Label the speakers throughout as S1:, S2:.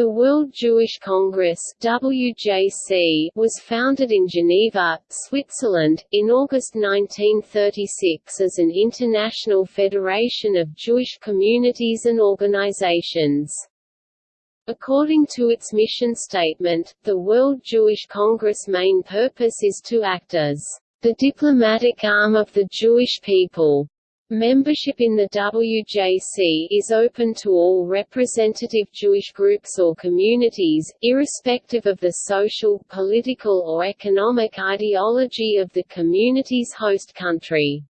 S1: The World Jewish Congress WJC was founded in Geneva, Switzerland, in August 1936 as an international federation of Jewish communities and organizations. According to its mission statement, the World Jewish Congress' main purpose is to act as the diplomatic arm of the Jewish people. Membership in the WJC is open to all representative Jewish groups or communities, irrespective of the social, political or economic ideology of the community's host country.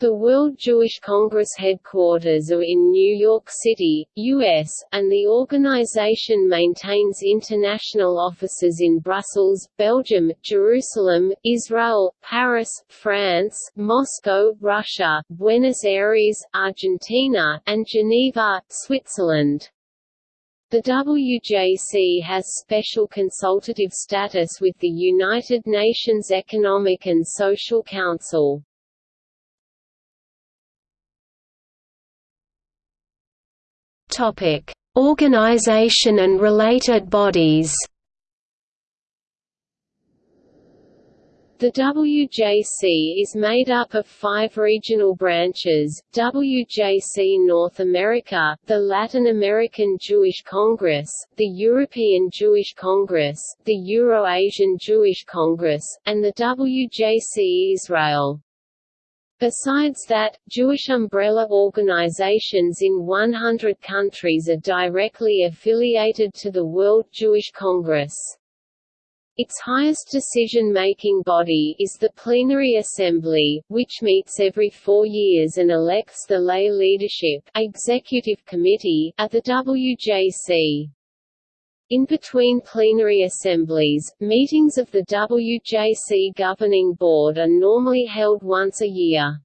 S1: The World Jewish Congress headquarters are in New York City, U.S., and the organization maintains international offices in Brussels, Belgium, Jerusalem, Israel, Paris, France, Moscow, Russia, Buenos Aires, Argentina, and Geneva, Switzerland. The WJC has special consultative status with the United Nations Economic and Social Council.
S2: Topic: Organization and related bodies.
S1: The WJC is made up of five regional branches, WJC North America, the Latin American Jewish Congress, the European Jewish Congress, the Euro-Asian Jewish Congress, and the WJC Israel. Besides that, Jewish umbrella organizations in 100 countries are directly affiliated to the World Jewish Congress. Its highest decision-making body is the Plenary Assembly, which meets every four years and elects the lay leadership executive committee at the WJC. In between plenary assemblies, meetings of the WJC Governing Board are normally held once a year.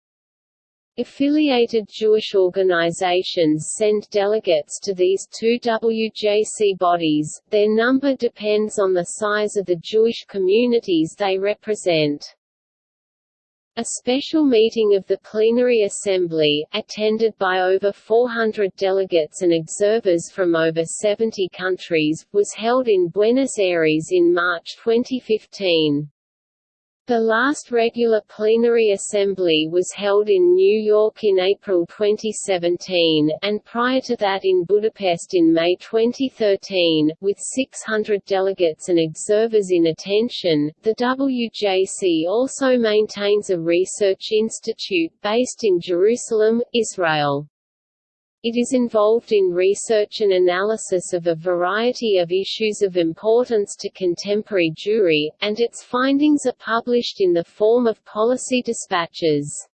S1: Affiliated Jewish organizations send delegates to these two WJC bodies, their number depends on the size of the Jewish communities they represent. A special meeting of the Plenary Assembly, attended by over 400 delegates and observers from over 70 countries, was held in Buenos Aires in March 2015. The last regular plenary assembly was held in New York in April 2017, and prior to that in Budapest in May 2013, with 600 delegates and observers in attention. The WJC also maintains a research institute based in Jerusalem, Israel. It is involved in research and analysis of a variety of issues of importance to contemporary Jewry, and its findings are published in the form of policy dispatches.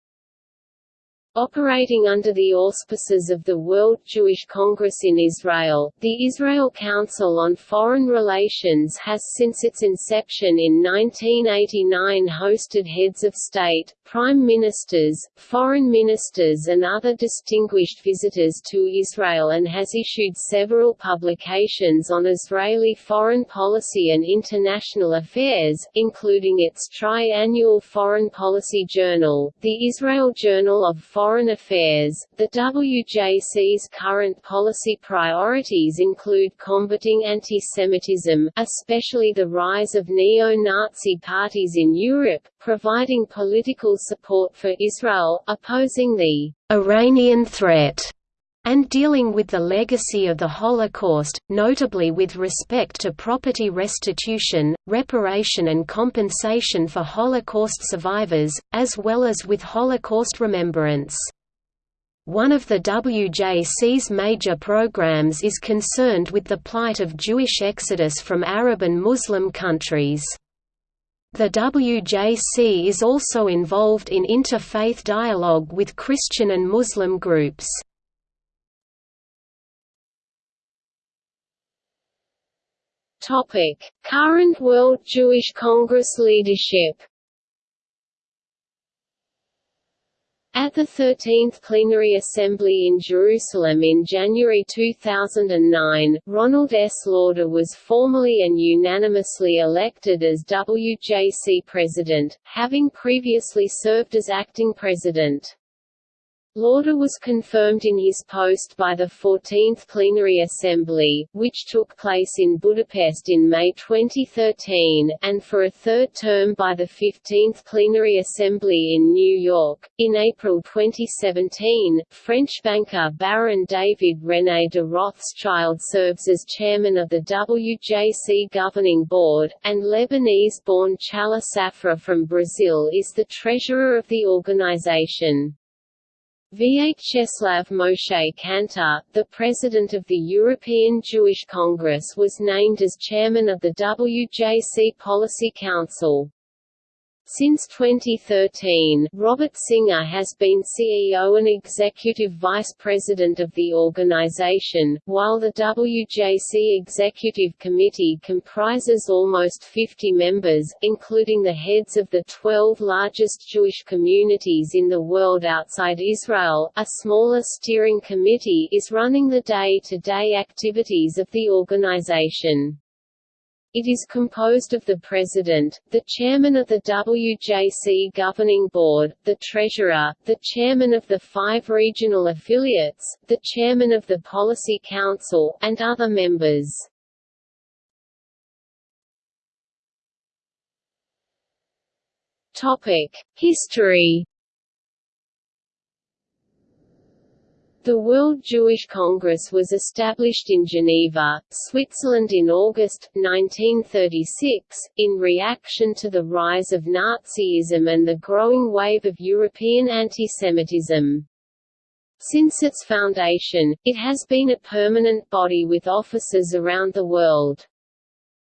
S1: Operating under the auspices of the World Jewish Congress in Israel, the Israel Council on Foreign Relations has since its inception in 1989 hosted heads of state, prime ministers, foreign ministers and other distinguished visitors to Israel and has issued several publications on Israeli foreign policy and international affairs, including its tri-annual Foreign Policy Journal, the Israel Journal of Foreign Foreign Affairs, the WJC's current policy priorities include combating anti-Semitism, especially the rise of neo-Nazi parties in Europe, providing political support for Israel, opposing the Iranian threat, and dealing with the legacy of the Holocaust, notably with respect to property restitution, reparation and compensation for Holocaust survivors, as well as with Holocaust remembrance. One of the WJC's major programs is concerned with the plight of Jewish exodus from Arab and Muslim countries. The WJC is also involved in interfaith dialogue with Christian and Muslim groups. Topic: Current World Jewish Congress leadership. At the 13th Plenary Assembly in Jerusalem in January 2009, Ronald S. Lauder was formally and unanimously elected as WJC president, having previously served as acting president. Lauder was confirmed in his post by the 14th Plenary Assembly, which took place in Budapest in May 2013, and for a third term by the 15th Plenary Assembly in New York. In April 2017, French banker Baron David René de Rothschild serves as chairman of the WJC governing board, and Lebanese-born Chella Safra from Brazil is the treasurer of the organization. Vyacheslav Moshe Kantor, the president of the European Jewish Congress was named as chairman of the WJC Policy Council. Since 2013, Robert Singer has been CEO and Executive Vice President of the organization, while the WJC Executive Committee comprises almost 50 members, including the heads of the 12 largest Jewish communities in the world outside Israel. A smaller steering committee is running the day-to-day -day activities of the organization. It is composed of the President, the Chairman of the WJC Governing Board, the Treasurer, the Chairman of the five regional affiliates, the Chairman of the Policy Council, and other members. History The World Jewish Congress was established in Geneva, Switzerland in August, 1936, in reaction to the rise of Nazism and the growing wave of European antisemitism. Since its foundation, it has been a permanent body with offices around the world.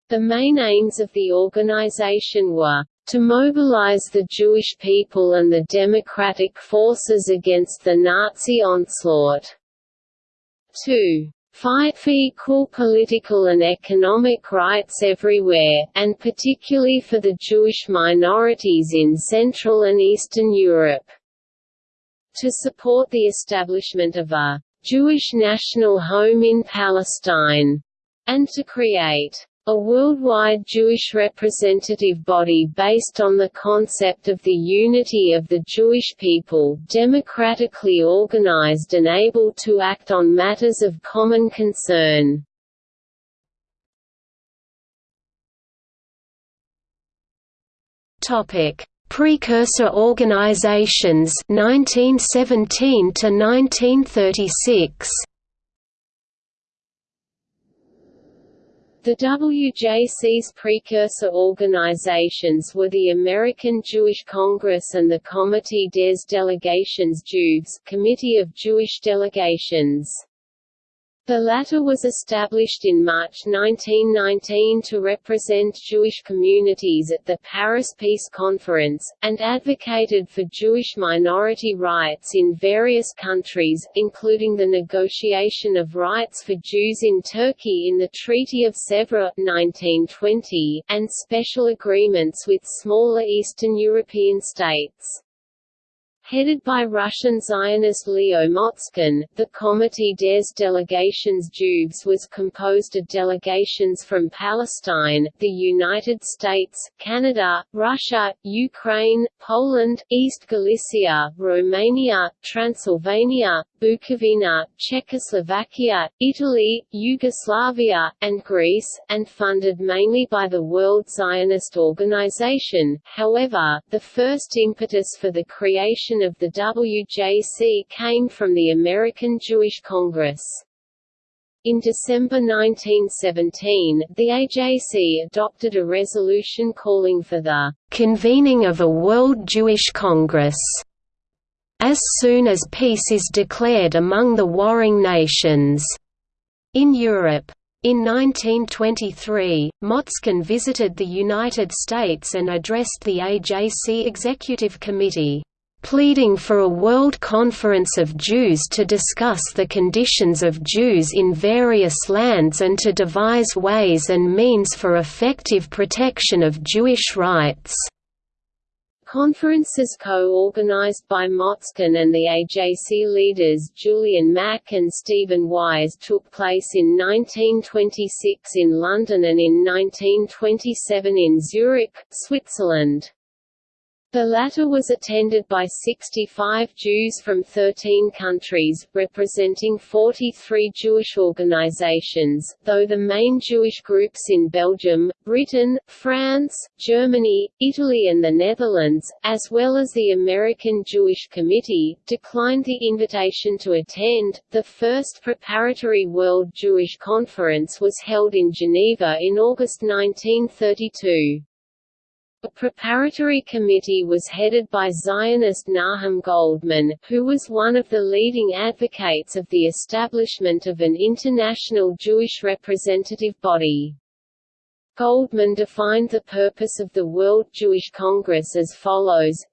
S1: The main aims of the organization were to mobilize the Jewish people and the democratic forces against the Nazi onslaught. 2. Fight for equal political and economic rights everywhere, and particularly for the Jewish minorities in Central and Eastern Europe. To support the establishment of a Jewish national home in Palestine, and to create a worldwide Jewish representative body based on the concept of the unity of the Jewish people democratically organized and able to act on matters of common concern. Precursor organizations 1917 to 1936 The WJC's precursor organizations were the American Jewish Congress and the Comité des Délégations Juives Committee of Jewish Delegations. The latter was established in March 1919 to represent Jewish communities at the Paris Peace Conference, and advocated for Jewish minority rights in various countries, including the negotiation of rights for Jews in Turkey in the Treaty of Sèvres 1920, and special agreements with smaller Eastern European states. Headed by Russian Zionist Leo Motzkin, the Comité des Délégations Juives was composed of delegations from Palestine, the United States, Canada, Russia, Ukraine, Poland, East Galicia, Romania, Transylvania, Bukovina, Czechoslovakia, Italy, Yugoslavia, and Greece, and funded mainly by the World Zionist Organization. However, the first impetus for the creation of the WJC came from the American Jewish Congress. In December 1917, the AJC adopted a resolution calling for the convening of a World Jewish Congress as soon as peace is declared among the warring nations. In Europe. In 1923, Motzkin visited the United States and addressed the AJC Executive Committee, pleading for a world conference of Jews to discuss the conditions of Jews in various lands and to devise ways and means for effective protection of Jewish rights. Conferences co-organized by Motzkin and the AJC leaders Julian Mack and Stephen Wise took place in 1926 in London and in 1927 in Zurich, Switzerland. The latter was attended by 65 Jews from 13 countries, representing 43 Jewish organizations, though the main Jewish groups in Belgium, Britain, France, Germany, Italy and the Netherlands, as well as the American Jewish Committee, declined the invitation to attend. The first preparatory World Jewish Conference was held in Geneva in August 1932. A preparatory committee was headed by Zionist Nahum Goldmann, who was one of the leading advocates of the establishment of an international Jewish representative body. Goldmann defined the purpose of the World Jewish Congress as follows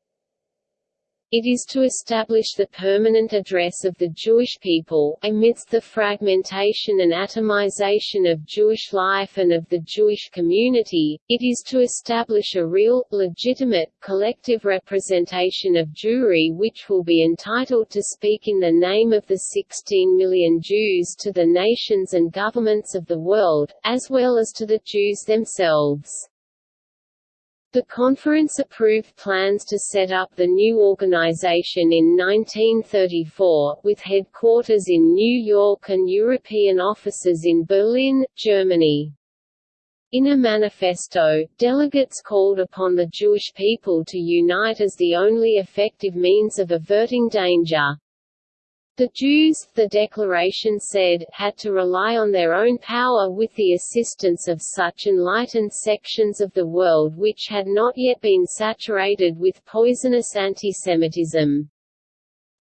S1: it is to establish the permanent address of the Jewish people, amidst the fragmentation and atomization of Jewish life and of the Jewish community, it is to establish a real, legitimate, collective representation of Jewry which will be entitled to speak in the name of the 16 million Jews to the nations and governments of the world, as well as to the Jews themselves. The conference approved plans to set up the new organization in 1934, with headquarters in New York and European offices in Berlin, Germany. In a manifesto, delegates called upon the Jewish people to unite as the only effective means of averting danger. The Jews, the declaration said, had to rely on their own power with the assistance of such enlightened sections of the world which had not yet been saturated with poisonous antisemitism.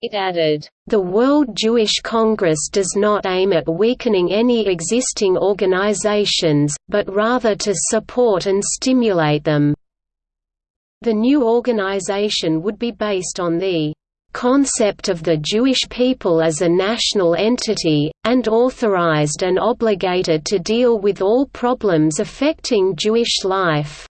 S1: It added, "...the World Jewish Congress does not aim at weakening any existing organizations, but rather to support and stimulate them." The new organization would be based on the concept of the Jewish people as a national entity, and authorized and obligated to deal with all problems affecting Jewish life.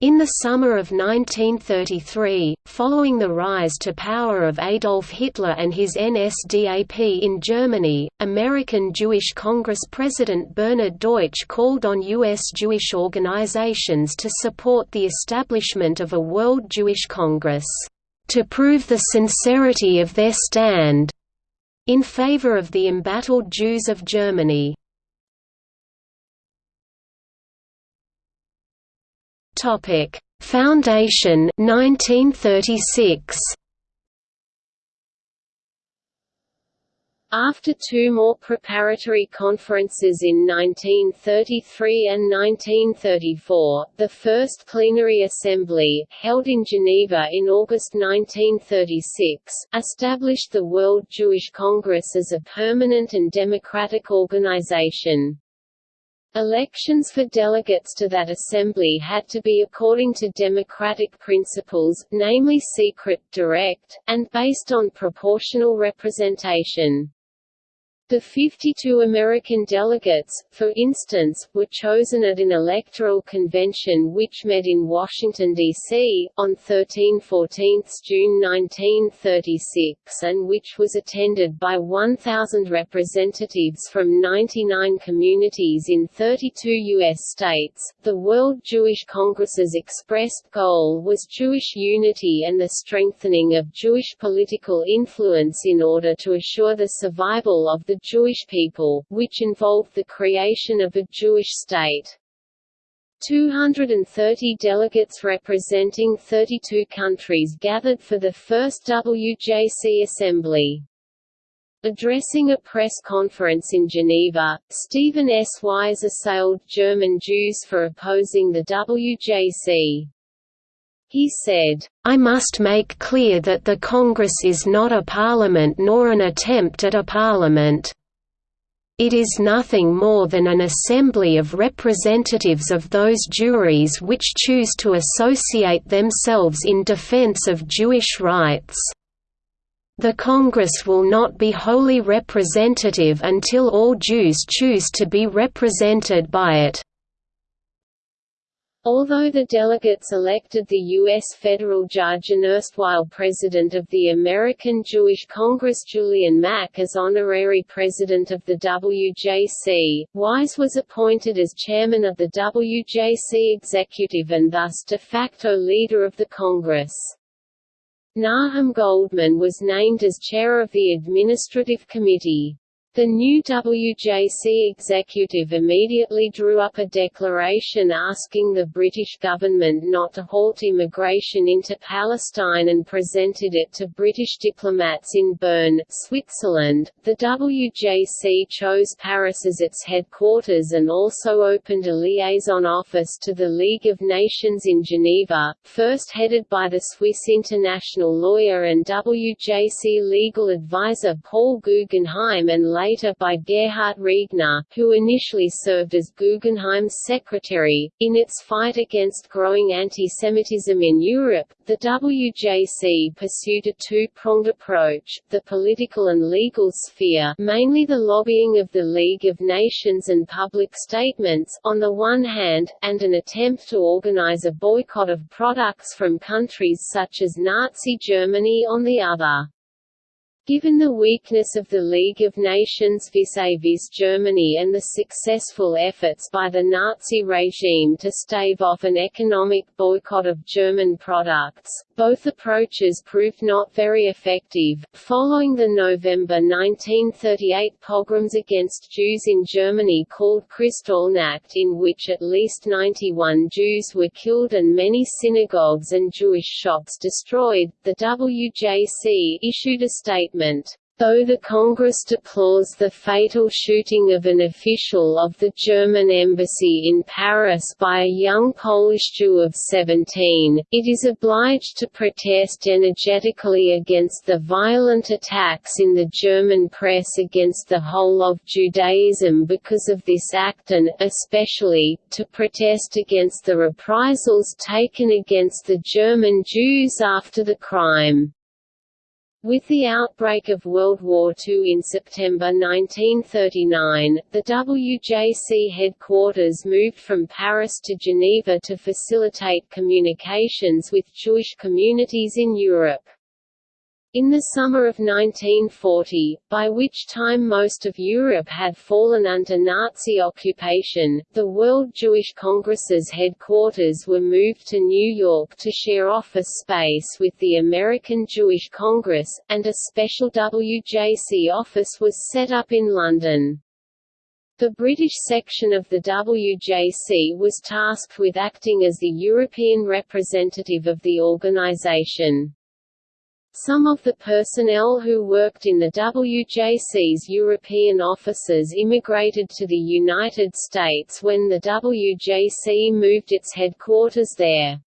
S1: In the summer of 1933, following the rise to power of Adolf Hitler and his NSDAP in Germany, American Jewish Congress President Bernard Deutsch called on U.S. Jewish organizations to support the establishment of a World Jewish Congress to prove the sincerity of their stand in favor of the embattled Jews of Germany. Topic: Foundation 1936. After two more preparatory conferences in 1933 and 1934, the first plenary assembly, held in Geneva in August 1936, established the World Jewish Congress as a permanent and democratic organization. Elections for delegates to that assembly had to be according to democratic principles, namely secret, direct, and based on proportional representation. The 52 American delegates, for instance, were chosen at an electoral convention which met in Washington, D.C., on 13–14 June 1936 and which was attended by 1,000 representatives from 99 communities in 32 U.S. states. The World Jewish Congress's expressed goal was Jewish unity and the strengthening of Jewish political influence in order to assure the survival of the Jewish people, which involved the creation of a Jewish state. 230 delegates representing 32 countries gathered for the first WJC assembly. Addressing a press conference in Geneva, Stephen S. Wise assailed German Jews for opposing the WJC. He said, I must make clear that the Congress is not a parliament nor an attempt at a parliament. It is nothing more than an assembly of representatives of those Jewries which choose to associate themselves in defense of Jewish rights. The Congress will not be wholly representative until all Jews choose to be represented by it. Although the delegates elected the U.S. federal judge and erstwhile president of the American Jewish Congress Julian Mack as honorary president of the WJC, Wise was appointed as chairman of the WJC executive and thus de facto leader of the Congress. Nahum Goldmann was named as chair of the Administrative Committee. The new WJC executive immediately drew up a declaration asking the British government not to halt immigration into Palestine and presented it to British diplomats in Bern, Switzerland. The WJC chose Paris as its headquarters and also opened a liaison office to the League of Nations in Geneva, first headed by the Swiss international lawyer and WJC legal advisor Paul Guggenheim and later by Gerhard Riegner, who initially served as Guggenheim's secretary. In its fight against growing anti-Semitism in Europe, the WJC pursued a two-pronged approach, the political and legal sphere mainly the lobbying of the League of Nations and public statements on the one hand, and an attempt to organize a boycott of products from countries such as Nazi Germany on the other. Given the weakness of the League of Nations vis-à-vis Germany and the successful efforts by the Nazi regime to stave off an economic boycott of German products, both approaches proved not very effective. Following the November 1938 pogroms against Jews in Germany called Kristallnacht in which at least 91 Jews were killed and many synagogues and Jewish shops destroyed, the WJC issued a statement statement. Though the Congress deplores the fatal shooting of an official of the German embassy in Paris by a young Polish Jew of 17, it is obliged to protest energetically against the violent attacks in the German press against the whole of Judaism because of this act and, especially, to protest against the reprisals taken against the German Jews after the crime. With the outbreak of World War II in September 1939, the WJC headquarters moved from Paris to Geneva to facilitate communications with Jewish communities in Europe. In the summer of 1940, by which time most of Europe had fallen under Nazi occupation, the World Jewish Congress's headquarters were moved to New York to share office space with the American Jewish Congress, and a special WJC office was set up in London. The British section of the WJC was tasked with acting as the European representative of the organisation. Some of the personnel who worked in the WJC's European offices immigrated to the United States when the WJC moved its headquarters there.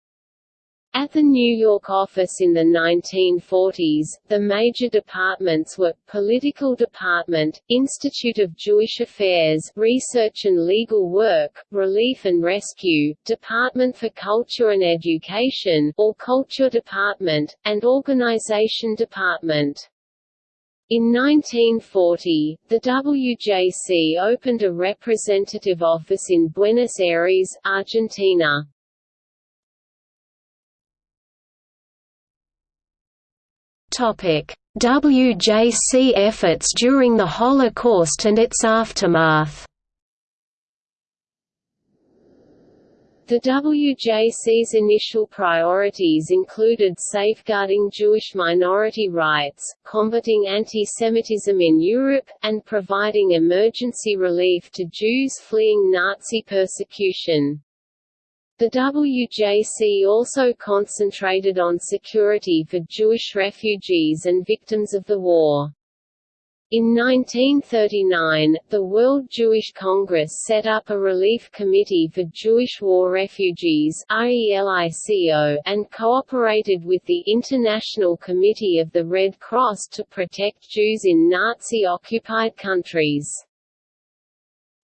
S1: At the New York office in the 1940s, the major departments were, Political Department, Institute of Jewish Affairs Research and Legal Work, Relief and Rescue, Department for Culture and Education or Culture Department, and Organization Department. In 1940, the WJC opened a representative office in Buenos Aires, Argentina.
S2: WJC efforts during the Holocaust and its aftermath.
S1: The WJC's initial priorities included safeguarding Jewish minority rights, combating anti-Semitism in Europe, and providing emergency relief to Jews fleeing Nazi persecution. The WJC also concentrated on security for Jewish refugees and victims of the war. In 1939, the World Jewish Congress set up a relief committee for Jewish war refugees and cooperated with the International Committee of the Red Cross to protect Jews in Nazi-occupied countries.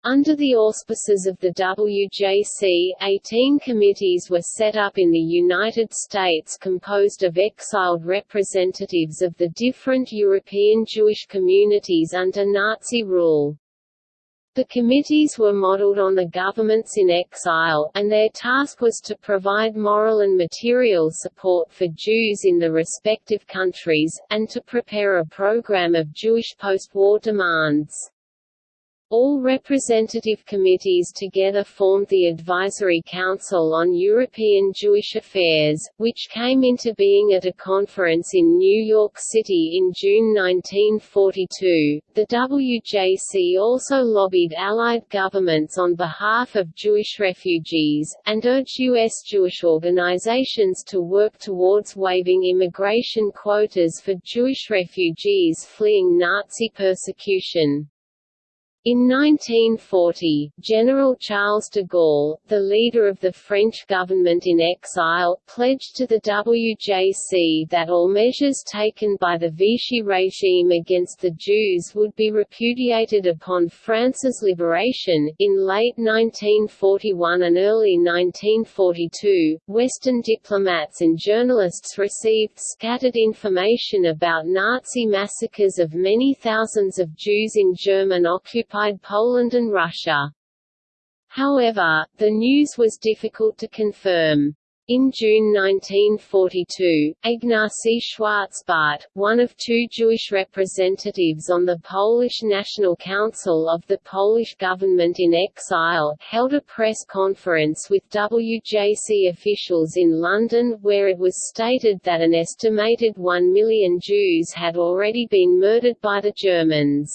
S1: Under the auspices of the WJC, 18 committees were set up in the United States composed of exiled representatives of the different European Jewish communities under Nazi rule. The committees were modeled on the governments in exile, and their task was to provide moral and material support for Jews in the respective countries, and to prepare a program of Jewish post-war demands. All representative committees together formed the Advisory Council on European Jewish Affairs, which came into being at a conference in New York City in June 1942. The WJC also lobbied Allied governments on behalf of Jewish refugees, and urged U.S. Jewish organizations to work towards waiving immigration quotas for Jewish refugees fleeing Nazi persecution. In 1940, General Charles de Gaulle, the leader of the French government in exile, pledged to the WJC that all measures taken by the Vichy regime against the Jews would be repudiated upon France's liberation. In late 1941 and early 1942, Western diplomats and journalists received scattered information about Nazi massacres of many thousands of Jews in German occupied occupied Poland and Russia. However, the news was difficult to confirm. In June 1942, Ignacy Schwarzbart, one of two Jewish representatives on the Polish National Council of the Polish government in exile, held a press conference with WJC officials in London where it was stated that an estimated one million Jews had already been murdered by the Germans.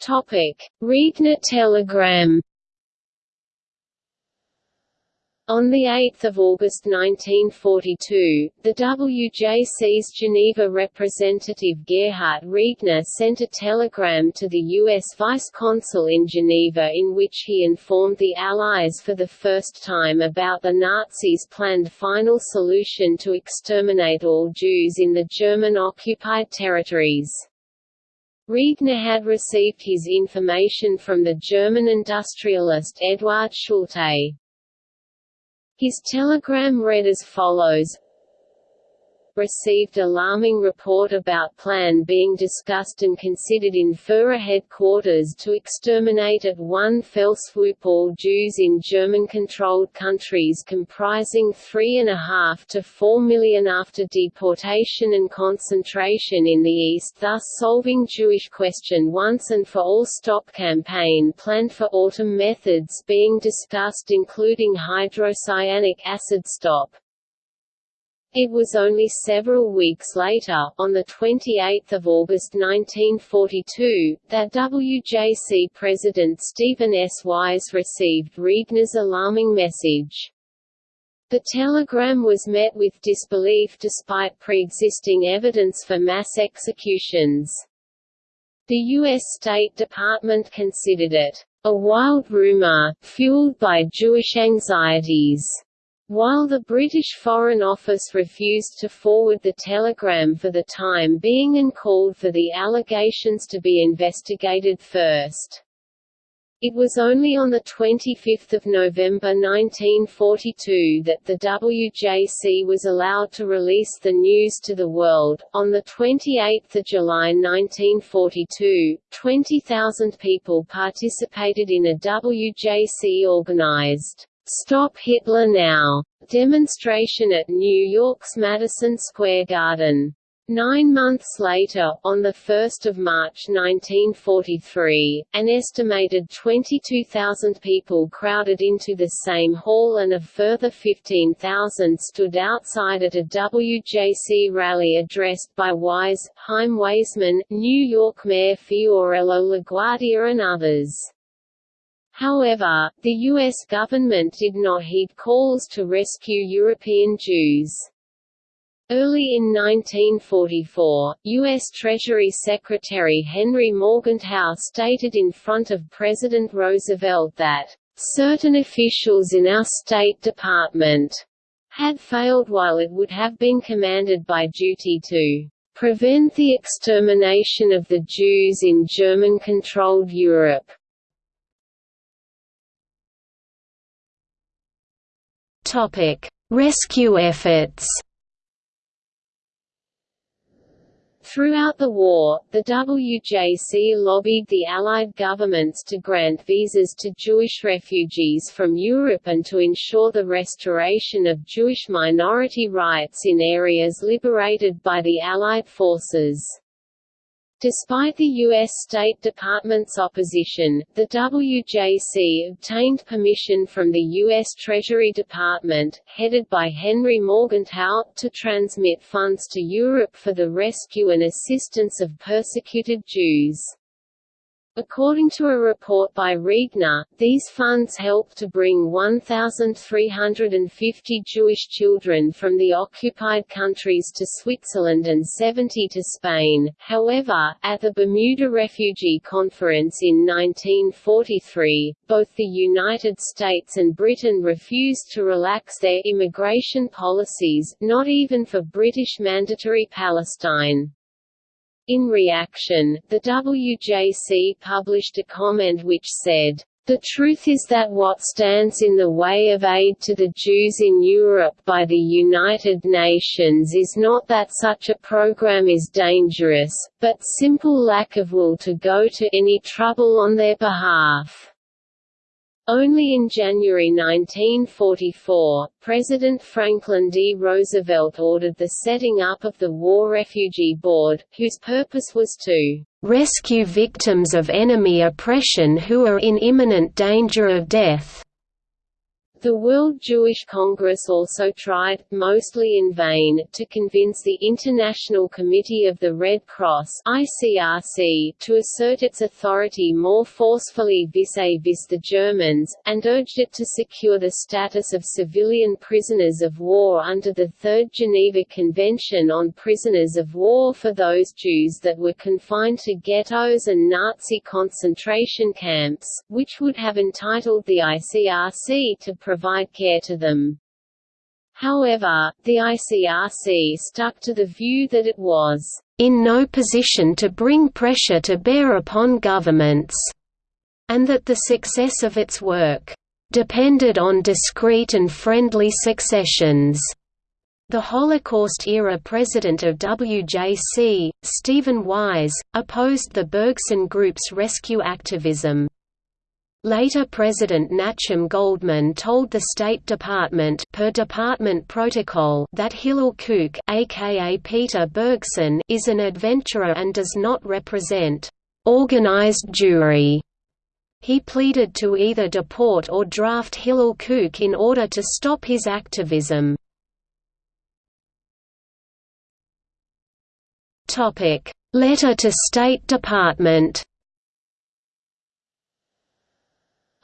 S1: Topic: Riegner telegram. On 8 August 1942, the WJC's Geneva representative Gerhard Riegner sent a telegram to the U.S. vice consul in Geneva in which he informed the Allies for the first time about the Nazis' planned final solution to exterminate all Jews in the German-occupied territories. Riegner had received his information from the German industrialist Eduard Schulte. His telegram read as follows received alarming report about plan being discussed and considered in Führer headquarters to exterminate at one fell swoop all Jews in German-controlled countries comprising 3.5 to 4 million after deportation and concentration in the East thus solving Jewish question once and for all stop campaign planned for autumn methods being discussed including hydrocyanic acid stop. It was only several weeks later, on 28 August 1942, that WJC President Stephen S. Wise received Riegner's alarming message. The telegram was met with disbelief despite pre-existing evidence for mass executions. The U.S. State Department considered it a wild rumor, fueled by Jewish anxieties. While the British Foreign Office refused to forward the telegram for the time being and called for the allegations to be investigated first. It was only on 25 November 1942 that the WJC was allowed to release the news to the world. On 28 July 1942, 20,000 people participated in a WJC organized Stop Hitler Now demonstration at New York's Madison Square Garden. Nine months later, on 1 March 1943, an estimated 22,000 people crowded into the same hall and a further 15,000 stood outside at a WJC rally addressed by Wise, Chaim Weizmann, New York Mayor Fiorello LaGuardia and others. However, the U.S. government did not heed calls to rescue European Jews. Early in 1944, U.S. Treasury Secretary Henry Morgenthau stated in front of President Roosevelt that, "...certain officials in our State Department," had failed while it would have been commanded by duty to "...prevent the extermination of the Jews in German-controlled Europe."
S2: Topic: Rescue efforts.
S1: Throughout the war, the WJC lobbied the Allied governments to grant visas to Jewish refugees from Europe and to ensure the restoration of Jewish minority rights in areas liberated by the Allied forces. Despite the U.S. State Department's opposition, the WJC obtained permission from the U.S. Treasury Department, headed by Henry Morgenthau, to transmit funds to Europe for the rescue and assistance of persecuted Jews. According to a report by Riegner, these funds helped to bring 1,350 Jewish children from the occupied countries to Switzerland and 70 to Spain. However, at the Bermuda Refugee Conference in 1943, both the United States and Britain refused to relax their immigration policies, not even for British Mandatory Palestine. In reaction, the WJC published a comment which said, the truth is that what stands in the way of aid to the Jews in Europe by the United Nations is not that such a program is dangerous, but simple lack of will to go to any trouble on their behalf. Only in January 1944, President Franklin D. Roosevelt ordered the setting up of the War Refugee Board, whose purpose was to "...rescue victims of enemy oppression who are in imminent danger of death." The World Jewish Congress also tried, mostly in vain, to convince the International Committee of the Red Cross ICRC to assert its authority more forcefully vis-a-vis -vis the Germans, and urged it to secure the status of civilian prisoners of war under the Third Geneva Convention on Prisoners of War for those Jews that were confined to ghettos and Nazi concentration camps, which would have entitled the ICRC to care to them. However, the ICRC stuck to the view that it was in no position to bring pressure to bear upon governments, and that the success of its work depended on discreet and friendly successions. The Holocaust-era president of WJC, Stephen Wise, opposed the Bergson Group's rescue activism. Later President Nachum Goldmann told the State Department per department protocol that Hillel Kook aka Peter Bergson is an adventurer and does not represent organized Jewry. He pleaded to either deport or draft Hillel Kook in order to stop his activism. Letter to State Department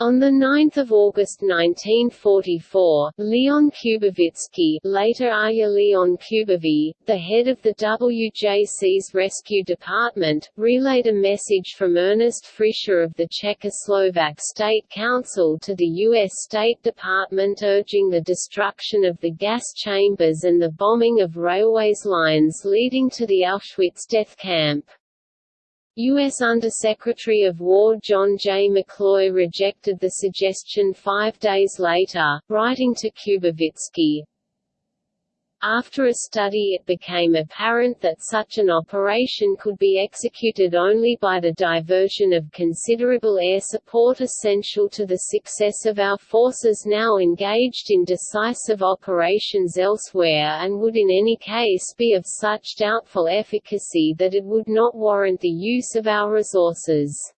S1: On 9 August 1944, Leon Kubovitsky later Leon the head of the WJC's rescue department, relayed a message from Ernest Frischer of the Czechoslovak State Council to the U.S. State Department urging the destruction of the gas chambers and the bombing of railways lines leading to the Auschwitz death camp. U.S. Undersecretary of War John J. McCloy rejected the suggestion five days later, writing to Kubovitsky, after a study it became apparent that such an operation could be executed only by the diversion of considerable air support essential to the success of our forces now engaged in decisive operations elsewhere and would in any case be of such doubtful efficacy that it would not warrant the use of our resources.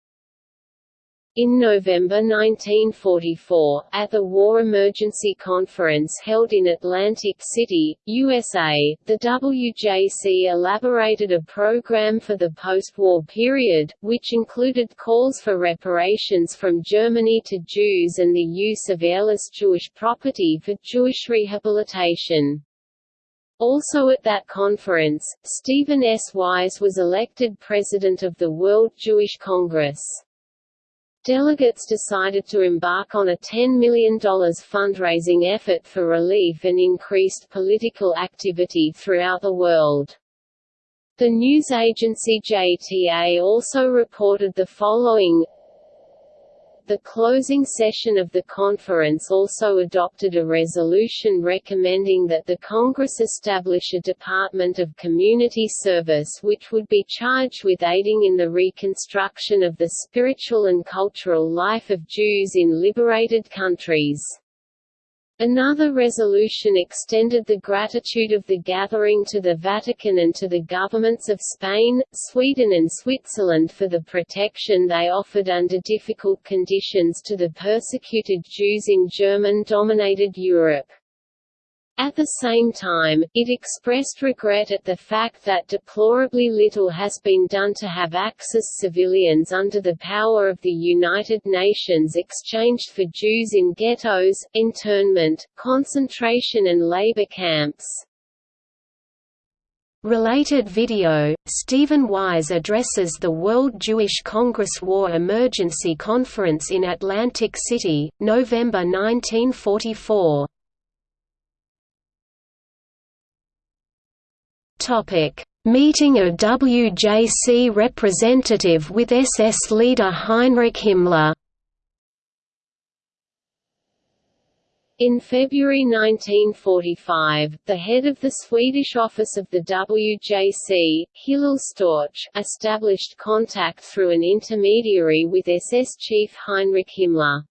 S1: In November 1944, at the War Emergency Conference held in Atlantic City, USA, the WJC elaborated a program for the post-war period, which included calls for reparations from Germany to Jews and the use of heirless Jewish property for Jewish rehabilitation. Also at that conference, Stephen S. Wise was elected president of the World Jewish Congress. Delegates decided to embark on a $10 million fundraising effort for relief and increased political activity throughout the world. The news agency JTA also reported the following The closing session of the conference also adopted a resolution recommending that the Congress establish a Department of Community Service which would be charged with aiding in the reconstruction of the spiritual and cultural life of Jews in liberated countries. Another resolution extended the gratitude of the gathering to the Vatican and to the governments of Spain, Sweden and Switzerland for the protection they offered under difficult conditions to the persecuted Jews in German-dominated Europe. At the same time, it expressed regret at the fact that deplorably little has been done to have Axis civilians under the power of the United Nations exchanged for Jews in ghettos, internment, concentration and labor camps.
S2: Related video, Stephen Wise addresses the World Jewish Congress War Emergency Conference in Atlantic City, November 1944. Topic: Meeting a WJC representative with SS leader Heinrich Himmler.
S1: In February 1945, the head of the Swedish office of the WJC, Hillel Storch, established contact through an intermediary with SS chief Heinrich Himmler.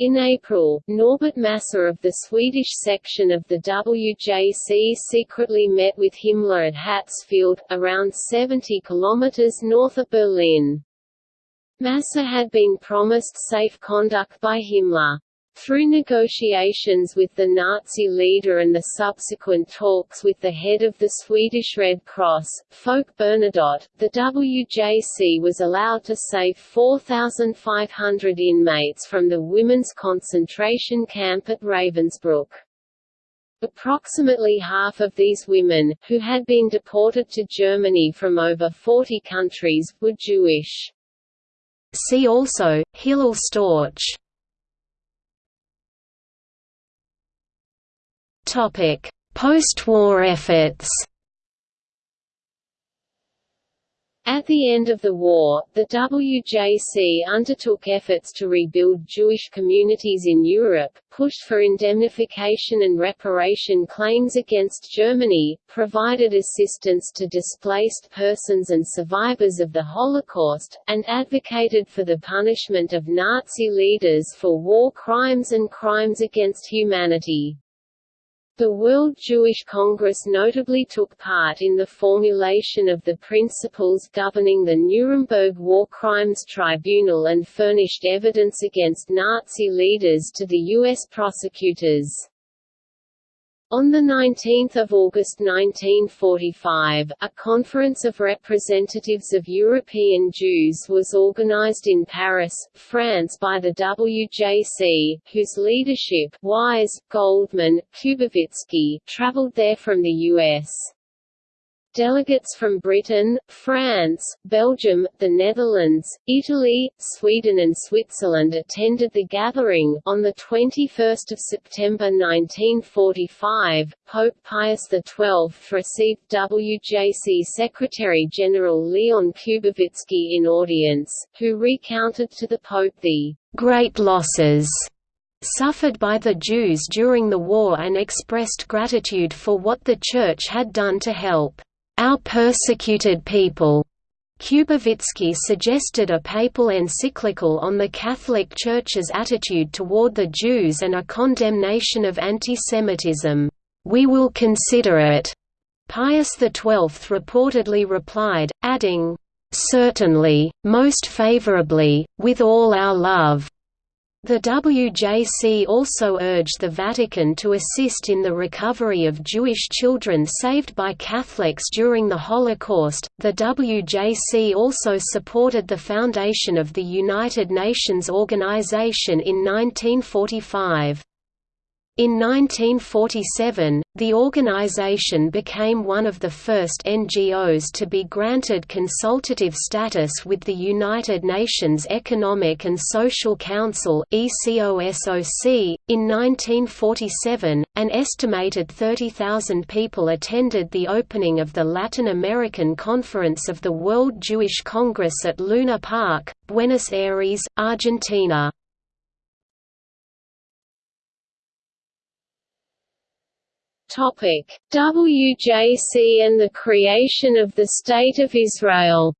S1: In April, Norbert Masur of the Swedish section of the WJC secretly met with Himmler at Hartzwalde, around 70 kilometers north of Berlin. Masur had been promised safe conduct by Himmler. Through negotiations with the Nazi leader and the subsequent talks with the head of the Swedish Red Cross, Folke Bernadotte, the WJC was allowed to save 4,500 inmates from the women's concentration camp at Ravensbrück. Approximately half of these women, who had been deported to Germany from over 40 countries, were Jewish.
S2: See also, Hillel Storch Post-war efforts
S1: At the end of the war, the WJC undertook efforts to rebuild Jewish communities in Europe, pushed for indemnification and reparation claims against Germany, provided assistance to displaced persons and survivors of the Holocaust, and advocated for the punishment of Nazi leaders for war crimes and crimes against humanity. The World Jewish Congress notably took part in the formulation of the principles governing the Nuremberg War Crimes Tribunal and furnished evidence against Nazi leaders to the U.S. prosecutors. On 19 August 1945, a conference of representatives of European Jews was organized in Paris, France by the WJC, whose leadership Wise, Goldmann, Kubowitzki traveled there from the U.S. Delegates from Britain, France, Belgium, the Netherlands, Italy, Sweden and Switzerland attended the gathering. On 21 September 1945, Pope Pius XII received WJC Secretary-General Leon Kubowitzki in audience, who recounted to the Pope the «great losses» suffered by the Jews during the war and expressed gratitude for what the Church had done to help our persecuted people. Kubowitzki suggested a papal encyclical on the Catholic Church's attitude toward the Jews and a condemnation of antisemitism. We will consider it. Pius XII reportedly replied, adding, Certainly, most favorably, with all our love. The WJC also urged the Vatican to assist in the recovery of Jewish children saved by Catholics during the Holocaust. The WJC also supported the foundation of the United Nations Organization in 1945.
S2: In 1947, the organization became one of the first NGOs to be granted consultative status with the United Nations Economic and Social Council (ECOSOC). In 1947, an estimated 30,000 people attended the opening of the Latin American Conference of the World Jewish Congress at Luna Park, Buenos Aires, Argentina.
S1: Topic: WJC and the creation of the State of Israel.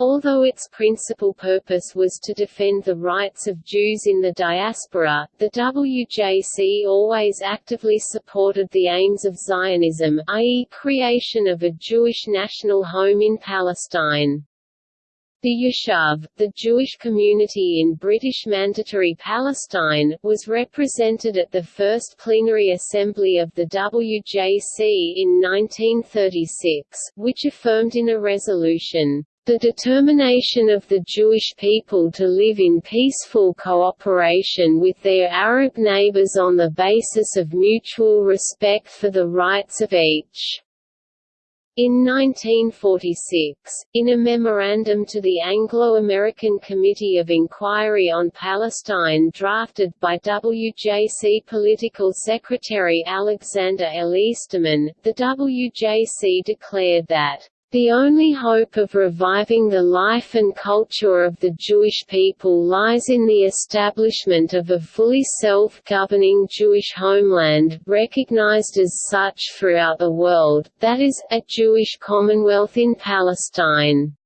S1: Although its principal purpose was to defend the rights of Jews in the diaspora, the WJC always actively supported the aims of Zionism i.e. creation of a Jewish national home in Palestine. The Yishuv, the Jewish community in British Mandatory Palestine, was represented at the first plenary assembly of the WJC in 1936, which affirmed in a resolution, the determination of the Jewish people to live in peaceful cooperation with their Arab neighbors on the basis of mutual respect for the rights of each. In 1946, in a memorandum to the Anglo-American Committee of Inquiry on Palestine drafted by WJC Political Secretary Alexander L. Easterman, the WJC declared that the only hope of reviving the life and culture of the Jewish people lies in the establishment of a fully self-governing Jewish homeland, recognized as such throughout the world, that is, a Jewish Commonwealth in Palestine.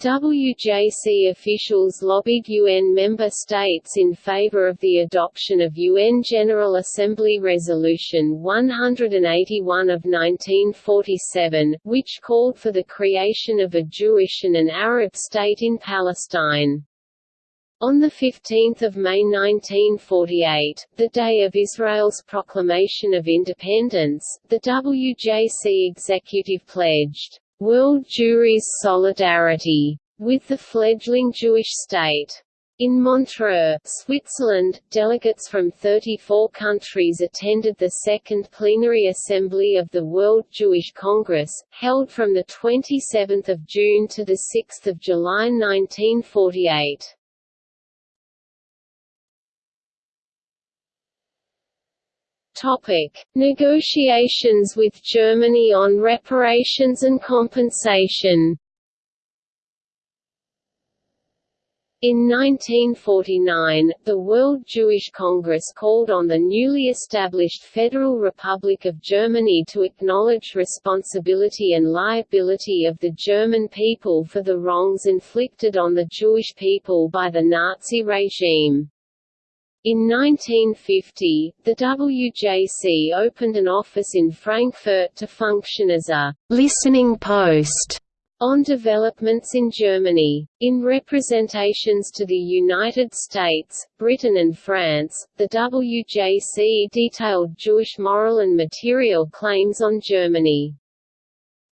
S1: WJC officials lobbied UN member states in favor of the adoption of UN General Assembly Resolution 181 of 1947, which called for the creation of a Jewish and an Arab state in Palestine. On 15 May 1948, the day of Israel's proclamation of independence, the WJC executive pledged, World Jewry's solidarity with the fledgling Jewish state. In Montreux, Switzerland, delegates from 34 countries attended the Second Plenary Assembly of the World Jewish Congress, held from 27 June to 6 July 1948. Topic: Negotiations with Germany on reparations and compensation. In 1949, the World Jewish Congress called on the newly established Federal Republic of Germany to acknowledge responsibility and liability of the German people for the wrongs inflicted on the Jewish people by the Nazi regime. In 1950, the WJC opened an office in Frankfurt to function as a «listening post» on developments in Germany. In representations to the United States, Britain and France, the WJC detailed Jewish moral and material claims on Germany.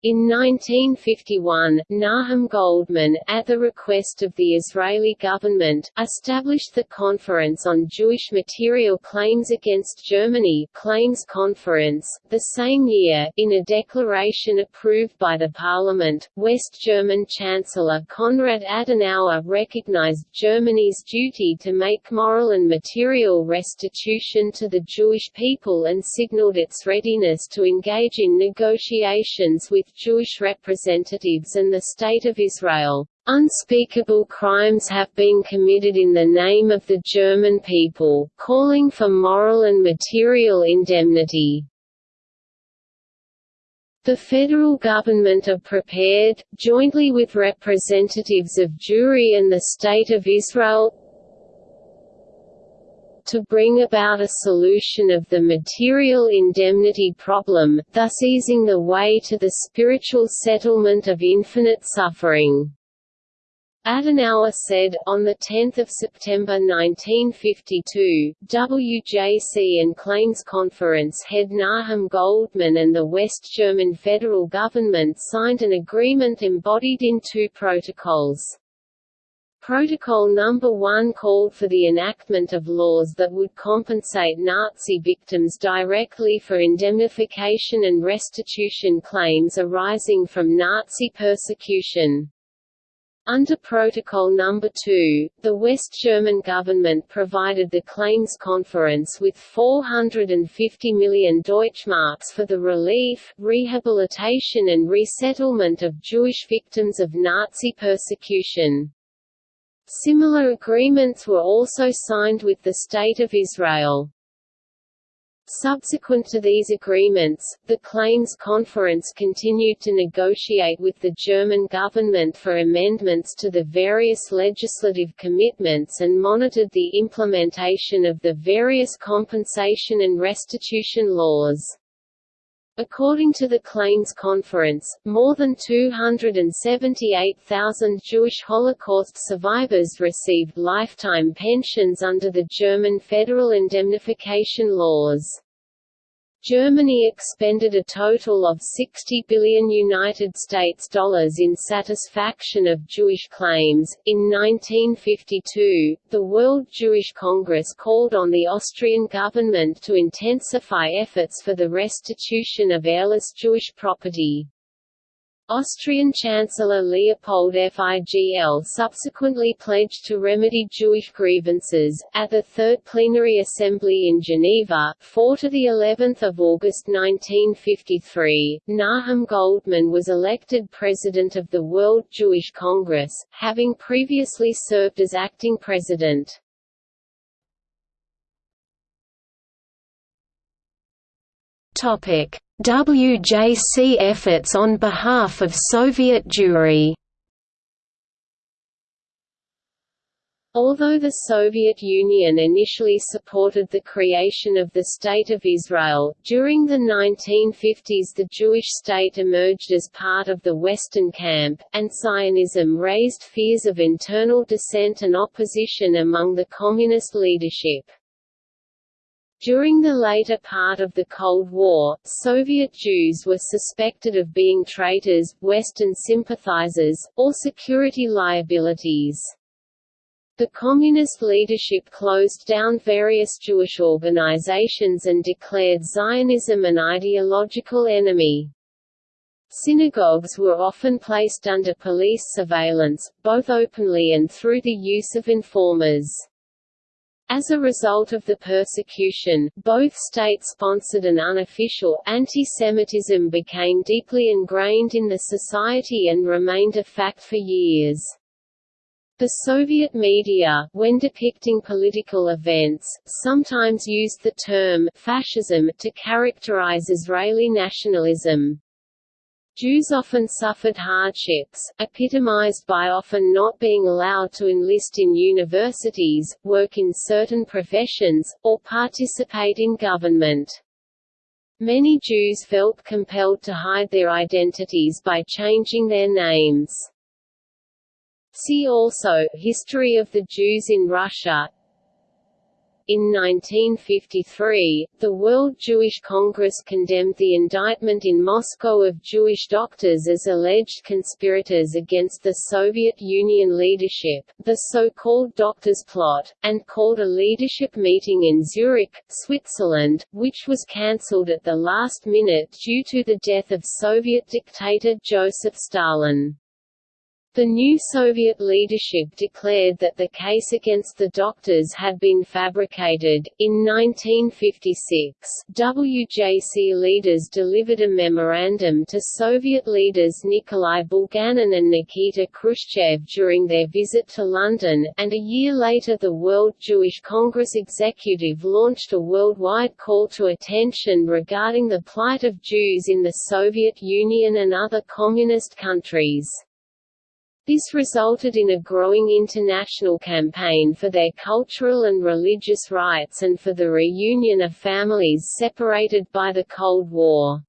S1: In 1951, Nahum Goldmann, at the request of the Israeli government, established the Conference on Jewish Material Claims Against Germany Claims Conference. The same year, in a declaration approved by the parliament, West German Chancellor Konrad Adenauer recognized Germany's duty to make moral and material restitution to the Jewish people and signaled its readiness to engage in negotiations with Jewish representatives and the State of Israel. Unspeakable crimes have been committed in the name of the German people, calling for moral and material indemnity. The federal government are prepared, jointly with representatives of Jewry and the State of Israel, to bring about a solution of the material indemnity problem, thus easing the way to the spiritual settlement of infinite suffering. Adenauer said, on 10 September 1952, WJC and Claims Conference head Nahum Goldmann and the West German federal government signed an agreement embodied in two protocols. Protocol No. 1 called for the enactment of laws that would compensate Nazi victims directly for indemnification and restitution claims arising from Nazi persecution. Under Protocol No. 2, the West German government provided the Claims Conference with 450 million Deutschmarks for the relief, rehabilitation and resettlement of Jewish victims of Nazi persecution. Similar agreements were also signed with the State of Israel. Subsequent to these agreements, the Claims Conference continued to negotiate with the German government for amendments to the various legislative commitments and monitored the implementation of the various compensation and restitution laws. According to the Claims Conference, more than 278,000 Jewish Holocaust survivors received lifetime pensions under the German federal indemnification laws. Germany expended a total of 60 billion United States dollars in satisfaction of Jewish claims. In 1952, the World Jewish Congress called on the Austrian government to intensify efforts for the restitution of heirless Jewish property. Austrian Chancellor Leopold Figl subsequently pledged to remedy Jewish grievances. At the Third Plenary Assembly in Geneva, 4 to the 11th of August 1953, Nahum Goldmann was elected president of the World Jewish Congress, having previously served as acting president.
S2: Topic: WJC efforts on behalf of Soviet Jewry
S1: Although the Soviet Union initially supported the creation of the State of Israel, during the 1950s the Jewish state emerged as part of the Western camp, and Zionism raised fears of internal dissent and opposition among the Communist leadership. During the later part of the Cold War, Soviet Jews were suspected of being traitors, Western sympathizers, or security liabilities. The Communist leadership closed down various Jewish organizations and declared Zionism an ideological enemy. Synagogues were often placed under police surveillance, both openly and through the use of informers. As a result of the persecution, both state-sponsored and unofficial, anti-Semitism became deeply ingrained in the society and remained a fact for years. The Soviet media, when depicting political events, sometimes used the term fascism to characterize Israeli nationalism. Jews often suffered hardships, epitomized by often not being allowed to enlist in universities, work in certain professions, or participate in government. Many Jews felt compelled to hide their identities by changing their names. See also, History of the Jews in Russia in 1953, the World Jewish Congress condemned the indictment in Moscow of Jewish doctors as alleged conspirators against the Soviet Union leadership, the so-called Doctors' Plot, and called a leadership meeting in Zurich, Switzerland, which was cancelled at the last minute due to the death of Soviet dictator Joseph Stalin. The new Soviet leadership declared that the case against the doctors had been fabricated. In 1956, WJC leaders delivered a memorandum to Soviet leaders Nikolai Bulganin and Nikita Khrushchev during their visit to London, and a year later the World Jewish Congress executive launched a worldwide call to attention regarding the plight of Jews in the Soviet Union and other communist countries. This resulted in a growing international campaign for their cultural and religious rights and for the reunion of families separated by the Cold War.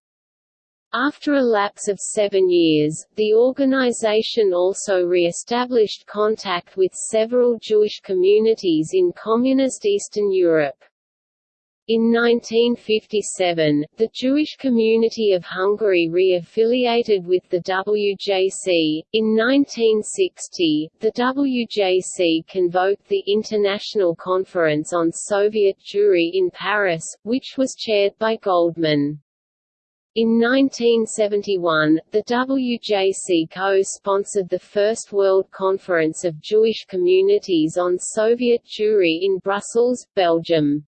S1: After a lapse of seven years, the organization also re-established contact with several Jewish communities in Communist Eastern Europe. In 1957, the Jewish community of Hungary re-affiliated with the WJC. In 1960, the WJC convoked the International Conference on Soviet Jewry in Paris, which was chaired by Goldmann. In 1971, the WJC co-sponsored the First World Conference of Jewish Communities on Soviet Jewry in Brussels, Belgium.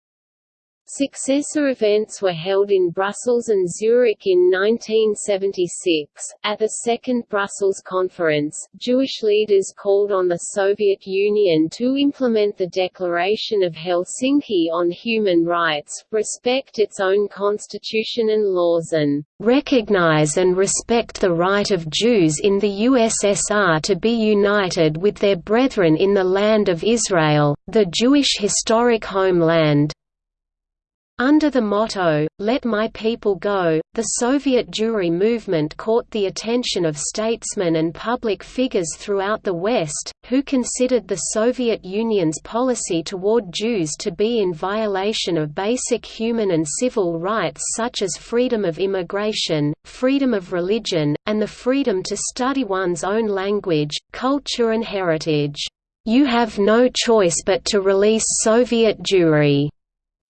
S1: Successor events were held in Brussels and Zurich in 1976. At the Second Brussels Conference, Jewish leaders called on the Soviet Union to implement the Declaration of Helsinki on Human Rights, respect its own constitution and laws and recognize and respect the right of Jews in the USSR to be united with their brethren in the land of Israel, the Jewish historic homeland. Under the motto, Let My People Go, the Soviet Jewry movement caught the attention of statesmen and public figures throughout the West, who considered the Soviet Union's policy toward Jews to be in violation of basic human and civil rights such as freedom of immigration, freedom of religion, and the freedom to study one's own language, culture and heritage. You have no choice but to release Soviet Jewry.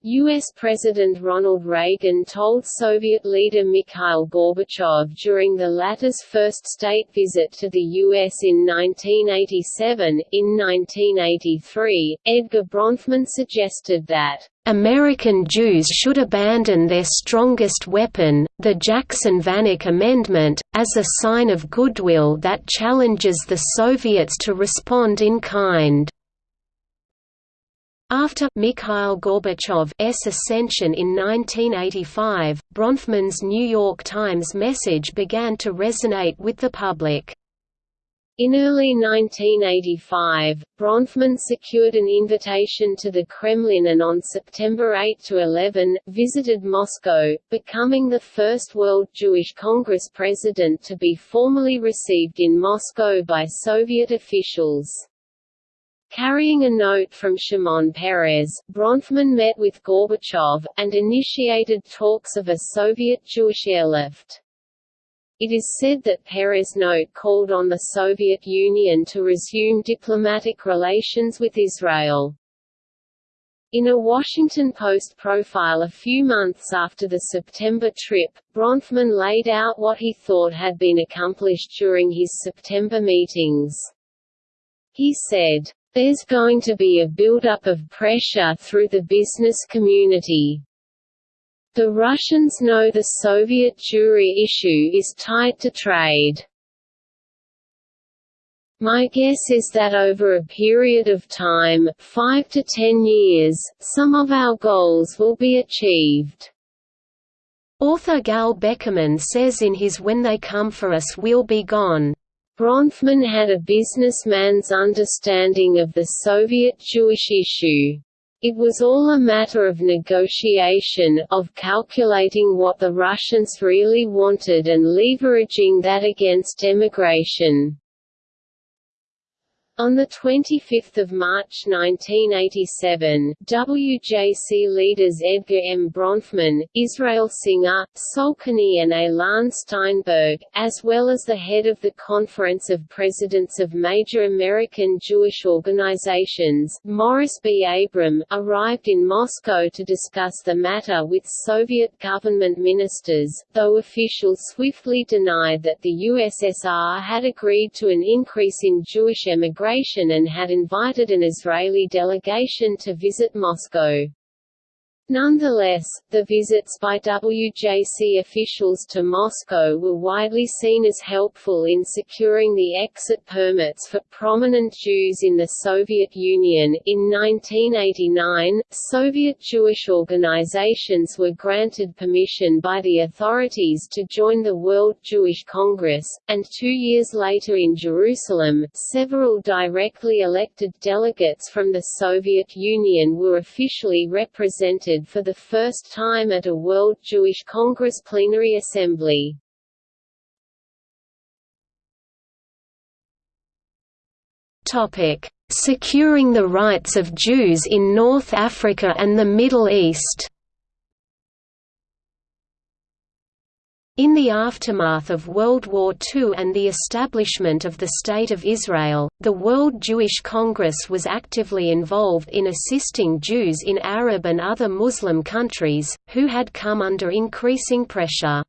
S1: U.S. President Ronald Reagan told Soviet leader Mikhail Gorbachev during the latter's first state visit to the U.S. in 1987. In 1983, Edgar Bronfman suggested that American Jews should abandon their strongest weapon, the Jackson-Vanik Amendment, as a sign of goodwill that challenges the Soviets to respond in kind. After Mikhail Gorbachev's ascension in 1985, Bronfman's New York Times message began to resonate with the public. In early 1985, Bronfman secured an invitation to the Kremlin and on September 8 to 11, visited Moscow, becoming the first World Jewish Congress president to be formally received in Moscow by Soviet officials. Carrying a note from Shimon Peres, Bronfman met with Gorbachev, and initiated talks of a Soviet Jewish airlift. It is said that Peres' note called on the Soviet Union to resume diplomatic relations with Israel. In a Washington Post profile a few months after the September trip, Bronfman laid out what he thought had been accomplished during his September meetings. He said, there's going to be a buildup of pressure through the business community. The Russians know the Soviet Jewry issue is tied to trade. My guess is that over a period of time, five to ten years, some of our goals will be achieved.
S2: Author Gal Beckerman says in his When They Come For Us We'll Be Gone,
S1: Bronfman had a businessman's understanding of the Soviet Jewish issue. It was all a matter of negotiation, of calculating what the Russians really wanted and leveraging that against emigration. On 25 March 1987, WJC leaders Edgar M. Bronfman, Israel Singer, Solkany and Elan Steinberg, as well as the head of the Conference of Presidents of Major American Jewish Organizations, Morris B. Abram, arrived in Moscow to discuss the matter with Soviet government ministers, though officials swiftly denied that the USSR had agreed to an increase in Jewish emigration and had invited an Israeli delegation to visit Moscow. Nonetheless, the visits by WJC officials to Moscow were widely seen as helpful in securing the exit permits for prominent Jews in the Soviet Union. In 1989, Soviet Jewish organizations were granted permission by the authorities to join the World Jewish Congress, and two years later in Jerusalem, several directly elected delegates from the Soviet Union were officially represented for the first time at a World Jewish Congress plenary assembly.
S2: Topic: Securing the rights of Jews in North Africa and the Middle East. In the aftermath of World War II and the establishment of the State of Israel, the World Jewish Congress was actively involved in assisting Jews in Arab and other Muslim countries, who had come under increasing pressure.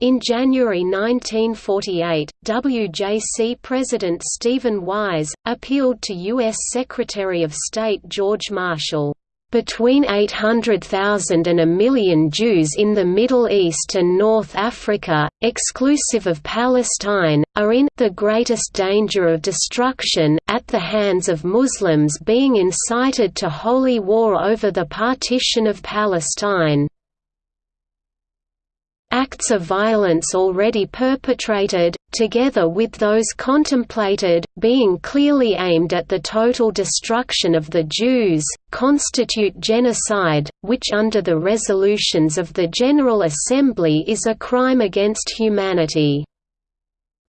S2: In January 1948, WJC President Stephen Wise, appealed to U.S. Secretary of State George Marshall, between 800,000 and a million Jews in the Middle East and North Africa, exclusive of Palestine, are in the greatest danger of destruction at the hands of Muslims being incited to holy war over the partition of Palestine. Acts of violence already perpetrated, together with those contemplated, being clearly aimed at the total destruction of the Jews, constitute genocide, which under the resolutions of the General Assembly is a crime against humanity.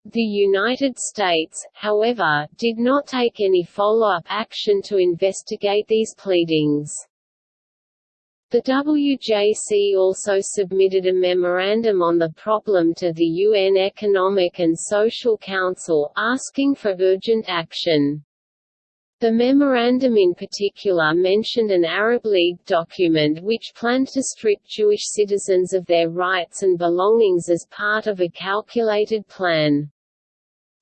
S1: The United States, however, did not take any follow-up action to investigate these pleadings. The WJC also submitted a memorandum on the problem to the UN Economic and Social Council, asking for urgent action. The memorandum in particular mentioned an Arab League document which planned to strip Jewish citizens of their rights and belongings as part of a calculated plan.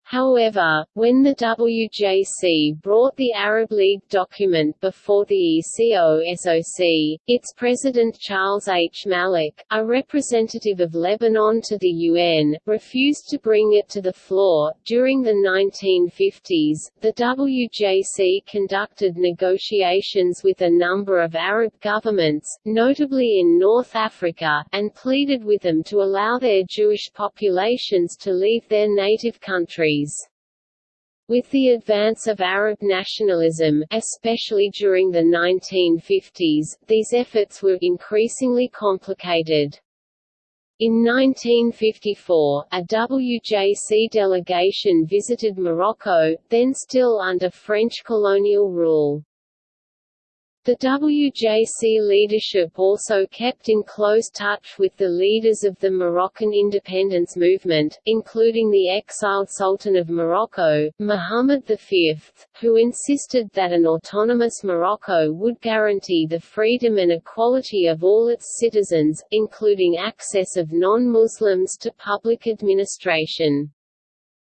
S1: However, when the WJC brought the Arab League document before the ECO-SOC, its president Charles H. Malik, a representative of Lebanon to the UN, refused to bring it to the floor. During the 1950s, the WJC conducted negotiations with a number of Arab governments, notably in North Africa, and pleaded with them to allow their Jewish populations to leave their native countries countries. With the advance of Arab nationalism, especially during the 1950s, these efforts were increasingly complicated. In 1954, a WJC delegation visited Morocco, then still under French colonial rule. The WJC leadership also kept in close touch with the leaders of the Moroccan independence movement, including the exiled Sultan of Morocco, Mohammed V, who insisted that an autonomous Morocco would guarantee the freedom and equality of all its citizens, including access of non-Muslims to public administration.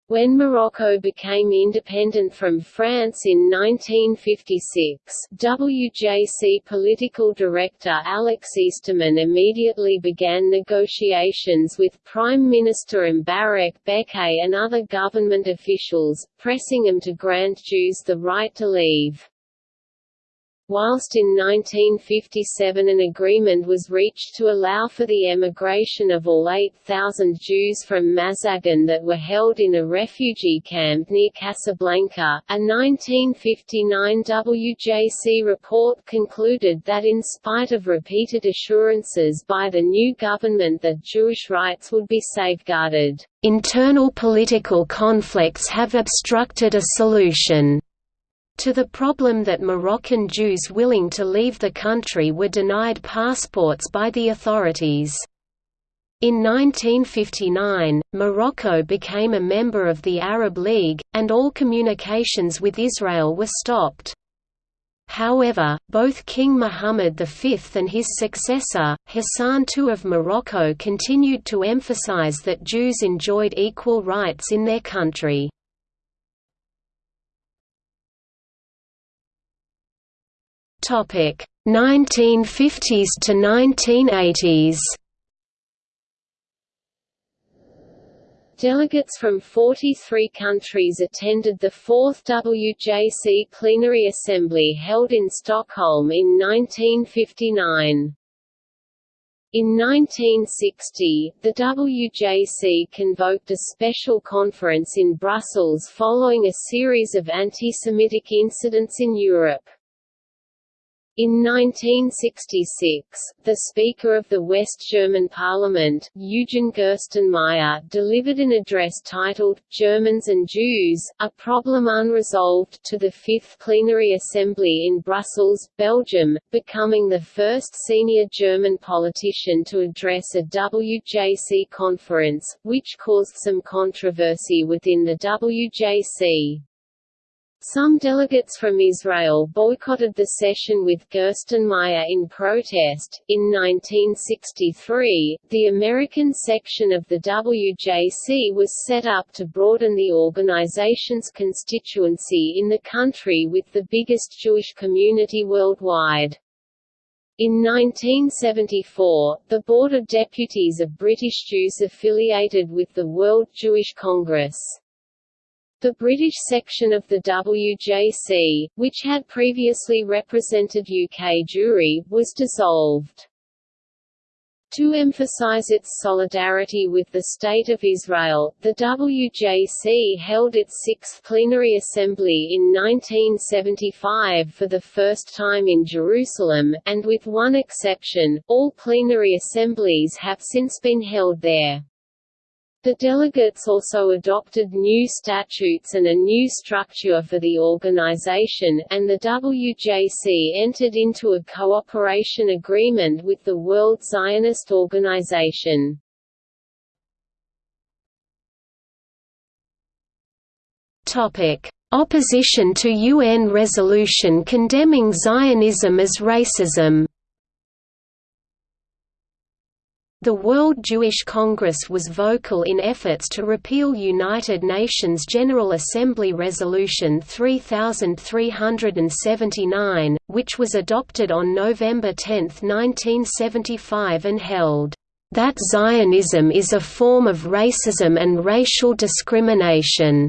S1: When Morocco became independent from France in 1956, WJC political director Alex Easterman immediately began negotiations with Prime Minister Mbarek Bekkay and other government officials, pressing them to grant Jews the right to leave. Whilst in 1957 an agreement was reached to allow for the emigration of all 8,000 Jews from Mazagan that were held in a refugee camp near Casablanca, a 1959 WJC report concluded that in spite of repeated assurances by the new government that Jewish rights would be safeguarded, internal political conflicts have obstructed a solution to the problem that Moroccan Jews willing to leave the country were denied passports by the authorities. In 1959, Morocco became a member of the Arab League, and all communications with Israel were stopped. However, both King Muhammad V and his successor, Hassan II of Morocco continued to emphasize that Jews enjoyed equal rights in their country. 1950s to 1980s Delegates from 43 countries attended the fourth WJC plenary assembly held in Stockholm in 1959. In 1960, the WJC convoked a special conference in Brussels following a series of anti-Semitic incidents in Europe. In 1966, the Speaker of the West German Parliament, Eugen Gerstenmaier, delivered an address titled, Germans and Jews, A Problem Unresolved, to the Fifth Plenary Assembly in Brussels, Belgium, becoming the first senior German politician to address a WJC conference, which caused some controversy within the WJC. Some delegates from Israel boycotted the session with Gerstenmaier in protest. In 1963, the American section of the WJC was set up to broaden the organization's constituency in the country with the biggest Jewish community worldwide. In 1974, the Board of Deputies of British Jews affiliated with the World Jewish Congress. The British section of the WJC, which had previously represented UK Jewry, was dissolved. To emphasize its solidarity with the State of Israel, the WJC held its sixth plenary assembly in 1975 for the first time in Jerusalem, and with one exception, all plenary assemblies have since been held there. The delegates also adopted new statutes and a new structure for the organization, and the WJC entered into a cooperation agreement with the World Zionist Organization.
S2: Opposition to UN resolution condemning Zionism as racism. The World Jewish Congress was vocal in efforts to repeal United Nations General Assembly Resolution 3379, which was adopted on November 10, 1975 and held, "...that Zionism is a form of racism and racial discrimination."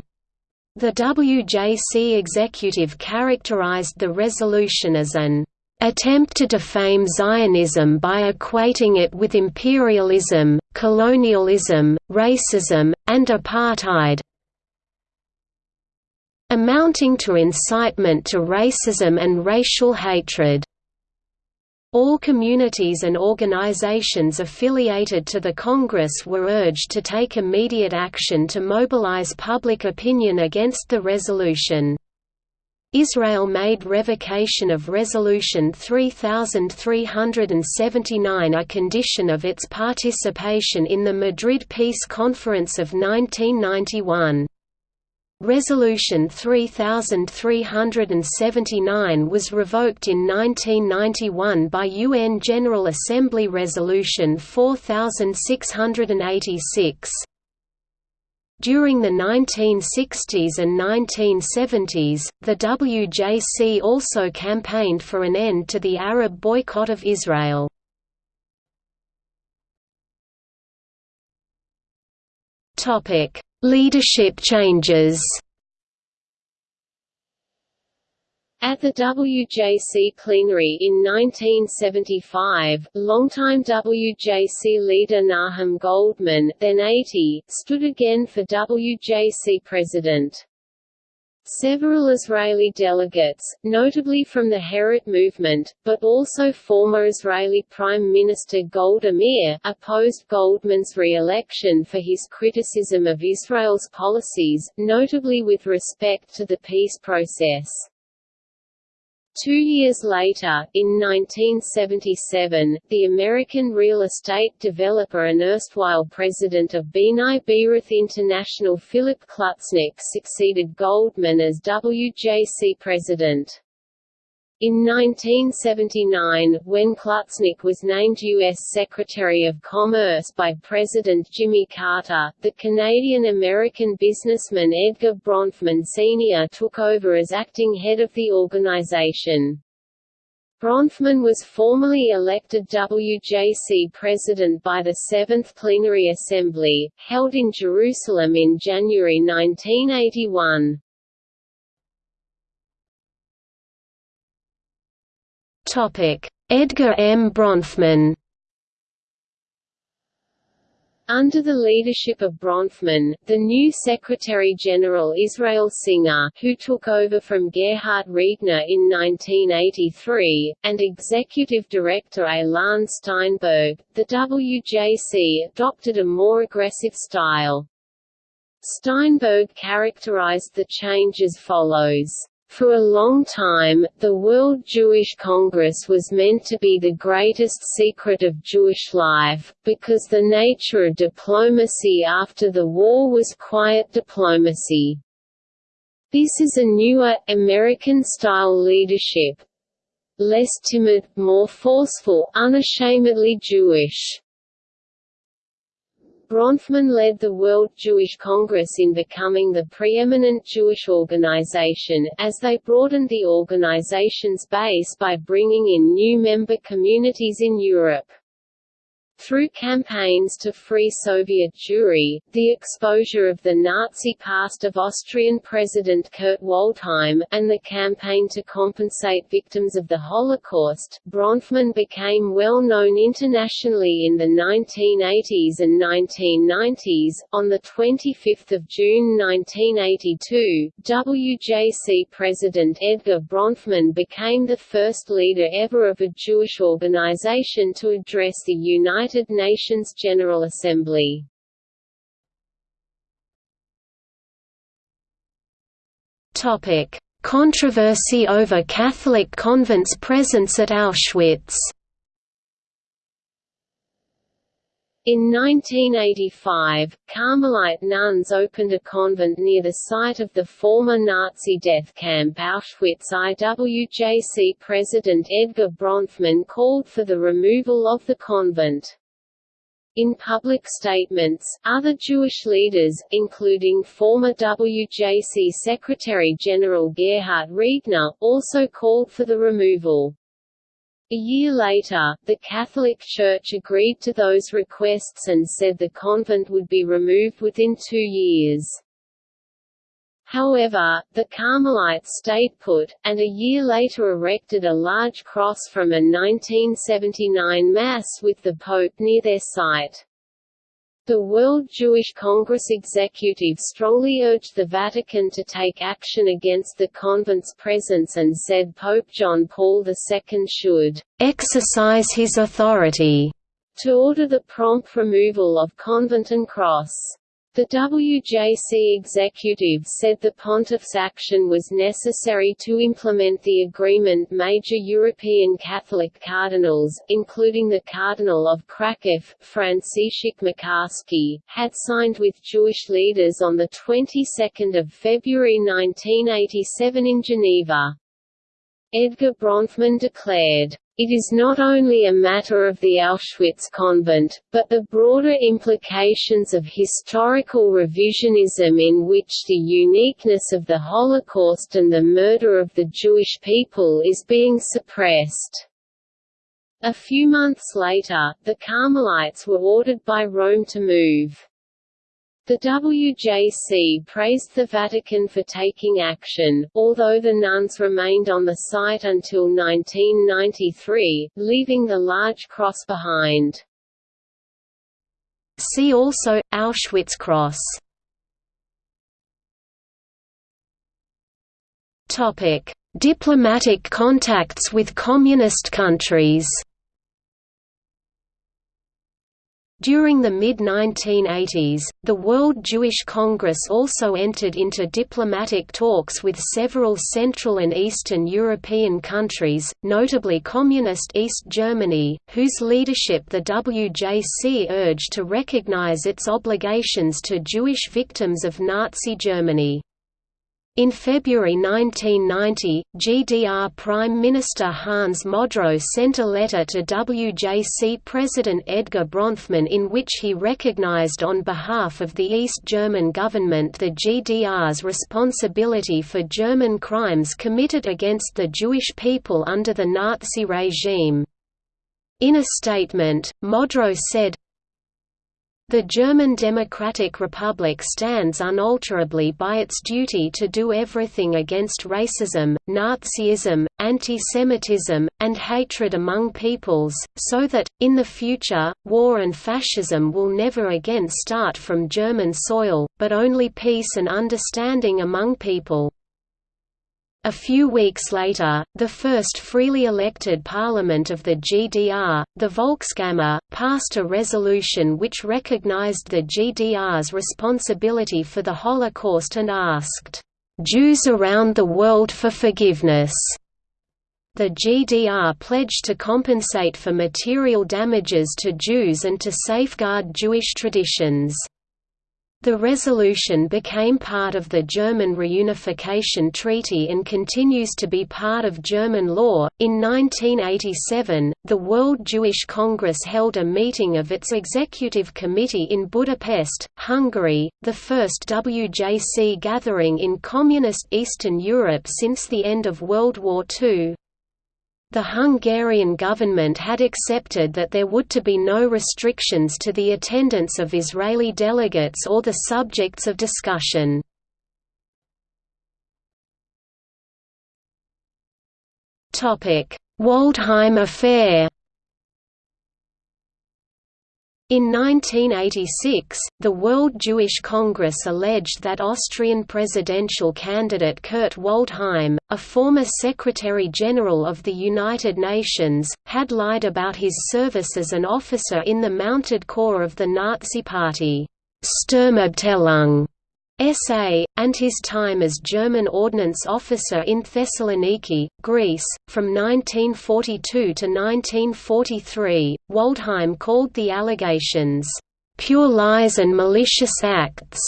S2: The WJC executive characterized the resolution as an attempt to defame Zionism by equating it with imperialism, colonialism, racism, and apartheid amounting to incitement to racism and racial hatred. All communities and organizations affiliated to the Congress were urged to take immediate action to mobilize public opinion against the resolution. Israel made revocation of Resolution 3379 a condition of its participation in the Madrid Peace Conference of 1991. Resolution 3379 was revoked in 1991 by UN General Assembly Resolution 4686. During the 1960s and 1970s, the WJC also campaigned for an end to the Arab boycott of Israel. Leadership changes
S1: At the WJC plenary in 1975, longtime WJC leader Nahum Goldmann then 80, stood again for WJC president. Several Israeli delegates, notably from the Herut movement, but also former Israeli Prime Minister Golda Meir, opposed Goldmann's re-election for his criticism of Israel's policies, notably with respect to the peace process. Two years later, in 1977, the American real estate developer and erstwhile president of B'nai B'rith International Philip Klutznick succeeded Goldmann as WJC president. In 1979, when Klutznick was named U.S. Secretary of Commerce by President Jimmy Carter, the Canadian-American businessman Edgar Bronfman Sr. took over as acting head of the organization. Bronfman was formally elected WJC president by the Seventh Plenary Assembly, held in Jerusalem in January 1981.
S2: Edgar M. Bronfman.
S1: Under the leadership of Bronfman, the new Secretary-General Israel Singer who took over from Gerhard Riegner in 1983, and Executive Director Elan Steinberg, the WJC adopted a more aggressive style. Steinberg characterized the change as follows. For a long time, the World Jewish Congress was meant to be the greatest secret of Jewish life, because the nature of diplomacy after the war was quiet diplomacy. This is a newer, American-style leadership. Less timid, more forceful, unashamedly Jewish. Bronfman led the World Jewish Congress in becoming the preeminent Jewish organization, as they broadened the organization's base by bringing in new member communities in Europe. Through campaigns to free Soviet Jewry, the exposure of the Nazi past of Austrian President Kurt Waldheim, and the campaign to compensate victims of the Holocaust, Bronfman became well known internationally in the 1980s and 1990s. On 25 June 1982, WJC President Edgar Bronfman became the first leader ever of a Jewish organization to address the United United Nations General Assembly.
S2: Topic: Controversy over Catholic convents' presence at Auschwitz.
S1: In 1985, Carmelite nuns opened a convent near the site of the former Nazi death camp Auschwitz IWJC President Edgar Bronfman called for the removal of the convent. In public statements, other Jewish leaders, including former WJC Secretary-General Gerhard Riegner, also called for the removal. A year later, the Catholic Church agreed to those requests and said the convent would be removed within two years. However, the Carmelites stayed put, and a year later erected a large cross from a 1979 Mass with the Pope near their site. The World Jewish Congress executive strongly urged the Vatican to take action against the convent's presence and said Pope John Paul II should
S2: exercise his authority
S1: to order the prompt removal of convent and cross. The WJC executive said the pontiff's action was necessary to implement the agreement major European Catholic cardinals, including the Cardinal of Krakow, Franciszek Macharski, had signed with Jewish leaders on the 22nd of February 1987 in Geneva. Edgar Bronfman declared, it is not only a matter of the Auschwitz convent, but the broader implications of historical revisionism in which the uniqueness of the Holocaust and the murder of the Jewish people is being suppressed. A few months later, the Carmelites were ordered by Rome to move. The WJC praised the Vatican for taking action, although the nuns remained on the site until 1993, leaving the large cross behind.
S2: See also, Auschwitz Cross Diplomatic contacts with communist countries During the mid-1980s, the World Jewish Congress also entered into diplomatic talks with several Central and Eastern European countries, notably Communist East Germany, whose leadership the WJC urged to recognize its obligations to Jewish victims of Nazi Germany. In February 1990, GDR Prime Minister Hans Modrow sent a letter to WJC President Edgar Bronfman in which he recognized on behalf of the East German government the GDR's responsibility for German crimes committed against the Jewish people under the Nazi regime. In a statement, Modrow said, The German Democratic Republic stands unalterably by its duty to do everything against racism, Nazism, anti-Semitism, and hatred among peoples, so that, in the future, war and fascism will never again start from German soil, but only peace and understanding among people. A few weeks later, the first freely elected parliament of the GDR, the Volkskammer, passed a resolution which recognized the GDR's responsibility for the Holocaust and asked, "...Jews around the world for forgiveness." The GDR pledged to compensate for material damages to Jews and to safeguard Jewish traditions. The resolution became part of the German Reunification Treaty and continues to be part of German law. In 1987, the World Jewish Congress held a meeting of its executive committee in Budapest, Hungary, the first WJC gathering in Communist Eastern Europe since the end of World War II. The Hungarian government had accepted that there would to be no restrictions to the attendance of Israeli delegates or the subjects of discussion. Waldheim affair in 1986, the World Jewish Congress alleged that Austrian presidential candidate Kurt Waldheim, a former Secretary-General of the United Nations, had lied about his service as an officer in the mounted corps of the Nazi Party. Sturmabteilung SA, and his time as German ordnance officer in Thessaloniki, Greece, from 1942 to 1943. Waldheim called the allegations, pure lies and malicious acts.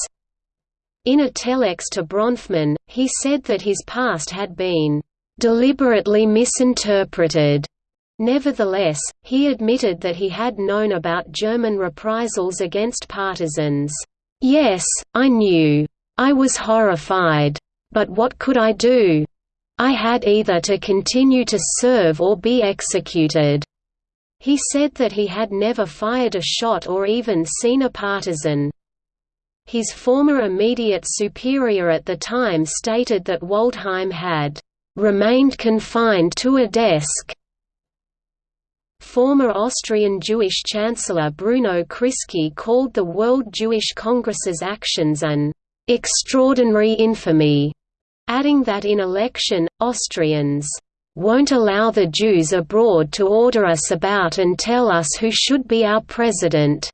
S2: In a telex to Bronfman, he said that his past had been deliberately misinterpreted. Nevertheless, he admitted that he had known about German reprisals against partisans. Yes, I knew. I was horrified. But what could I do? I had either to continue to serve or be executed. He said that he had never fired a shot or even seen a partisan. His former immediate superior at the time stated that Waldheim had remained confined to a desk Former Austrian Jewish Chancellor Bruno Kreisky called the World Jewish Congress's actions an extraordinary infamy, adding that in election, Austrians won't allow the Jews abroad to order us about and tell us who should be our president.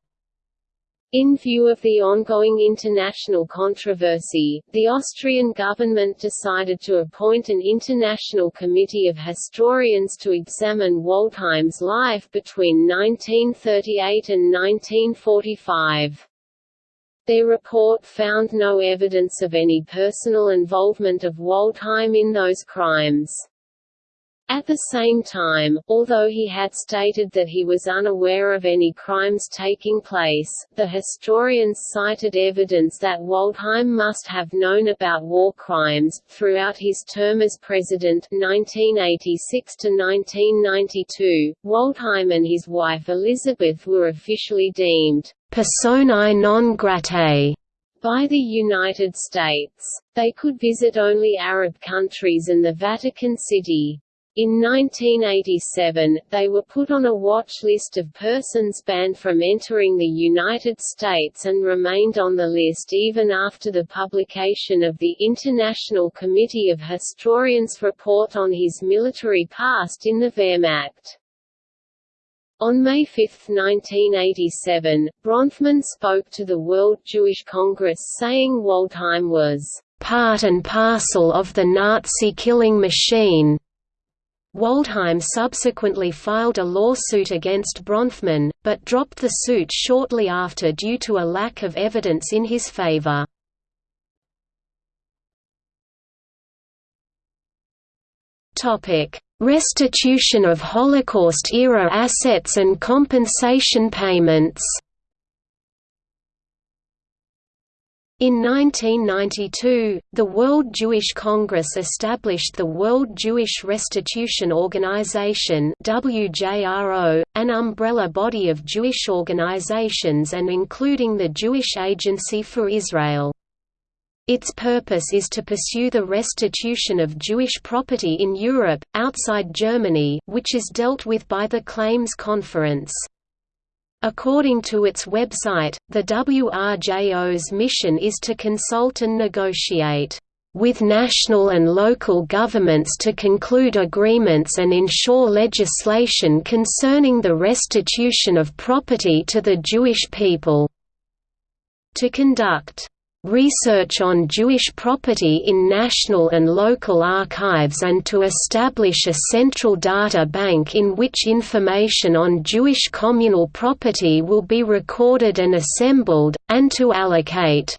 S1: In view of the ongoing international controversy, the Austrian government decided to appoint an international committee of historians to examine Waldheim's life between 1938 and 1945. Their report found no evidence of any personal involvement of Waldheim in those crimes. At the same time, although he had stated that he was unaware of any crimes taking place, the historians cited evidence that Waldheim must have known about war crimes. Throughout his term as president 1986 to 1992, Waldheim and his wife Elizabeth were officially deemed personae non gratae by the United States. They could visit only Arab countries and the Vatican City. In 1987, they were put on a watch list of persons banned from entering the United States and remained on the list even after the publication of the International Committee of Historians' report on his military past in the Wehrmacht. On May 5, 1987, Bronfman spoke to the World Jewish Congress saying Waldheim was part and parcel of the Nazi killing machine, Waldheim subsequently filed a lawsuit against Bronfman, but dropped the suit shortly after due to a lack of evidence in his favor. Restitution of Holocaust-era assets and compensation payments
S2: In 1992, the World Jewish Congress established the World Jewish Restitution Organization (WJRO), an umbrella body of Jewish organizations and including the Jewish Agency for Israel. Its purpose is to pursue the restitution of Jewish property in Europe, outside Germany, which is dealt with by the Claims Conference. According to its website, the WRJO's mission is to consult and negotiate with national and local governments to conclude agreements and ensure legislation concerning the restitution of property to the Jewish people. To conduct research on Jewish property in national and local archives and to establish a central data bank in which information on Jewish communal property will be recorded and assembled, and to allocate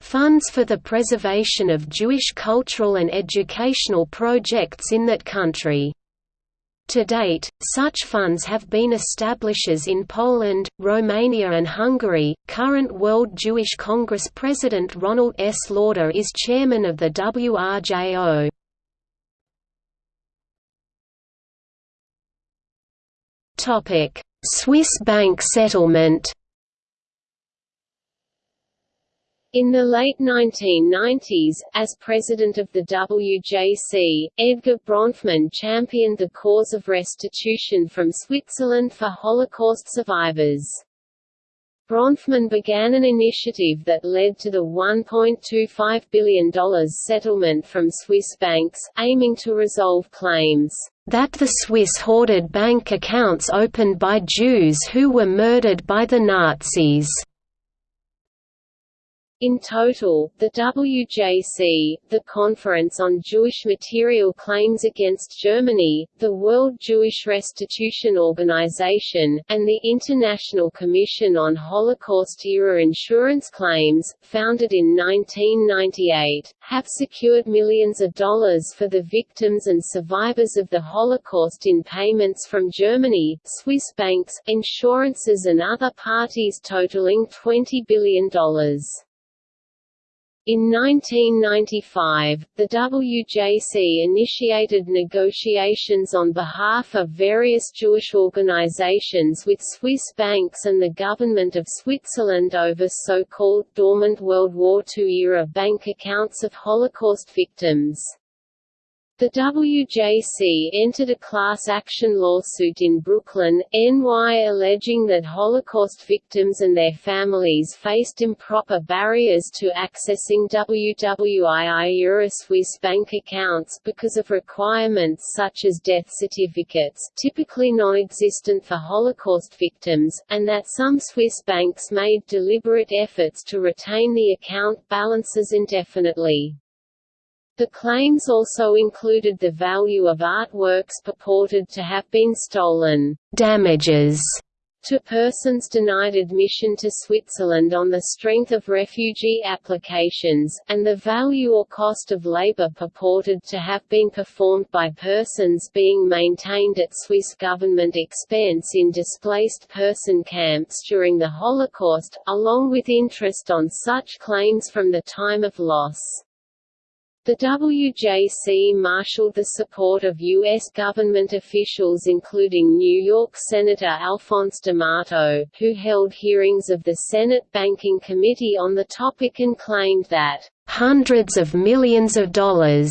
S2: funds for the preservation of Jewish cultural and educational projects in that country. To date, such funds have been establishes in Poland, Romania and Hungary. Current World Jewish Congress President Ronald S. Lauder is chairman of the WRJO. Topic: Swiss bank settlement
S1: In the late 1990s, as president of the WJC, Edgar Bronfman championed the cause of restitution from Switzerland for Holocaust survivors. Bronfman began an initiative that led to the $1.25 billion settlement from Swiss banks, aiming to resolve claims that the Swiss hoarded bank accounts opened by Jews who were murdered by the Nazis. In total, the WJC, the Conference on Jewish Material Claims Against Germany, the World Jewish Restitution Organization, and the International Commission on Holocaust-era insurance claims, founded in 1998, have secured millions of dollars for the victims and survivors of the Holocaust in payments from Germany, Swiss banks, insurances and other parties totaling $20 billion. In 1995, the WJC initiated negotiations on behalf of various Jewish organizations with Swiss banks and the government of Switzerland over so-called dormant World War II-era bank accounts of Holocaust victims. The WJC entered a class action lawsuit in Brooklyn, NY alleging that Holocaust victims and their families faced improper barriers to accessing WWII-era Swiss bank accounts because of requirements such as death certificates typically non-existent for Holocaust victims, and that some Swiss banks made deliberate efforts to retain the account balances indefinitely. The claims also included the value of artworks purported to have been stolen, damages to persons denied admission to Switzerland on the strength of refugee applications, and the value or cost of labor purported to have been performed by persons being maintained at Swiss government expense in displaced person camps during the Holocaust, along with interest on such claims from the time of loss. The WJC marshaled the support of U.S. government officials including New York Senator Alphonse D'Amato, who held hearings of the Senate Banking Committee on the topic and claimed that, "...hundreds of millions of dollars."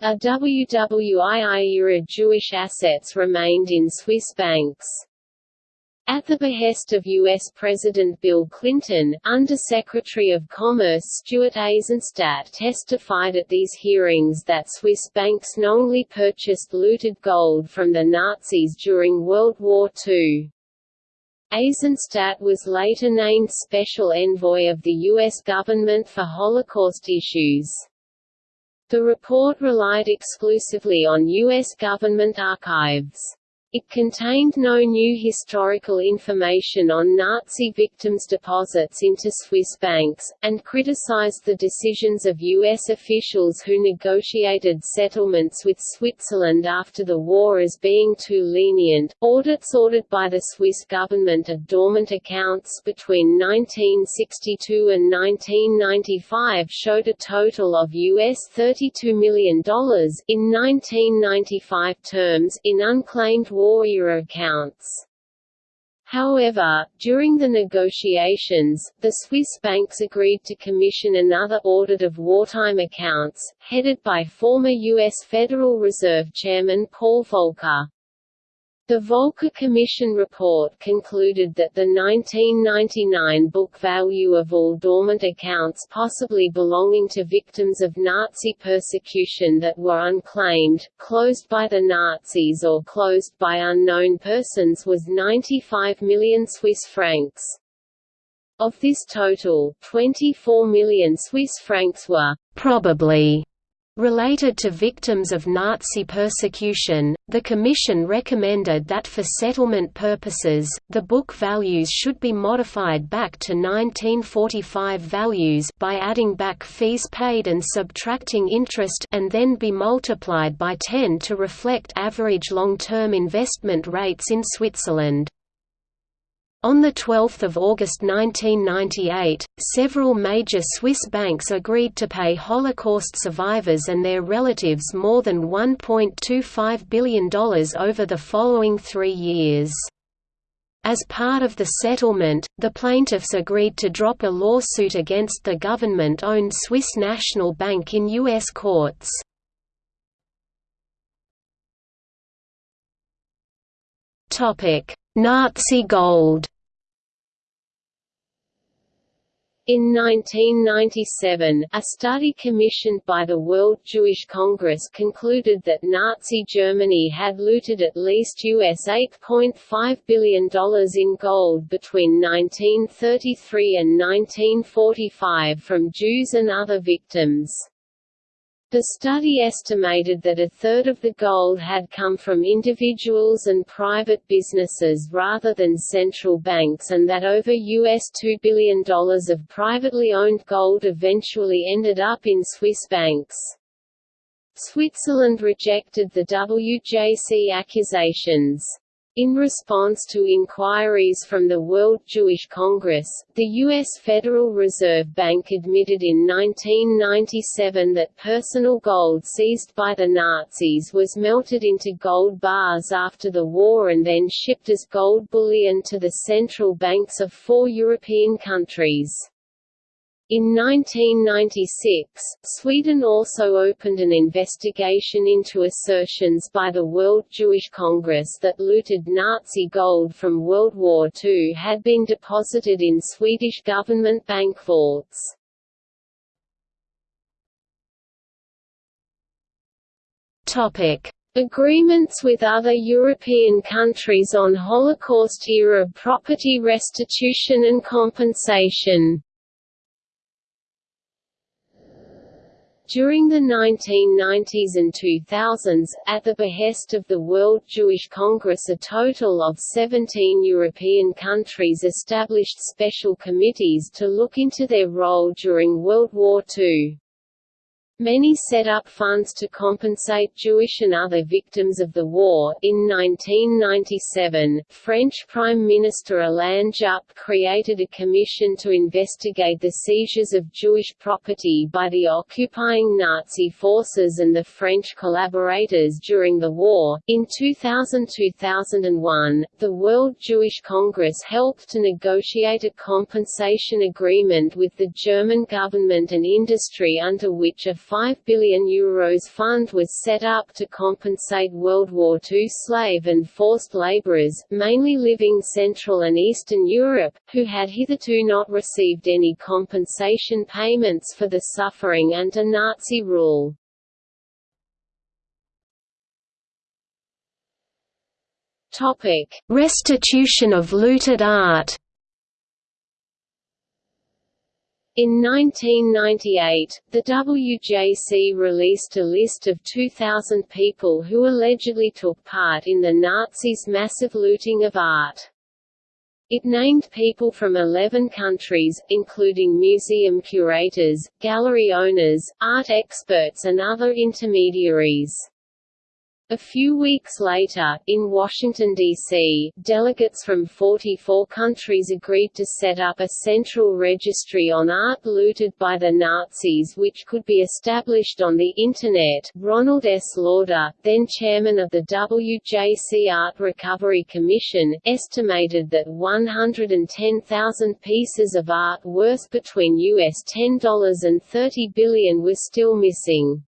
S1: of WWII-era Jewish assets remained in Swiss banks. At the behest of U.S. President Bill Clinton, Undersecretary of Commerce Stuart Eizenstat testified at these hearings that Swiss banks knowingly purchased looted gold from the Nazis during World War II. Eizenstat was later named Special Envoy of the U.S. government for Holocaust issues. The report relied exclusively on U.S. government archives. It contained no new historical information on Nazi victims' deposits into Swiss banks, and criticized the decisions of U.S. officials who negotiated settlements with Switzerland after the war as being too lenient. Audits ordered by the Swiss government of dormant accounts between 1962 and 1995 showed a total of US $32 million in 1995 terms in unclaimed war year accounts. However, during the negotiations, the Swiss banks agreed to commission another audit of wartime accounts, headed by former U.S. Federal Reserve Chairman Paul Volcker. The Volcker Commission report concluded that the 1999 book value of all dormant accounts possibly belonging to victims of Nazi persecution that were unclaimed, closed by the Nazis or closed by unknown persons was 95 million Swiss francs. Of this total, 24 million Swiss francs were probably Related to victims of Nazi persecution, the Commission recommended that for settlement purposes, the book values should be modified back to 1945 values by adding back fees paid and subtracting interest and then be multiplied by 10 to reflect average long-term investment rates in Switzerland. On 12 August 1998, several major Swiss banks agreed to pay Holocaust survivors and their relatives more than $1.25 billion over the following three years. As part of the settlement, the plaintiffs agreed to drop a lawsuit against the government-owned Swiss National Bank in U.S. courts. Nazi gold In 1997, a study commissioned by the World Jewish Congress concluded that Nazi Germany had looted at least US $8.5 billion in gold between 1933 and 1945 from Jews and other victims. The study estimated that a third of the gold had come from individuals and private businesses rather than central banks and that over US $2 billion of privately owned gold eventually ended up in Swiss banks. Switzerland rejected the WJC accusations. In response to inquiries from the World Jewish Congress, the U.S. Federal Reserve Bank admitted in 1997 that personal gold seized by the Nazis was melted into gold bars after the war and then shipped as gold bullion to the central banks of four European countries. In 1996, Sweden also opened an investigation into assertions by the World Jewish Congress that looted Nazi gold from World War II had been deposited in Swedish government bank vaults. Agreements with other European countries on Holocaust-era property restitution and compensation During the 1990s and 2000s, at the behest of the World Jewish Congress a total of 17 European countries established special committees to look into their role during World War II. Many set up funds to compensate Jewish and other victims of the war. In 1997, French Prime Minister Alain Juppé created a commission to investigate the seizures of Jewish property by the occupying Nazi forces and the French collaborators during the war. In 2000-2001, the World Jewish Congress helped to negotiate a compensation agreement with the German government and industry under which a 5 billion euros fund was set up to compensate World War II slave and forced laborers, mainly living Central and Eastern Europe, who had hitherto not received any compensation payments for the suffering under Nazi rule. Topic: Restitution of looted art. In 1998, the WJC released a list of 2,000 people who allegedly took part in the Nazis' massive looting of art. It named people from 11 countries, including museum curators, gallery owners, art experts and other intermediaries. A few weeks later, in Washington, D.C., delegates from 44 countries agreed to set up a central registry on art looted by the Nazis which could be established on the Internet. Ronald S. Lauder, then chairman of the WJC Art Recovery Commission, estimated that 110,000 pieces of art worth between US $10 and 30 billion were still missing.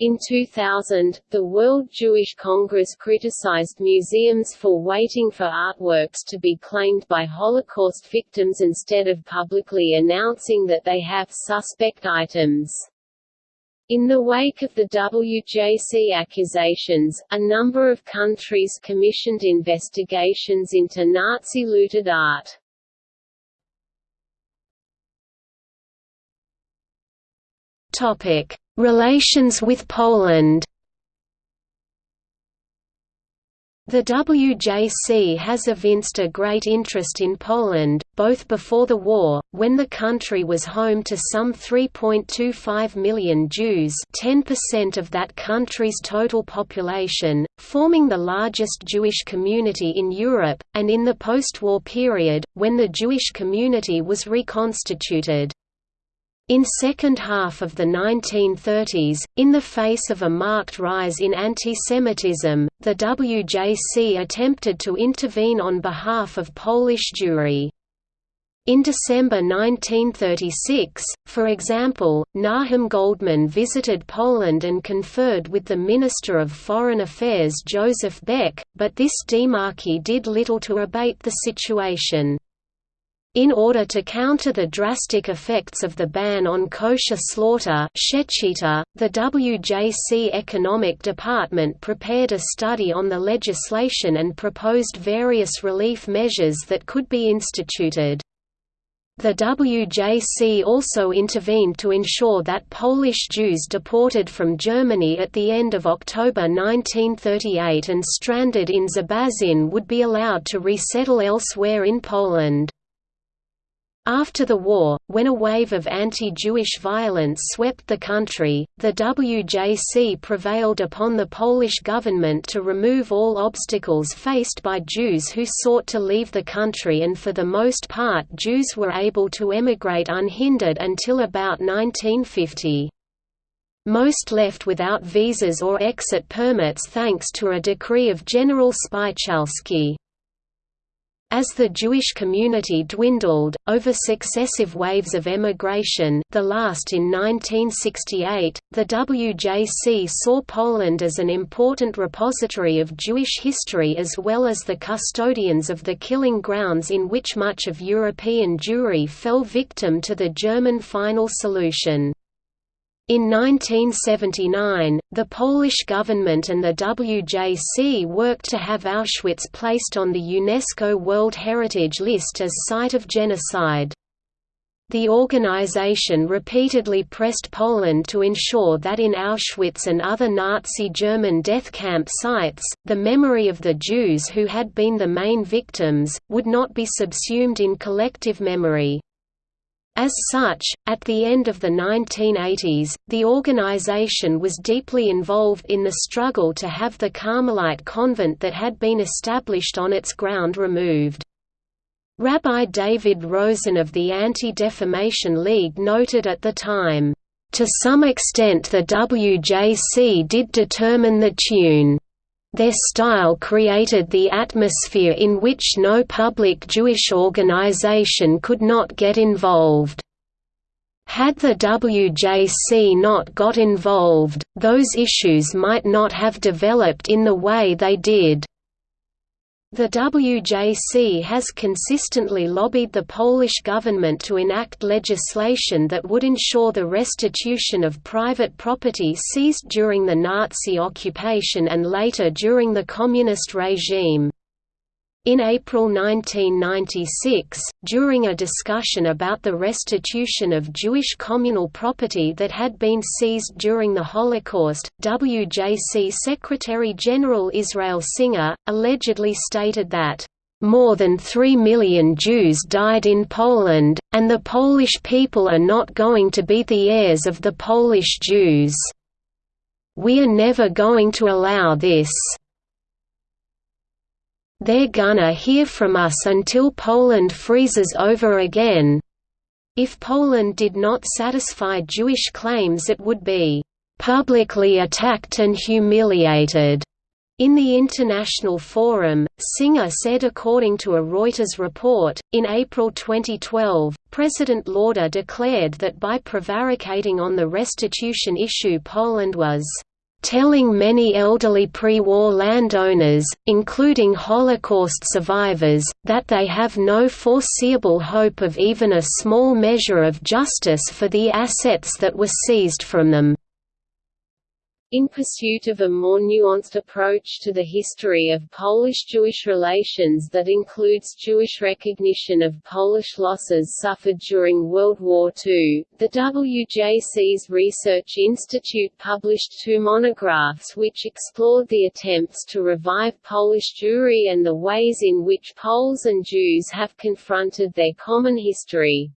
S1: In 2000, the World Jewish Congress criticized museums for waiting for artworks to be claimed by Holocaust victims instead of publicly announcing that they have suspect items. In the wake of the WJC accusations, a number of countries commissioned investigations into Nazi-looted art.
S2: Topic: Relations with Poland The WJC has evinced a great interest in Poland, both before the war, when the country was home to some 3.25 million Jews 10% of that country's total population, forming the largest Jewish community in Europe, and in the post-war period, when the Jewish community was reconstituted. In second half of the 1930s, in the face of a marked rise in antisemitism, the WJC attempted to intervene on behalf of Polish Jewry. In December 1936, for example, Nahum Goldmann visited Poland and conferred with the Minister of Foreign Affairs Joseph Beck, but this demarche did little to abate the situation. In order to counter the drastic effects of the ban on kosher slaughter the WJC Economic Department prepared a study on the legislation and proposed various relief measures that could be instituted. The WJC also intervened to ensure that Polish Jews deported from Germany at the end of October 1938 and stranded in Zbąszyń would be allowed to resettle elsewhere in Poland. After the war, when a wave of anti-Jewish violence swept the country, the WJC prevailed upon the Polish government to remove all obstacles faced by Jews who sought to leave the country and for the most part Jews were able to emigrate unhindered until about 1950. Most left without visas or exit permits thanks to a decree of General Spychalski. As the Jewish community dwindled, over successive waves of emigration the last in 1968, the WJC saw Poland as an important repository of Jewish history as well as the custodians of the killing grounds in which much of European Jewry fell victim to the German final solution. In 1979, the Polish government and the WJC worked to have Auschwitz placed on the UNESCO World Heritage List as site of genocide. The organization repeatedly pressed Poland to ensure that in Auschwitz and other Nazi German death camp sites, the memory of the Jews who had been the main victims, would not be subsumed in collective memory. As such, at the end of the 1980s, the organization was deeply involved in the struggle to have the Carmelite convent that had been established on its ground removed. Rabbi David Rosen of the Anti-Defamation League noted at the time, "...to some extent the WJC did determine the tune." Their style created the atmosphere in which no public Jewish organization could not get involved. Had the WJC not got involved, those issues might not have developed in the way they did. The WJC has consistently lobbied the Polish government to enact legislation that would ensure the restitution of private property seized during the Nazi occupation and later during the Communist regime. In April 1996, during a discussion about the restitution of Jewish communal property that had been seized during the Holocaust, WJC Secretary-General Israel Singer, allegedly stated that, "...more than three million Jews died in Poland, and the Polish people are not going to be the heirs of the Polish Jews. We are never going to allow this." They're gonna hear from us until Poland freezes over again. If Poland did not satisfy Jewish claims it would be publicly attacked and humiliated. In the International Forum, Singer said according to a Reuters report, in April 2012, President Lauder declared that by prevaricating on the restitution issue Poland was telling many elderly pre-war landowners, including Holocaust survivors, that they have no foreseeable hope of even a small measure of justice for the assets that were seized from them.
S1: In pursuit of a more nuanced approach to the history of Polish-Jewish relations that includes Jewish recognition of Polish losses suffered during World War II, the WJC's Research Institute published two monographs which explored the attempts to revive Polish Jewry and the ways in which Poles and Jews have confronted their common history.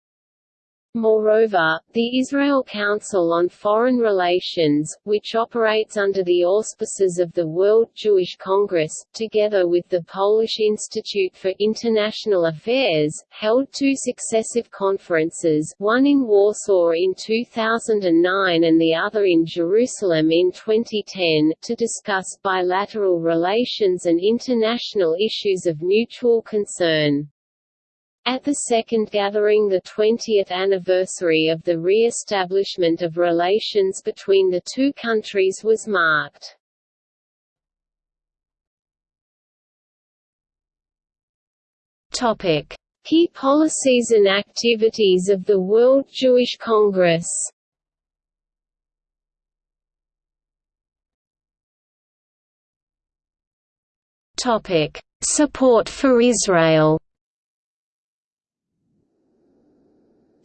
S1: Moreover, the Israel Council on Foreign Relations, which operates under the auspices of the World Jewish Congress, together with the Polish Institute for International Affairs, held two successive conferences one in Warsaw in 2009 and the other in Jerusalem in 2010, to discuss bilateral relations and international issues of mutual concern. At the second gathering the 20th anniversary of the re-establishment of relations between the two countries was marked. Key policies and activities of the World Jewish Congress. Support for Israel.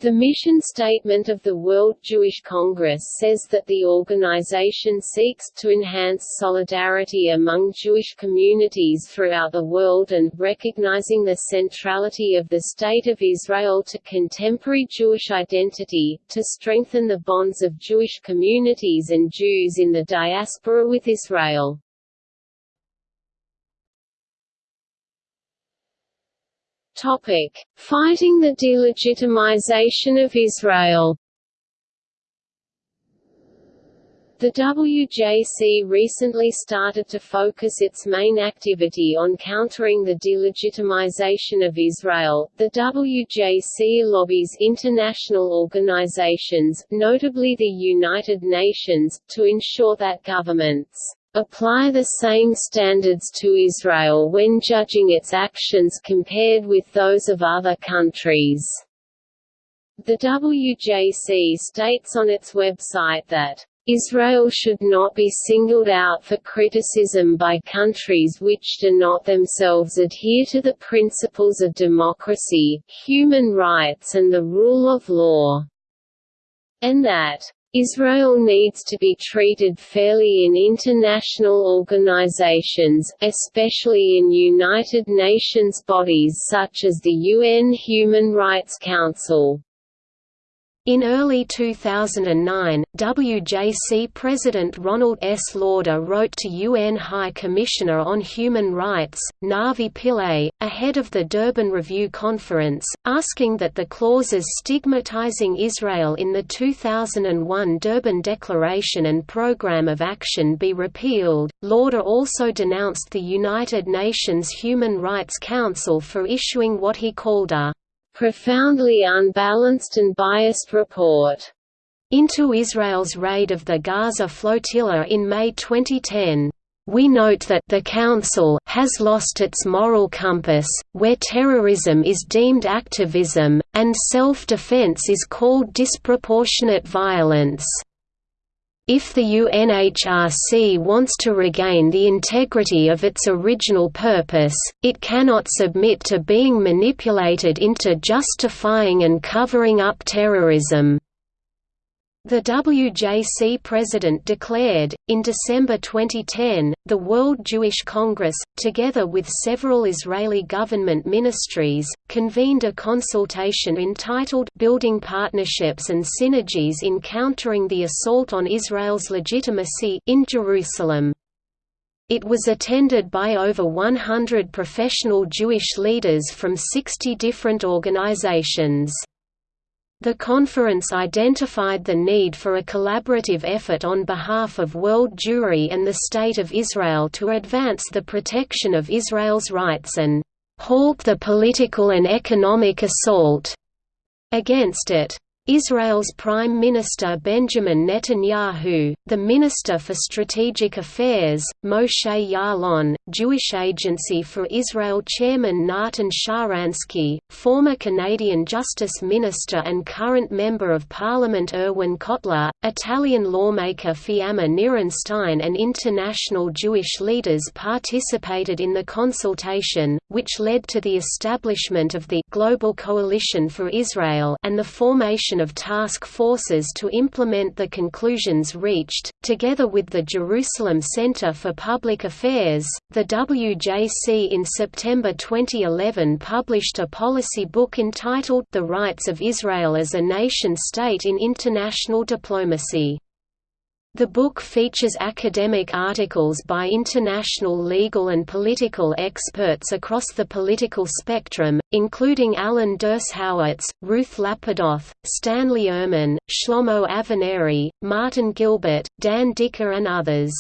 S1: The mission statement of the World Jewish Congress says that the organization seeks to enhance solidarity among Jewish communities throughout the world and recognizing the centrality of the State of Israel to contemporary Jewish identity, to strengthen the bonds of Jewish communities and Jews in the diaspora with Israel. Topic: Fighting the delegitimization of Israel. The WJC recently started to focus its main activity on countering the delegitimization of Israel. The WJC lobbies international organizations, notably the United Nations, to ensure that governments apply the same standards to Israel when judging its actions compared with those of other countries. The WJC states on its website that Israel should not be singled out for criticism by countries which do not themselves adhere to the principles of democracy, human rights and the rule of law, and that Israel needs to be treated fairly in international organizations, especially in United Nations bodies such as the UN Human Rights Council. In early 2009, WJC President Ronald S. Lauder wrote to UN High Commissioner on Human Rights, Navi Pillay, ahead of the Durban Review Conference, asking that the clauses stigmatizing Israel in the 2001 Durban Declaration and Programme of Action be repealed. Lauder also denounced the United Nations Human Rights Council for issuing what he called a profoundly unbalanced and biased report into Israel's raid of the Gaza flotilla in May 2010. We note that the Council has lost its moral compass, where terrorism is deemed activism, and self-defense is called disproportionate violence.
S2: If the UNHRC wants to regain the integrity of its original purpose, it cannot submit to being manipulated into justifying and covering up terrorism. The WJC president declared, in December 2010, the World Jewish Congress, together with several Israeli government ministries, convened a consultation entitled Building Partnerships and Synergies in Countering the Assault on Israel's Legitimacy in Jerusalem. It was attended by over 100 professional Jewish leaders from 60 different organizations. The conference identified the need for a collaborative effort on behalf of world Jewry and the State of Israel to advance the protection of Israel's rights and halt the political and economic assault against it. Israel's Prime Minister Benjamin Netanyahu, the Minister for Strategic Affairs, Moshe Ya'alon, Jewish Agency for Israel Chairman Natan Sharansky, former Canadian Justice Minister and current Member of Parliament Irwin Cotler, Italian lawmaker Fiamma Nirenstein and international Jewish leaders participated in the consultation, which led to the establishment of the Global Coalition for Israel and the formation of task forces to implement the conclusions reached. Together with the Jerusalem Center for Public Affairs, the WJC in September 2011 published a policy book entitled The Rights of Israel as a Nation State in International Diplomacy. The book features academic articles by international legal and political experts across the political spectrum, including Alan Dershowitz, Ruth Lapidoth, Stanley Urman, Shlomo Avineri, Martin Gilbert, Dan Diker and others.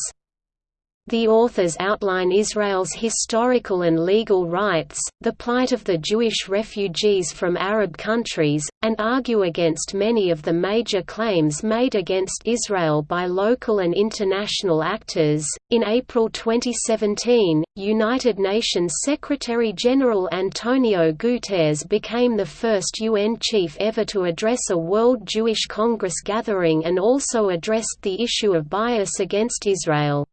S2: The authors outline Israel's historical and legal rights, the plight of the Jewish refugees from Arab countries, and argue against many of the major claims made against Israel by local and international actors. In April 2017, United Nations Secretary General Antonio Guterres became the first UN chief ever to address a World Jewish Congress gathering and also addressed the issue of bias against Israel.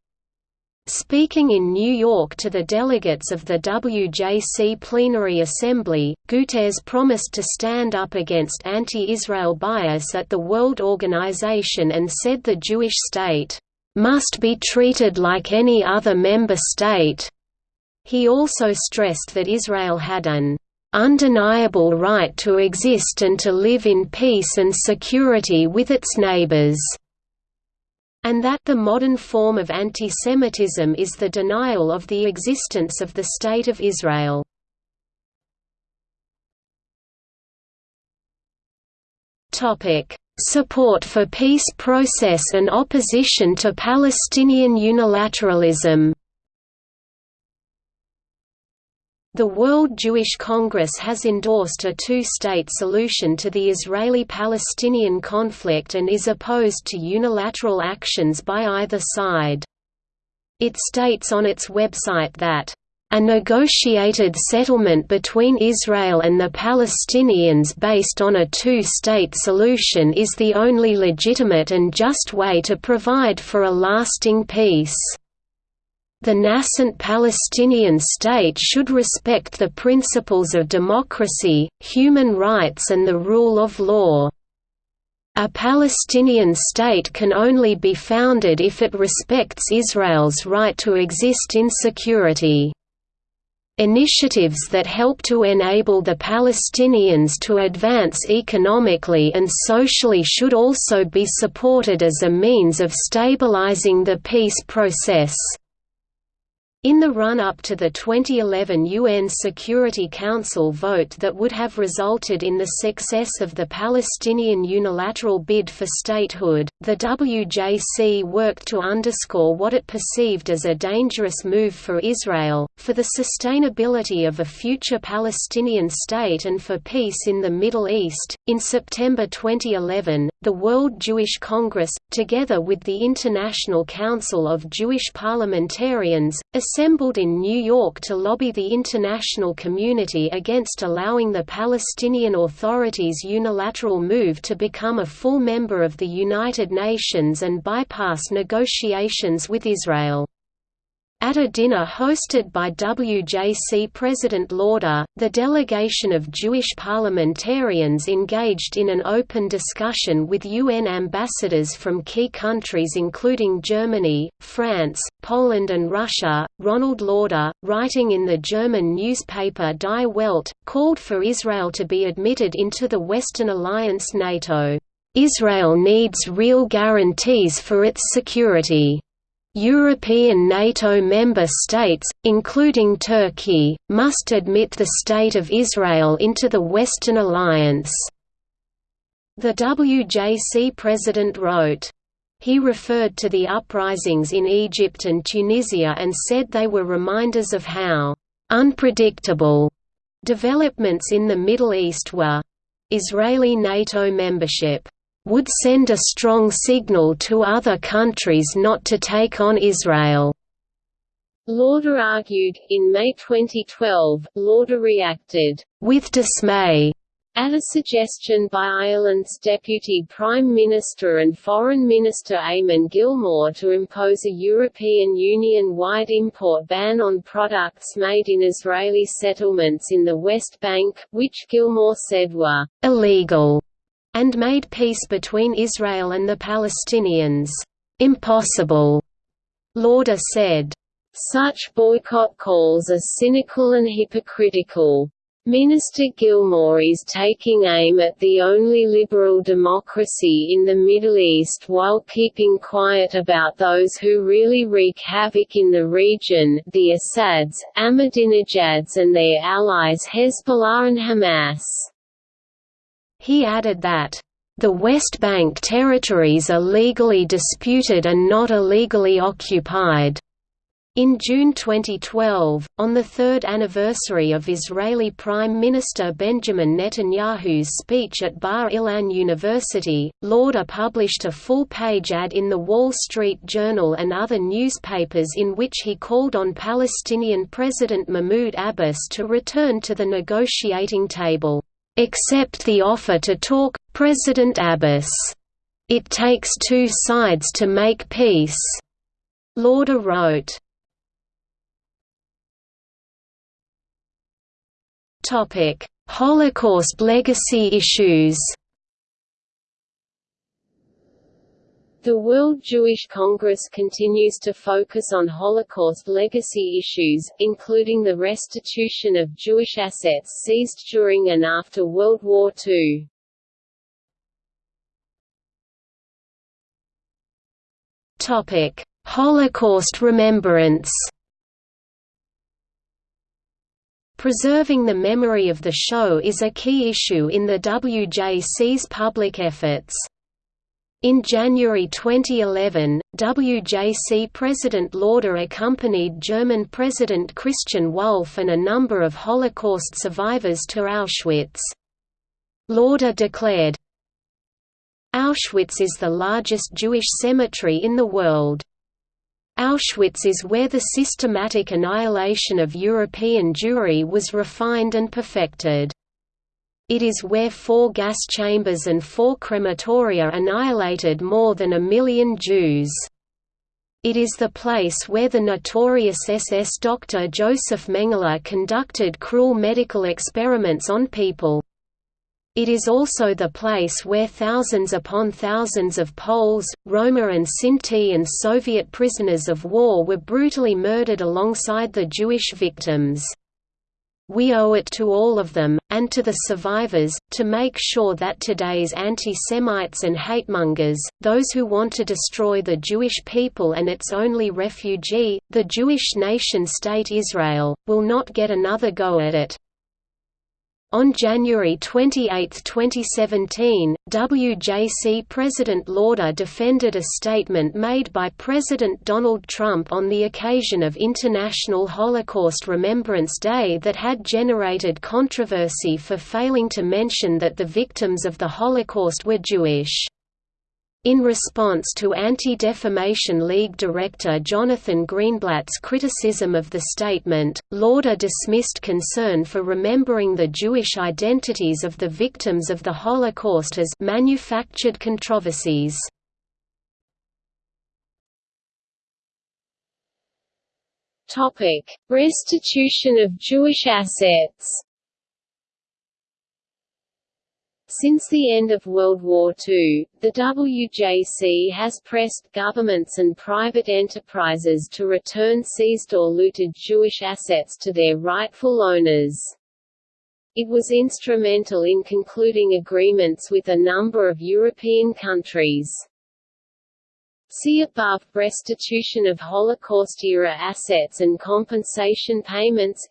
S2: Speaking in New York to the delegates of the WJC Plenary Assembly, Guterres promised to stand up against anti-Israel bias at the World Organization and said the Jewish state, "...must be treated like any other member state." He also stressed that Israel had an undeniable right to exist and to live in peace and security with its neighbors and that the modern form of antisemitism is the denial of the existence of the State of Israel. Support for peace process and opposition to Palestinian unilateralism The World Jewish Congress has endorsed a two-state solution to the Israeli-Palestinian conflict and is opposed to unilateral actions by either side. It states on its website that a negotiated settlement between Israel and the Palestinians based on a two-state solution is the only legitimate and just way to provide for a lasting peace. The nascent Palestinian state should respect the principles of democracy, human rights and the rule of law. A Palestinian state can only be founded if it respects Israel's right to exist in security. Initiatives that help to enable the Palestinians to advance economically and socially should also be supported as a means of stabilizing the peace process. In the run-up to the 2011 UN Security Council vote that would have resulted in the success of the Palestinian unilateral bid for statehood, the WJC worked to underscore what it perceived as a dangerous move for Israel, for the sustainability of a future Palestinian state and for peace in the Middle East. In September 2011, the World Jewish Congress, together with the International Council of Jewish Parliamentarians, assembled in New York to lobby the international community against allowing the Palestinian Authority's unilateral move to become a full member of the United Nations and bypass negotiations with Israel. At a dinner hosted by WJC President Lauder, the delegation of Jewish parliamentarians engaged in an open discussion with UN ambassadors from key countries including Germany, France, Poland and Russia. Ronald Lauder, writing in the German newspaper Die Welt, called for Israel to be admitted into the Western alliance NATO. Israel needs real guarantees for its security. European NATO member states, including Turkey, must admit the State of Israel into the Western Alliance." The WJC president wrote, he referred to the uprisings in Egypt and Tunisia and said they were reminders of how «unpredictable» developments in the Middle East were. Israeli NATO membership would send a strong signal to other countries not to take on Israel.
S1: Lauder argued, in May 2012, Lauder reacted, with dismay, at a suggestion by Ireland's Deputy Prime Minister and Foreign Minister Eamon Gilmore to impose a European Union-wide import ban on products made in Israeli settlements in the West Bank, which Gilmore said were «illegal» and made peace between Israel and the Palestinians impossible. Lauder said, Such boycott calls are cynical and hypocritical. Minister Gilmore is taking aim at the only liberal democracy in the Middle East while keeping quiet about those who really wreak havoc in the region the Assads, Ahmadinejads and their allies Hezbollah and Hamas. He added that, "...the West Bank territories are legally disputed and not illegally occupied." In June 2012, on the third anniversary of Israeli Prime Minister Benjamin Netanyahu's speech at Bar Ilan University, Lauder published a full-page ad in the Wall Street Journal and other newspapers in which he called on Palestinian President Mahmoud Abbas to return to the negotiating table. Accept the offer to talk, President Abbas. It takes two sides to make peace. Lauder wrote. Holocaust legacy issues. The World Jewish Congress continues to focus on Holocaust legacy issues, including the restitution of Jewish assets seized during and after World War II. Topic: Holocaust remembrance. Preserving the memory of the Shoah is a key issue in the WJC's public efforts. In January 2011, WJC President Lauder accompanied German President Christian Wulff and a number of Holocaust survivors to Auschwitz. Lauder declared, Auschwitz is the largest Jewish cemetery in the world. Auschwitz is where the systematic annihilation of European Jewry was refined and perfected. It is where four gas chambers and four crematoria annihilated more than a million Jews. It is the place where the notorious SS doctor Joseph Mengele conducted cruel medical experiments on people. It is also the place where thousands upon thousands of Poles, Roma and Sinti and Soviet prisoners of war were brutally murdered alongside the Jewish victims. We owe it to all of them, and to the survivors, to make sure that today's anti-Semites and hatemongers, those who want to destroy the Jewish people and its only refugee, the Jewish nation-state Israel, will not get another go at it. On January 28, 2017, WJC President Lauder defended a statement made by President Donald Trump on the occasion of International Holocaust Remembrance Day that had generated controversy for failing to mention that the victims of the Holocaust were Jewish.
S2: In response to Anti-Defamation League director Jonathan Greenblatt's criticism of the statement, Lauder dismissed concern for remembering the Jewish identities of the victims of the Holocaust as «manufactured controversies».
S1: Restitution of Jewish assets Since the end of World War II, the WJC has pressed governments and private enterprises to return seized or looted Jewish assets to their rightful owners. It was instrumental in concluding agreements with a number of European countries. See above Restitution of Holocaust-era assets and compensation payments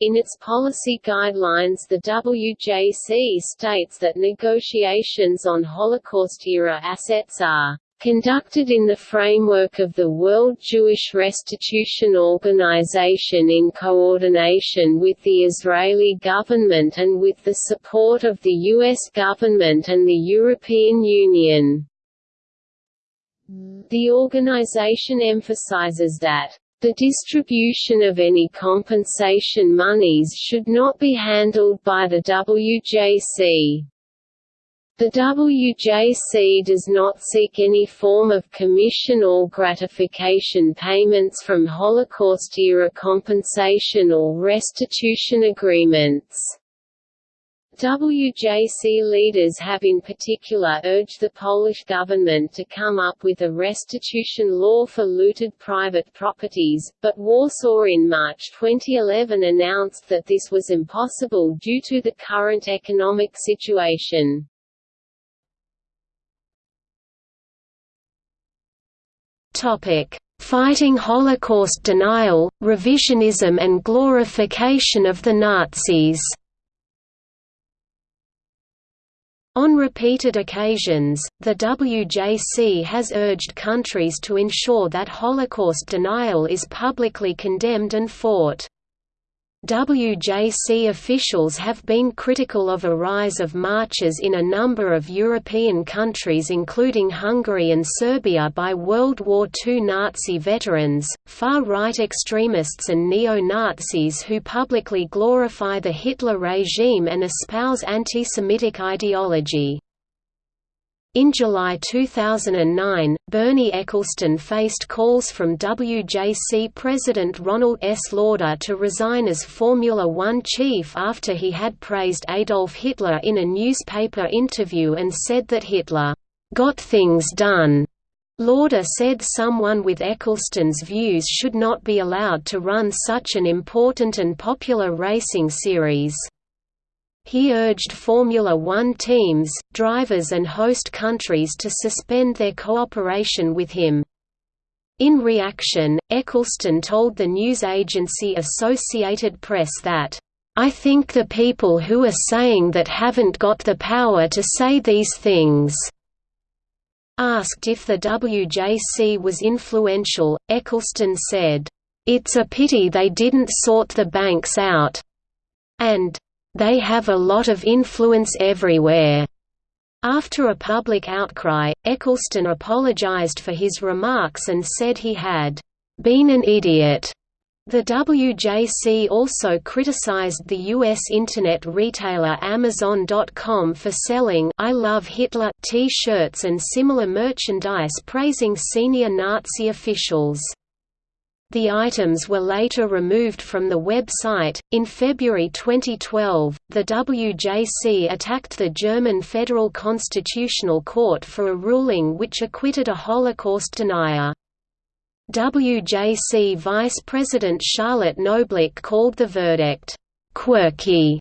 S1: in its policy guidelines the WJC states that negotiations on Holocaust-era assets are conducted in the framework of the World Jewish Restitution Organization in coordination with the Israeli government and with the support of the U.S. government and the European Union. The organization emphasizes that the distribution of any compensation monies should not be handled by the WJC. The WJC does not seek any form of commission or gratification payments from Holocaust-era compensation or restitution agreements. WJC leaders have in particular urged the Polish government to come up with a restitution law for looted private properties, but Warsaw in March 2011 announced that this was impossible due to the current economic situation.
S2: Fighting Holocaust denial, revisionism and glorification of the Nazis On repeated occasions, the WJC has urged countries to ensure that Holocaust denial is publicly condemned and fought. WJC officials have been critical of a rise of marches in a number of European countries including Hungary and Serbia by World War II Nazi veterans, far-right extremists and neo-Nazis who publicly glorify the Hitler regime and espouse anti-Semitic ideology. In July 2009, Bernie Ecclestone faced calls from WJC President Ronald S. Lauder to resign as Formula One chief after he had praised Adolf Hitler in a newspaper interview and said that Hitler, "...got things done." Lauder said someone with Ecclestone's views should not be allowed to run such an important and popular racing series. He urged Formula One teams, drivers and host countries to suspend their cooperation with him. In reaction, Ecclestone told the news agency Associated Press that, "...I think the people who are saying that haven't got the power to say these things." Asked if the WJC was influential, Ecclestone said, "...it's a pity they didn't sort the banks out," and they have a lot of influence everywhere. After a public outcry, Ecclestone apologized for his remarks and said he had been an idiot. The WJC also criticized the U.S. Internet retailer Amazon.com for selling I Love Hitler t-shirts and similar merchandise praising senior Nazi officials. The items were later removed from the website. In February 2012, the WJC attacked the German Federal Constitutional Court for a ruling which acquitted a Holocaust denier. WJC Vice President Charlotte Knobloch called the verdict, quirky,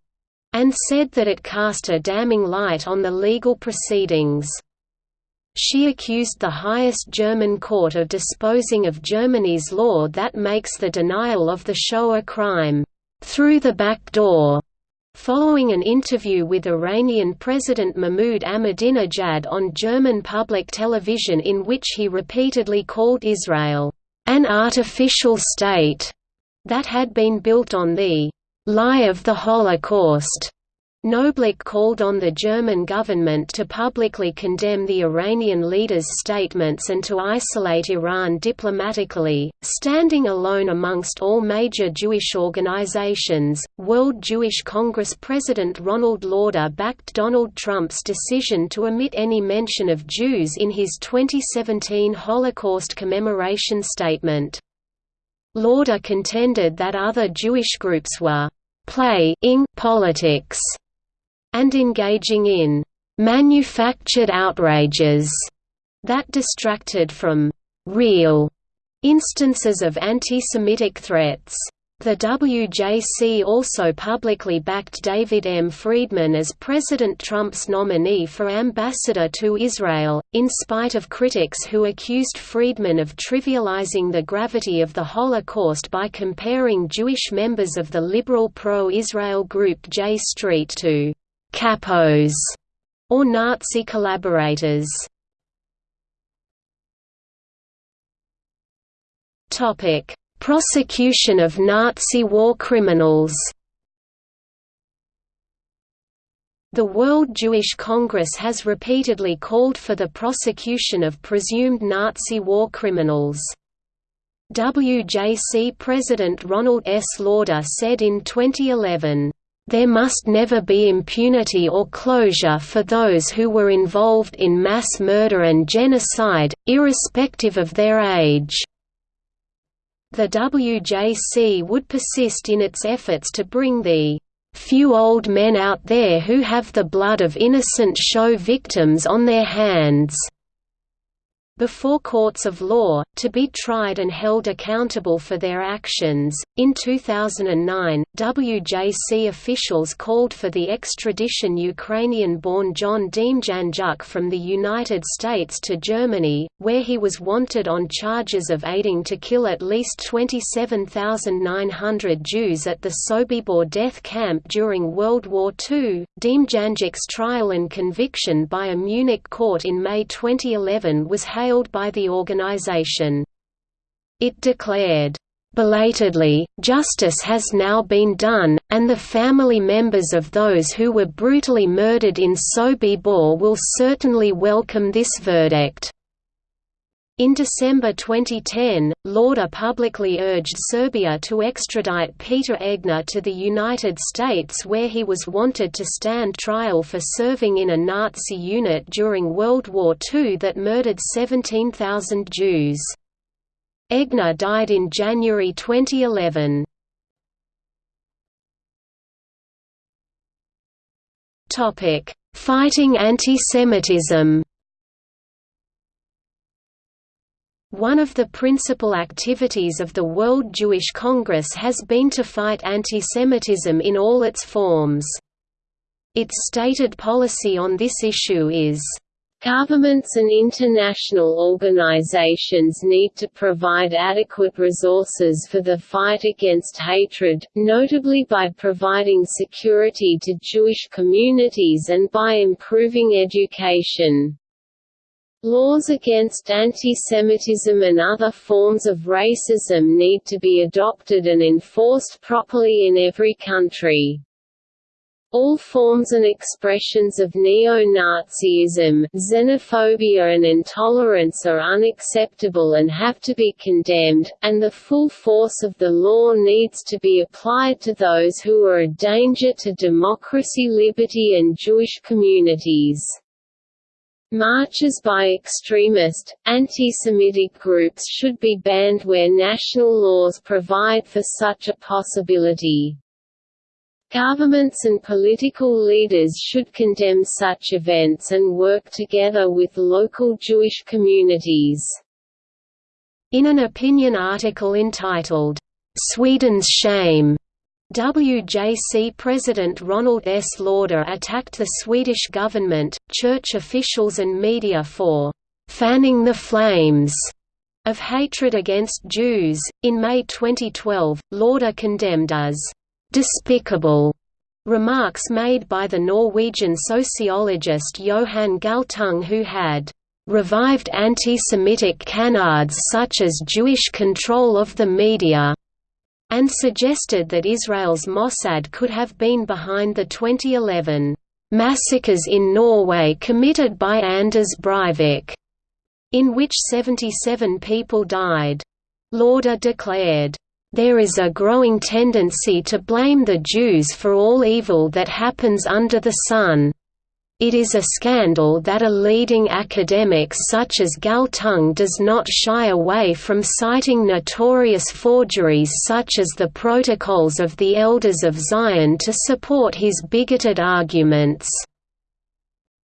S2: and said that it cast a damning light on the legal proceedings. She accused the highest German court of disposing of Germany's law that makes the denial of the Shoah a crime, through the back door. Following an interview with Iranian President Mahmoud Ahmadinejad on German public television in which he repeatedly called Israel, an artificial state, that had been built on the lie of the Holocaust. Knobloch called on the German government to publicly condemn the Iranian leader's statements and to isolate Iran diplomatically, standing alone amongst all major Jewish organizations. World Jewish Congress President Ronald Lauder backed Donald Trump's decision to omit any mention of Jews in his 2017 Holocaust commemoration statement. Lauder contended that other Jewish groups were playing politics and engaging in manufactured outrages that distracted from real instances of anti-Semitic threats. The WJC also publicly backed David M. Friedman as President Trump's nominee for ambassador to Israel, in spite of critics who accused Friedman of trivializing the gravity of the Holocaust by comparing Jewish members of the liberal pro-Israel group J Street to capos, or Nazi collaborators. Topic: Prosecution of Nazi war criminals. The World Jewish Congress has repeatedly called for the prosecution of presumed Nazi war criminals. WJC President Ronald S. Lauder said in 2011, there must never be impunity or closure for those who were involved in mass murder and genocide, irrespective of their age. The WJC would persist in its efforts to bring the few old men out there who have the blood of innocent Shoah victims on their hands before courts of law, to be tried and held accountable for their actions. In 2009, WJC officials called for the extradition Ukrainian born John Demjanjuk from the United States to Germany, where he was wanted on charges of aiding to kill at least 27,900 Jews at the Sobibor death camp during World War II. Demjanjuk's trial and conviction by a Munich court in May 2011 was hailed by the organization. It declared, Belatedly, justice has now been done, and the family members of those who were brutally murdered in Sobibor will certainly welcome this verdict. In December 2010, Lauder publicly urged Serbia to extradite Peter Egner to the United States where he was wanted to stand trial for serving in a Nazi unit during World War II that murdered 17,000 Jews. Egner died in January 2011. Fighting antisemitism One of the principal activities of the World Jewish Congress has been to fight antisemitism in all its forms. Its stated policy on this issue is, Governments and international organizations need to provide adequate resources for the fight against hatred, notably by providing security to Jewish communities and by improving education. Laws against antisemitism and other forms of racism need to be adopted and enforced properly in every country. All forms and expressions of neo-Nazism, xenophobia and intolerance are unacceptable and have to be condemned, and the full force of the law needs to be applied to those who are a danger to democracy liberty and Jewish communities. Marches by extremist, anti-Semitic groups should be banned where national laws provide for such a possibility. Governments and political leaders should condemn such events and work together with local Jewish communities. In an opinion article entitled, "'Sweden's Shame' WJC President Ronald S. Lauder attacked the Swedish government, church officials and media for «fanning the flames» of hatred against Jews. In May 2012, Lauder condemned as «despicable» remarks made by the Norwegian sociologist Johan Galtung who had «revived anti-Semitic canards such as Jewish control of the media» and suggested that Israel's Mossad could have been behind the 2011 massacres in Norway committed by Anders Breivik, in which 77 people died. Lauder declared, there is a growing tendency to blame the Jews for all evil that happens under the sun. It is a scandal that a leading academic such as Galtung does not shy away from citing notorious forgeries such as the Protocols of the Elders of Zion to support his bigoted arguments.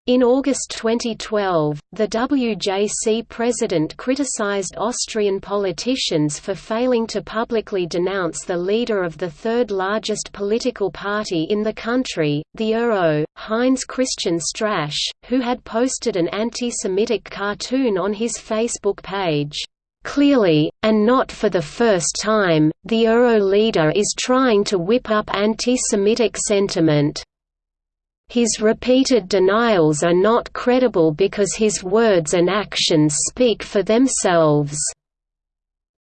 S2: In August 2012, the WJC president criticized Austrian politicians for failing to publicly denounce the leader of the third largest political party in the country, the URO, Heinz Christian Strache, who had posted an anti-Semitic cartoon on his Facebook page. Clearly, and not for the first time, the URO leader is trying to whip up anti-Semitic sentiment. His repeated denials are not credible because his words and actions speak for themselves."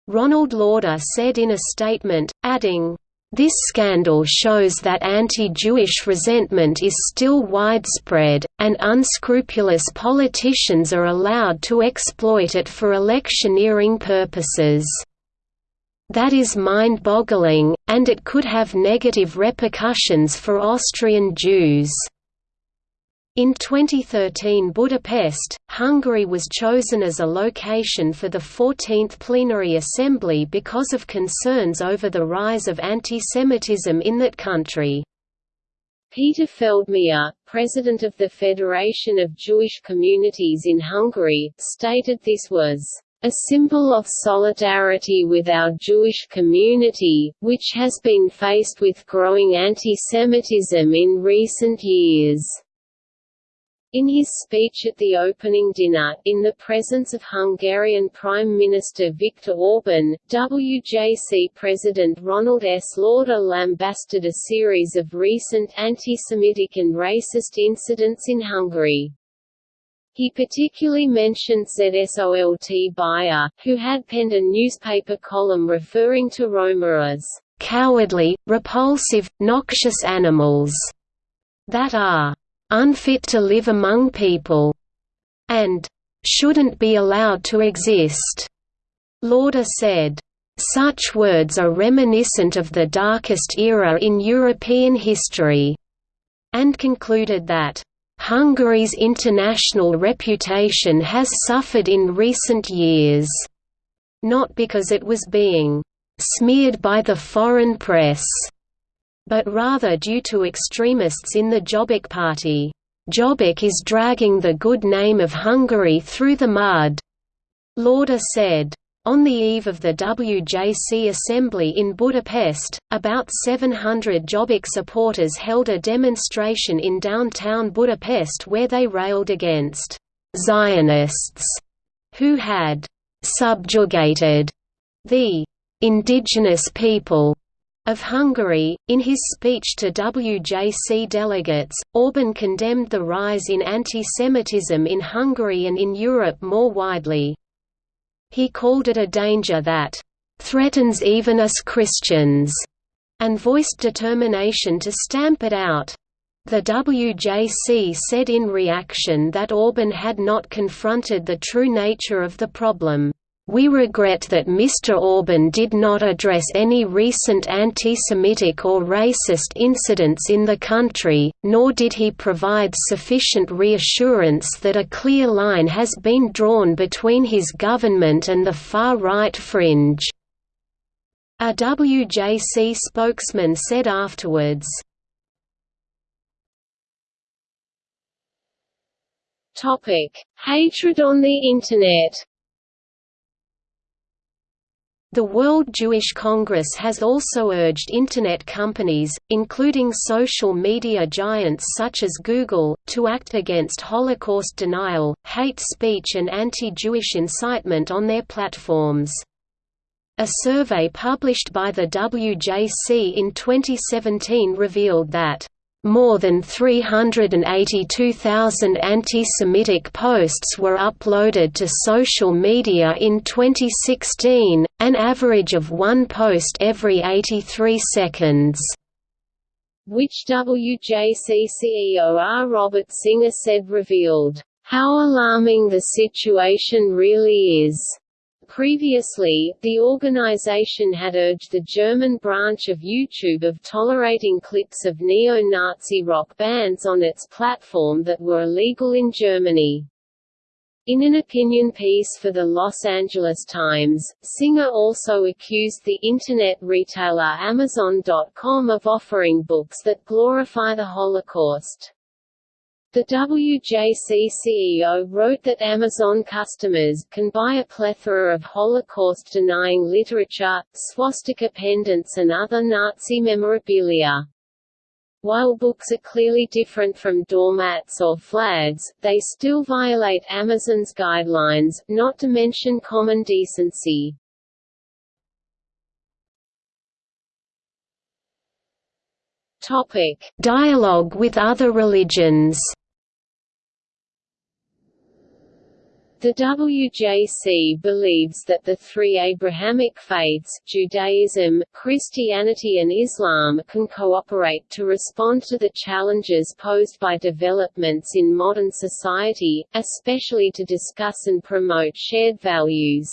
S2: Ronald Lauder said in a statement, adding, this scandal shows that anti-Jewish resentment is still widespread, and unscrupulous politicians are allowed to exploit it for electioneering purposes. That is mind-boggling, and it could have negative repercussions for Austrian Jews. In 2013 Budapest, Hungary was chosen as a location for the 14th Plenary Assembly because of concerns over the rise of antisemitism in that country.
S1: Peter Feldmajer, president of the Federation of Jewish Communities in Hungary, stated this was a symbol of solidarity with our Jewish community, which has been faced with growing anti-Semitism in recent years. In his speech at the opening dinner, in the presence of Hungarian Prime Minister Viktor Orban, WJC President Ronald S. Lauder lambasted a series of recent anti-Semitic and racist incidents in Hungary. He particularly mentioned Zsolt Bayer, who had penned a newspaper column referring to Roma as cowardly, repulsive, noxious animals that are unfit to live among people and shouldn't be allowed to exist. Lauder said, such words are reminiscent of the darkest era in European history, and concluded that Hungary's international reputation has suffered in recent years, not because it was being smeared by the foreign press, but rather due to extremists in the Jobbik party. Jobbik is dragging the good name of Hungary through the mud, Lauder said. On the eve of the WJC assembly in Budapest, about 700 Jobbik supporters held a demonstration in downtown Budapest where they railed against «Zionists» who had «subjugated» the «indigenous people» of Hungary. In his speech to WJC delegates, Orban condemned the rise in anti-Semitism in Hungary and in Europe more widely. He called it a danger that threatens even us Christians, and voiced determination to stamp it out. The WJC said in reaction that Orban had not confronted the true nature of the problem. We regret that Mr. Orban did not address any recent anti-Semitic or racist incidents in the country, nor did he provide sufficient reassurance that a clear line has been drawn between his government and the far-right fringe. A WJC spokesman said afterwards, Hatred on the Internet
S2: the World Jewish Congress has also urged Internet companies, including social media giants such as Google, to act against Holocaust denial, hate speech and anti-Jewish incitement on their platforms. A survey published by the WJC in 2017 revealed that More than 382,000 anti-Semitic posts were uploaded to social media in 2016, an average of one post every 83 seconds.
S1: Which WJC CEO R. Robert Singer said revealed, "...how alarming the situation really is." Previously, the organization had urged the German branch of YouTube of tolerating clips of neo-Nazi rock bands on its platform that were illegal in Germany. In an opinion piece for the Los Angeles Times, Singer also accused the Internet retailer Amazon.com of offering books that glorify the Holocaust. The WJC CEO wrote that Amazon customers can buy a plethora of Holocaust-denying literature, swastika pendants and other Nazi memorabilia. While books are clearly different from doormats or flags, they still violate Amazon's guidelines, not to mention common decency.
S2: Topic: Dialogue with other religions.
S1: The WJC believes that the three Abrahamic faiths Judaism, Christianity and Islam can cooperate to respond to the challenges posed by developments in modern society, especially to discuss and promote shared values.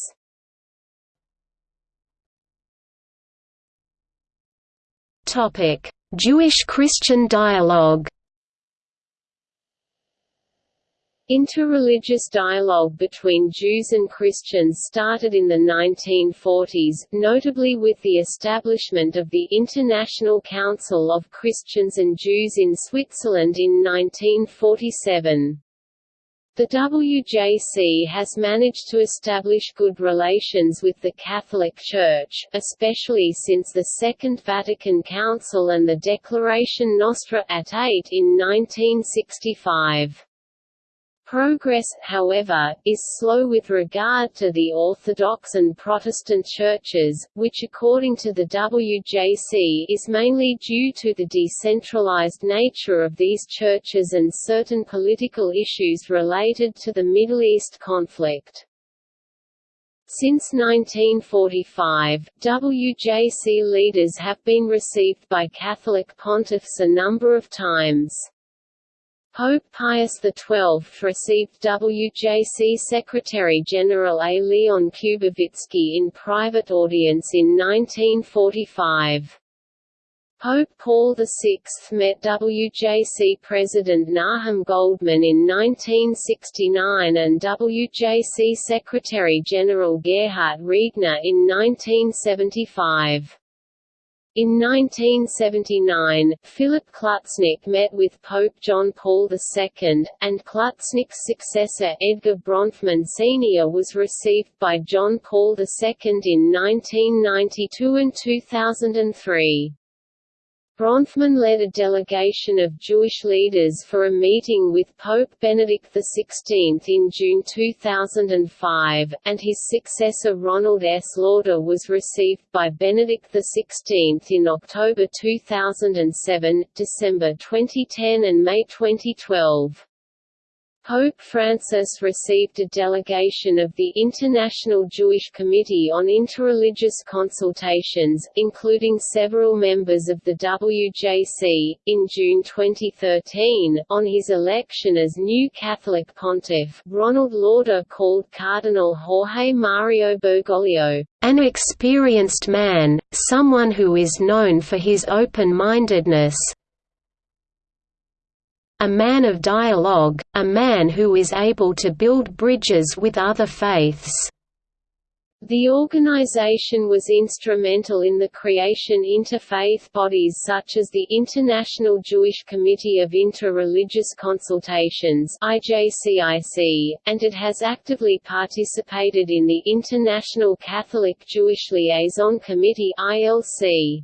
S2: Jewish-Christian dialogue
S1: Interreligious dialogue between Jews and Christians started in the 1940s, notably with the establishment of the International Council of Christians and Jews in Switzerland in 1947. The WJC has managed to establish good relations with the Catholic Church, especially since the Second Vatican Council and the Declaration Nostra Aetate in 1965. Progress, however, is slow with regard to the Orthodox and Protestant churches, which according to the WJC is mainly due to the decentralized nature of these churches and certain political issues related to the Middle East conflict. Since 1945, WJC leaders have been received by Catholic pontiffs a number of times. Pope Pius XII received WJC Secretary-General A. Leon Kubowitzki in private audience in 1945. Pope Paul VI met WJC President Nahum Goldmann in 1969 and WJC Secretary-General Gerhard Riegner in 1975. In 1979, Philip Klutznick met with Pope John Paul II, and Klutznick's successor Edgar Bronfman Sr. was received by John Paul II in 1992 and 2003. Bronfman led a delegation of Jewish leaders for a meeting with Pope Benedict XVI in June 2005, and his successor Ronald S. Lauder was received by Benedict XVI in October 2007, December 2010 and May 2012. Pope Francis received a delegation of the International Jewish Committee on Interreligious Consultations, including several members of the WJC, in June 2013. On his election as new Catholic pontiff, Ronald Lauder called Cardinal Jorge Mario Bergoglio, an experienced man, someone who is known for his open-mindedness, a man of dialogue, a man who is able to build bridges with other faiths. The organization was instrumental in the creation interfaith bodies such as the International Jewish Committee of Inter-Religious Consultations IJCIC, and it has actively participated in the International Catholic Jewish Liaison Committee ILC.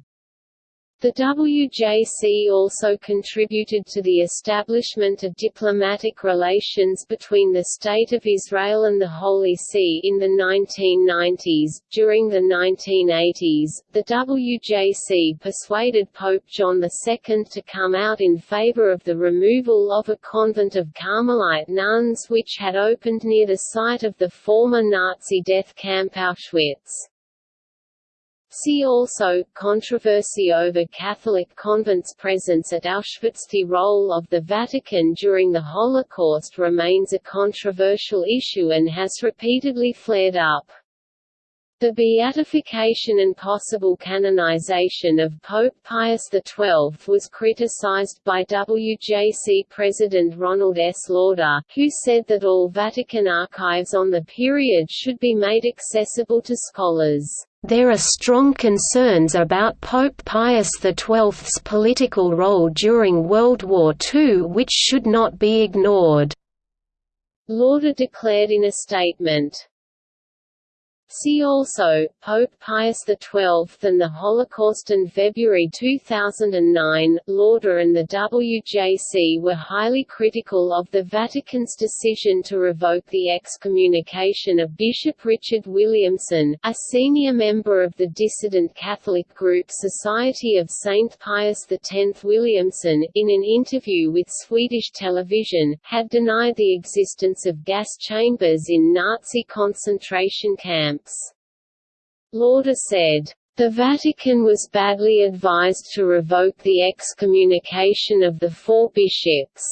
S1: The WJC also contributed to the establishment of diplomatic relations between the State of Israel and the Holy See in the 1990s. During the 1980s, the WJC persuaded Pope John II to come out in favor of the removal of a convent of Carmelite nuns which had opened near the site of the former Nazi death camp Auschwitz. See also, controversy over Catholic convents' presence at Auschwitz The role of the Vatican during the Holocaust remains a controversial issue and has repeatedly flared up. The beatification and possible canonization of Pope Pius XII was criticized by WJC President Ronald S. Lauder, who said that all Vatican archives on the period should be made accessible to scholars.
S2: There are strong concerns about Pope Pius XII's political role during World War II which should not be ignored.
S1: Lauder declared in a statement, See also, Pope Pius XII and the Holocaust in February 2009, Lauder and the WJC were highly critical of the Vatican's decision to revoke the excommunication of Bishop Richard Williamson, a senior member of the dissident Catholic group Society of Saint Pius X. Williamson, in an interview with Swedish television, had denied the existence of gas chambers in Nazi concentration camps. Lauder said, the Vatican was badly advised to revoke the excommunication of the four bishops.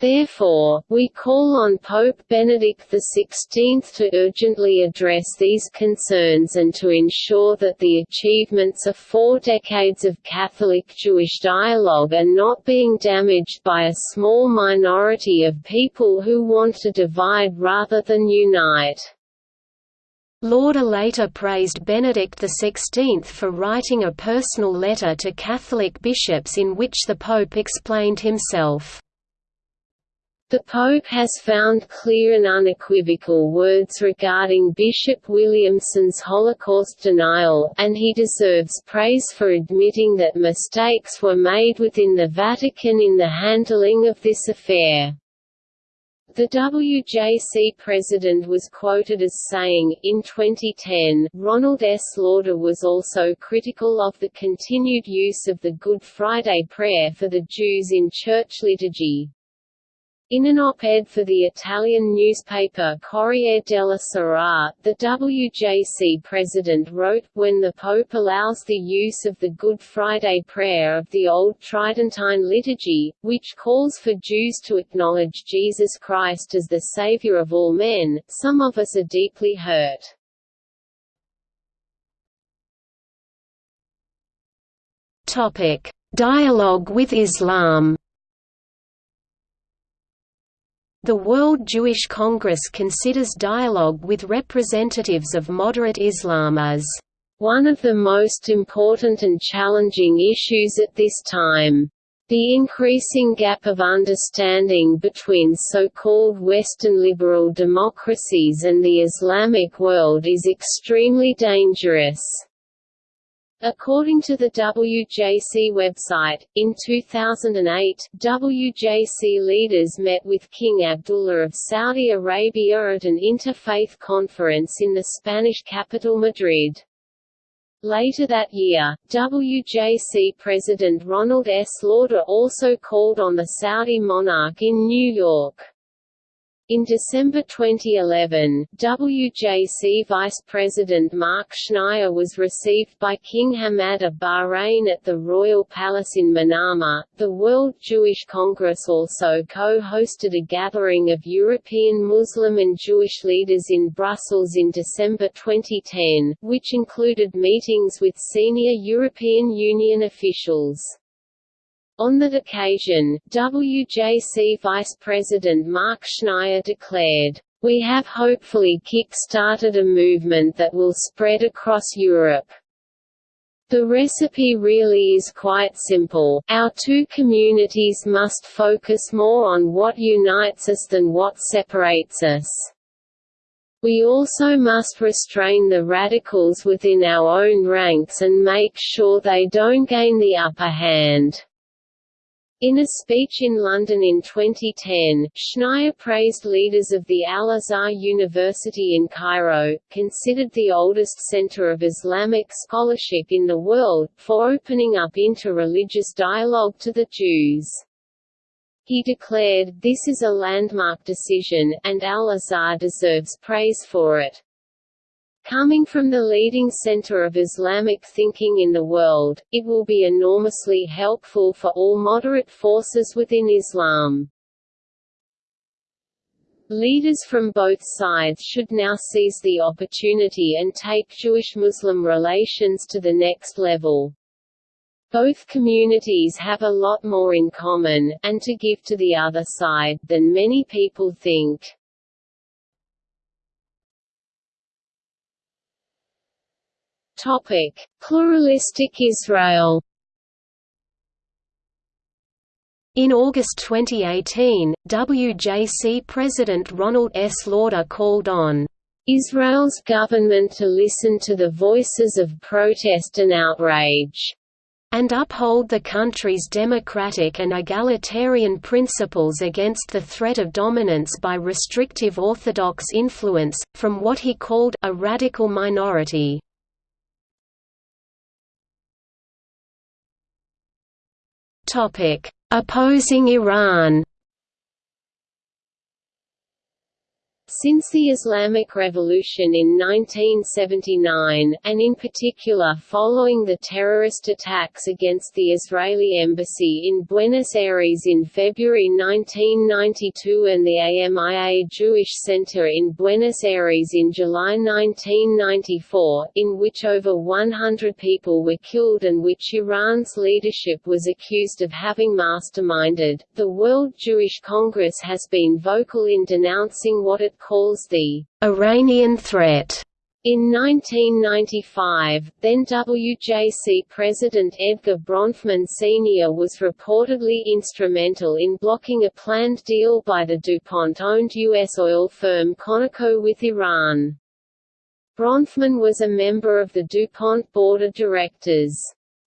S1: Therefore, we call on Pope Benedict XVI to urgently address these concerns and to ensure that the achievements of four decades of Catholic-Jewish dialogue are not being damaged by a small minority of people who want to divide rather than unite.
S2: Lauder later praised Benedict XVI for writing a personal letter to Catholic bishops in which the Pope explained himself.
S1: The Pope has found clear and unequivocal words regarding Bishop Williamson's Holocaust denial, and he deserves praise for admitting that mistakes were made within the Vatican in the handling of this affair. The WJC president was quoted as saying, in 2010, Ronald S. Lauder was also critical of the continued use of the Good Friday prayer for the Jews in church liturgy. In an op-ed for the Italian newspaper Corriere della Sera, the WJC president wrote, when the Pope allows the use of the Good Friday prayer of the Old Tridentine liturgy, which calls for Jews to acknowledge Jesus Christ as the Savior of all men, some of us are deeply hurt.
S2: Dialogue with Islam The World Jewish Congress considers dialogue with representatives of moderate Islam as
S1: one of the most important and challenging issues at this time. The increasing gap of understanding between so-called Western liberal democracies and the Islamic world is extremely dangerous. According to the WJC website, in 2008, WJC leaders met with King Abdullah of Saudi Arabia at an interfaith conference in the Spanish capital Madrid. Later that year, WJC President Ronald S. Lauder also called on the Saudi monarch in New York. In December 2011, WJC Vice President Marc Schneier was received by King Hamad of Bahrain at the Royal Palace in Manama. The World Jewish Congress also co hosted a gathering of European Muslim and Jewish leaders in Brussels in December 2010, which included meetings with senior European Union officials. On that occasion, WJC Vice President Marc Schneier declared, We have hopefully kick-started a movement that will spread across Europe. The recipe really is quite simple, our two communities must focus more on what unites us than what separates us. We also must restrain the radicals within our own ranks and make sure they don't gain the upper hand. In a speech in London in 2010, Schneier praised leaders of the Al-Azhar University in Cairo, considered the oldest center of Islamic scholarship in the world, for opening up inter-religious dialogue to the Jews. He declared, this is a landmark decision, and Al-Azhar deserves praise for it. Coming from the leading center of Islamic thinking in the world, it will be enormously helpful for all moderate forces within Islam. Leaders from both sides should now seize the opportunity and take Jewish-Muslim relations to the next level. Both communities have a lot more in common, and to give to the other side, than many people think. Topic: Pluralistic Israel.
S2: In August 2018, WJC President Ronald S. Lauder called on
S1: Israel's government to listen to the voices of protest and outrage
S2: and uphold the country's democratic and egalitarian principles against the threat of dominance by restrictive Orthodox influence, from what he called a radical minority. Topic: Opposing Iran.
S1: Since the Islamic Revolution in 1979, and in particular following the terrorist attacks against the Israeli embassy in Buenos Aires in February 1992 and the AMIA Jewish Center in Buenos Aires in July 1994, in which over 100 people were killed and which Iran's leadership was accused of having masterminded, the World Jewish Congress has been vocal in denouncing what it calls the
S2: Iranian threat.
S1: In 1995, then WJC President Edgar Bronfman Sr. was reportedly instrumental in blocking a planned deal by the DuPont-owned U.S. oil firm Conoco with Iran. Bronfman was a member of the DuPont board of directors.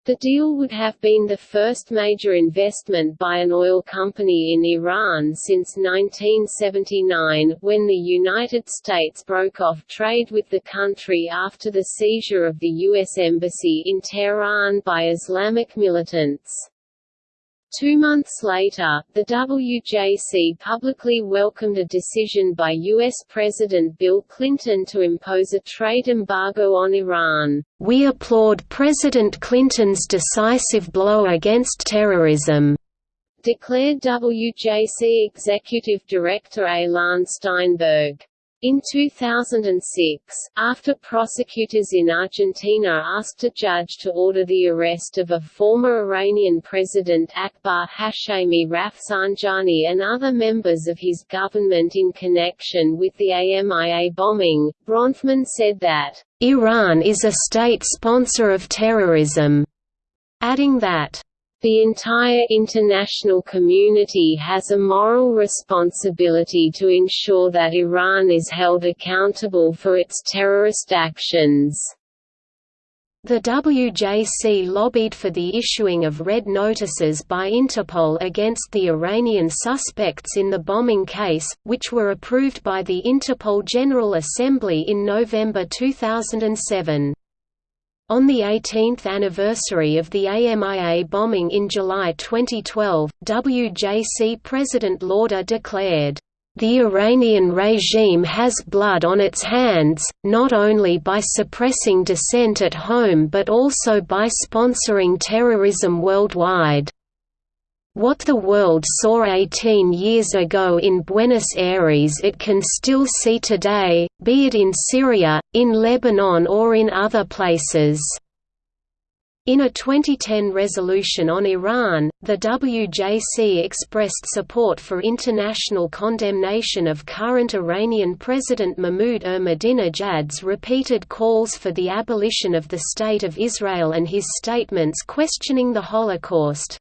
S1: The deal would have been the first major investment by an oil company in Iran since 1979, when the United States broke off trade with the country after the seizure of the U.S. Embassy in Tehran by Islamic militants. Two months later, the WJC publicly welcomed a decision by U.S. President Bill Clinton to impose a trade embargo on Iran.
S2: We applaud President Clinton's decisive blow against terrorism,
S1: declared WJC Executive Director Elan Steinberg. In 2006, after prosecutors in Argentina asked a judge to order the arrest of a former Iranian president Akbar Hashemi Rafsanjani and other members of his government in connection with the AMIA bombing, Bronfman said that,
S2: "...Iran is a state sponsor of terrorism," adding that,
S1: the entire international community has a moral responsibility to ensure that Iran is held accountable for its terrorist actions.
S2: The WJC lobbied for the issuing of red notices by Interpol against the Iranian suspects in the bombing case, which were approved by the Interpol General Assembly in November 2007. On the 18th anniversary of the AMIA bombing in July 2012, WJC President Lauder declared, "...the Iranian regime has blood on its hands, not only by suppressing dissent at home but also by sponsoring terrorism worldwide." What the world saw 18 years ago in Buenos Aires it can still see today, be it in Syria, in Lebanon or in other places. In a 2010 resolution on Iran, the WJC expressed support for international condemnation of current Iranian President Mahmoud Ahmadinejad's repeated calls for the abolition of the State of Israel and his statements questioning the Holocaust.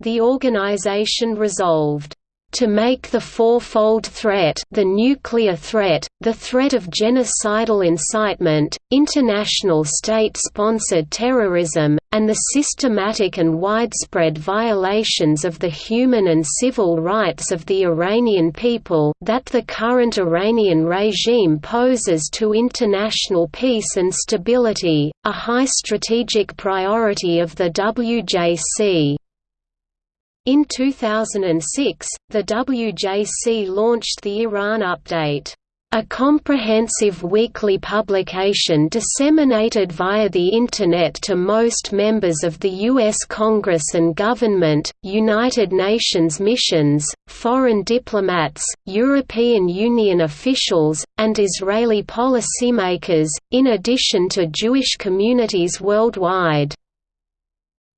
S2: The organization resolved, to make the fourfold threat the nuclear threat, the threat of genocidal incitement, international state-sponsored terrorism, and the systematic and widespread violations of the human and civil rights of the Iranian people that the current Iranian regime poses to international peace and stability, a high strategic priority of the WJC. In 2006, the WJC launched the Iran Update, a comprehensive weekly publication disseminated via the Internet to most members of the U.S. Congress and government, United Nations missions, foreign diplomats, European Union officials, and Israeli policymakers, in addition to Jewish communities worldwide.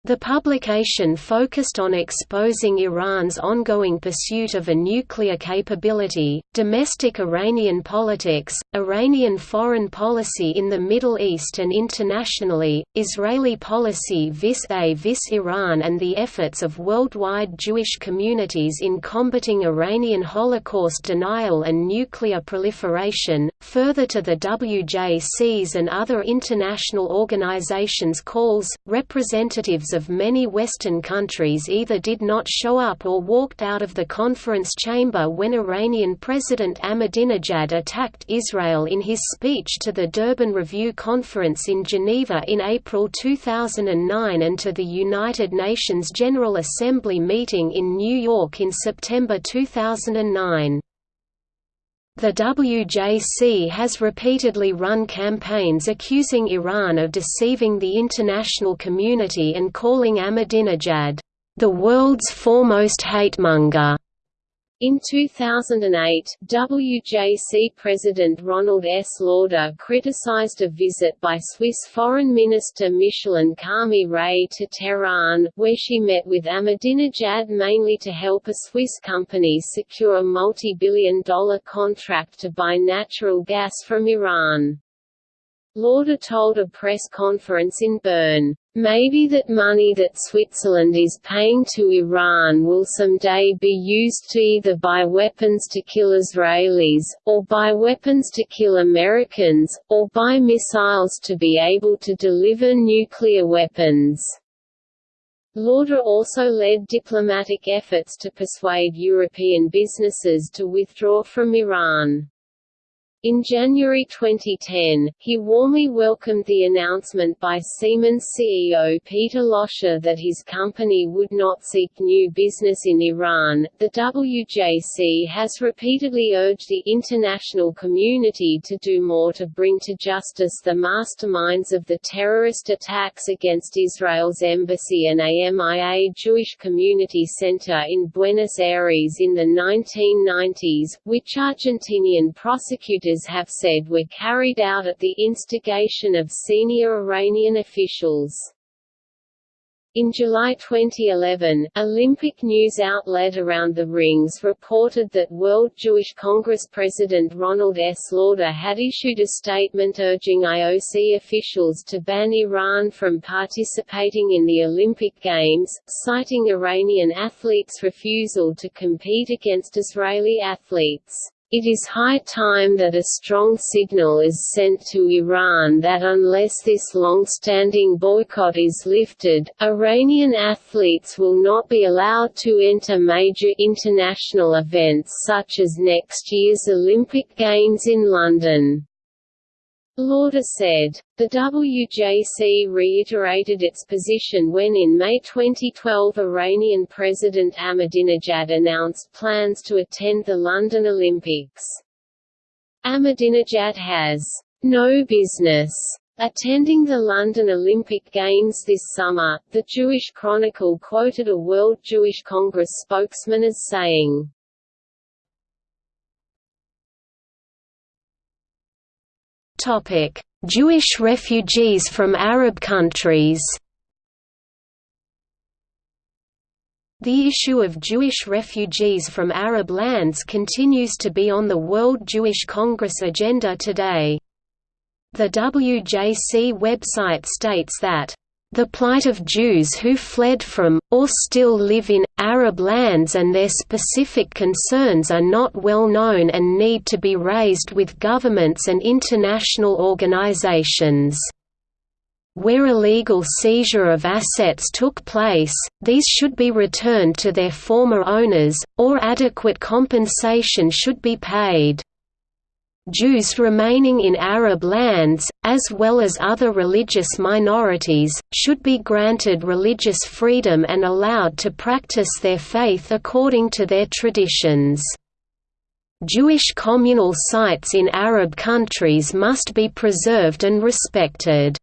S2: The publication focused on exposing Iran's ongoing pursuit of a nuclear capability, domestic Iranian politics, Iranian foreign policy in the Middle East and internationally, Israeli policy vis-a-vis -vis Iran and the efforts of worldwide Jewish communities in combating Iranian Holocaust denial and nuclear proliferation, further to the WJC's and other international organizations' calls, representatives of many Western countries either did not show up or walked out of the conference chamber when Iranian President Ahmadinejad attacked Israel in his speech to the Durban Review Conference in Geneva in April 2009 and to the United Nations General Assembly meeting in New York in September 2009. The WJC has repeatedly run campaigns accusing Iran of deceiving the international community and calling Ahmadinejad, "...the world's foremost hatemonger."
S1: In 2008, WJC President Ronald S. Lauder criticized a visit by Swiss Foreign Minister Micheline Calmy-Rey to Tehran, where she met with Ahmadinejad mainly to help a Swiss company secure a multi-billion dollar contract to buy natural gas from Iran. Lauder told a press conference in Bern, Maybe that money that Switzerland is paying to Iran will someday be used to either buy weapons to kill Israelis, or buy weapons to kill Americans, or buy missiles to be able to deliver nuclear weapons. Lauder also led diplomatic efforts to persuade European businesses to withdraw from Iran. In January 2010, he warmly welcomed the announcement by Siemens CEO Peter Loscher that his company would not seek new business in Iran. The WJC has repeatedly urged the international community to do more to bring to justice the masterminds of the terrorist attacks against Israel's embassy and AMIA Jewish Community Center in Buenos Aires in the 1990s, which Argentinian prosecutors have said were carried out at the instigation of senior Iranian officials. In July 2011, Olympic news outlet Around the Rings reported that World Jewish Congress President Ronald S. Lauder had issued a statement urging IOC officials to ban Iran from participating in the Olympic Games, citing Iranian athletes' refusal to compete against Israeli athletes. It is high time that a strong signal is sent to Iran that unless this long-standing boycott is lifted, Iranian athletes will not be allowed to enter major international events such as next year's Olympic Games in London. Lauder said. The WJC reiterated its position when in May 2012 Iranian President Ahmadinejad announced plans to attend the London Olympics. Ahmadinejad has no business attending the London Olympic Games this summer, the Jewish Chronicle quoted a World Jewish Congress spokesman as saying,
S2: Jewish refugees from Arab countries. The issue of Jewish refugees from Arab lands continues to be on the World Jewish Congress agenda today. The WJC website states that The plight of Jews who fled from, or still live in, Arab lands and their specific concerns are not well known and need to be raised with governments and international organizations. Where illegal seizure of assets took place, these should be returned to their former owners, or adequate compensation should be paid. Jews remaining in Arab lands, as well as other religious minorities, should be granted religious freedom and allowed to practice their faith according to their traditions. Jewish communal sites in Arab countries must be preserved and respected.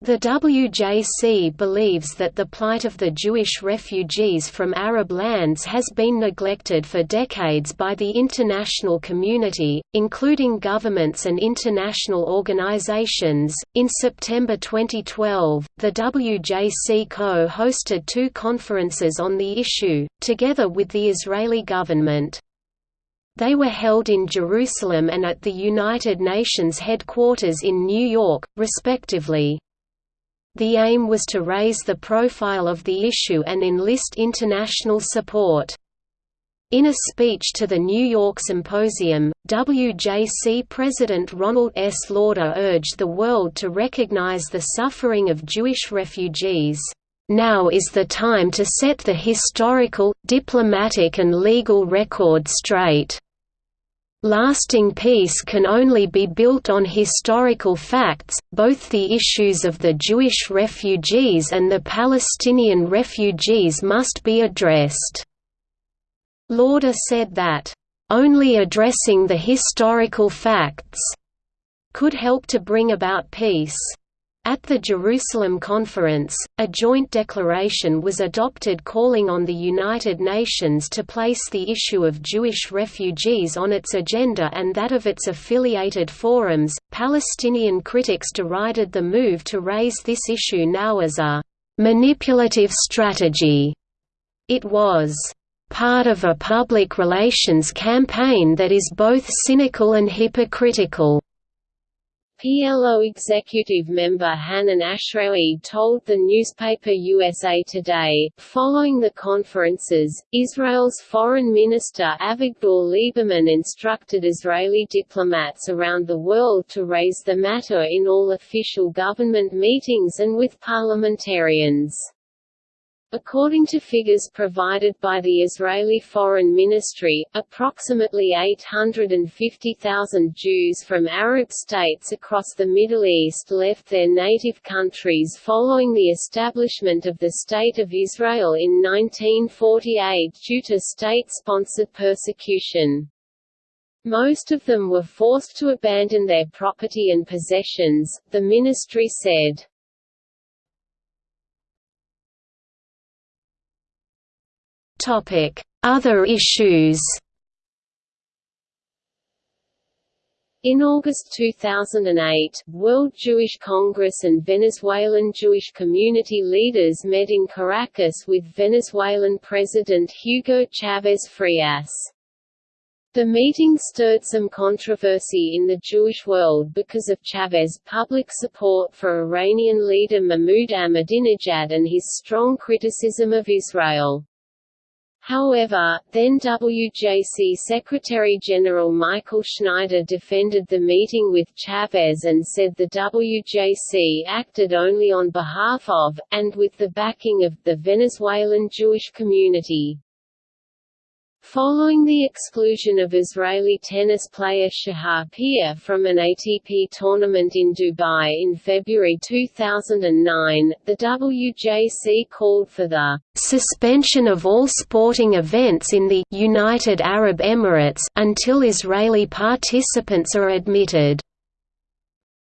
S2: The WJC believes that the plight of the Jewish refugees from Arab lands has been neglected for decades by the international community, including governments and international organizations. In September 2012, the WJC co hosted two conferences on the issue, together with the Israeli government. They were held in Jerusalem and at the United Nations headquarters in New York, respectively. The aim was to raise the profile of the issue and enlist international support. In a speech to the New York Symposium, WJC President Ronald S. Lauder urged the world to recognize the suffering of Jewish refugees. Now is the time to set the historical, diplomatic and legal record straight. Lasting peace can only be built on historical facts, both the issues of the Jewish refugees and the Palestinian refugees must be addressed. Lauder said that, "...only addressing the historical facts," could help to bring about peace. At the Jerusalem Conference, a joint declaration was adopted calling on the United Nations to place the issue of Jewish refugees on its agenda and that of its affiliated forums. Palestinian critics derided the move to raise this issue now as a manipulative strategy. It was part of a public relations campaign that is both cynical and hypocritical.
S1: PLO executive member Hanan Ashrawi told the newspaper USA Today, following the conferences, Israel's Foreign Minister Avigdor Lieberman instructed Israeli diplomats around the world to raise the matter in all official government meetings and with parliamentarians. According to figures provided by the Israeli Foreign Ministry, approximately 850,000 Jews from Arab states across the Middle East left their native countries following the establishment of the State of Israel in 1948 due to state-sponsored persecution. Most of them were forced to abandon their property and possessions, the ministry said.
S2: Other issues
S1: In August 2008, World Jewish Congress and Venezuelan Jewish community leaders met in Caracas with Venezuelan President Hugo Chavez Frias. The meeting stirred some controversy in the Jewish world because of Chavez's public support for Iranian leader Mahmoud Ahmadinejad and his strong criticism of Israel. However, then WJC Secretary-General Michael Schneider defended the meeting with Chavez and said the WJC acted only on behalf of, and with the backing of, the Venezuelan Jewish community. Following the exclusion of Israeli tennis player Shahar Peer from an ATP tournament in Dubai in February 2009, the WJC called for the
S2: suspension of all sporting events in the United Arab Emirates until Israeli participants are admitted.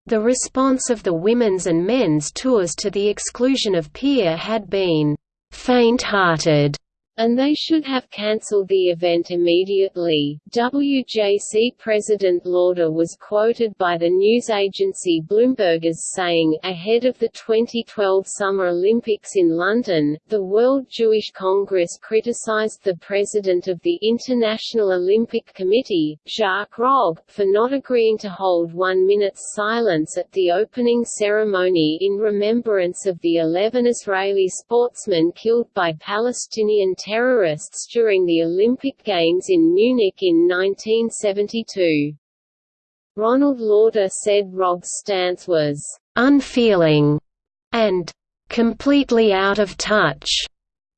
S2: The response of the women's and men's tours to the exclusion of Peer had been faint-hearted
S1: and they should have cancelled the event immediately. WJC President Lauder was quoted by the news agency Bloomberg as saying, ahead of the 2012 Summer Olympics in London, the World Jewish Congress criticized the president of the International Olympic Committee, Jacques Rogge, for not agreeing to hold one minute's silence at the opening ceremony in remembrance of the 11 Israeli sportsmen killed by Palestinian terrorists during the Olympic Games in Munich in 1972. Ronald Lauder said Rogge's stance was
S2: unfeeling and completely out of touch.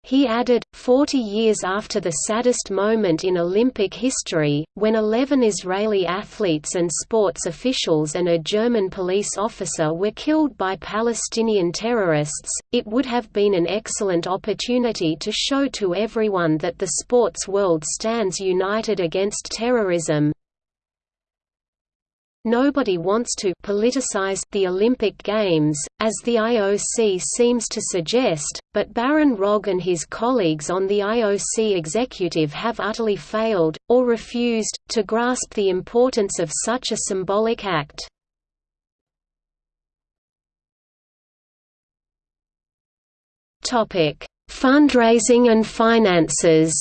S2: He added, 40 years after the saddest moment in Olympic history, when 11 Israeli athletes and sports officials and a German police officer were killed by Palestinian terrorists, it would have been an excellent opportunity to show to everyone that the sports world stands united against terrorism, Nobody wants to politicize the Olympic Games, as the IOC seems to suggest, but Baron Rogge and his colleagues on the IOC executive have utterly failed, or refused, to grasp the importance of such a symbolic act. Fundraising and finances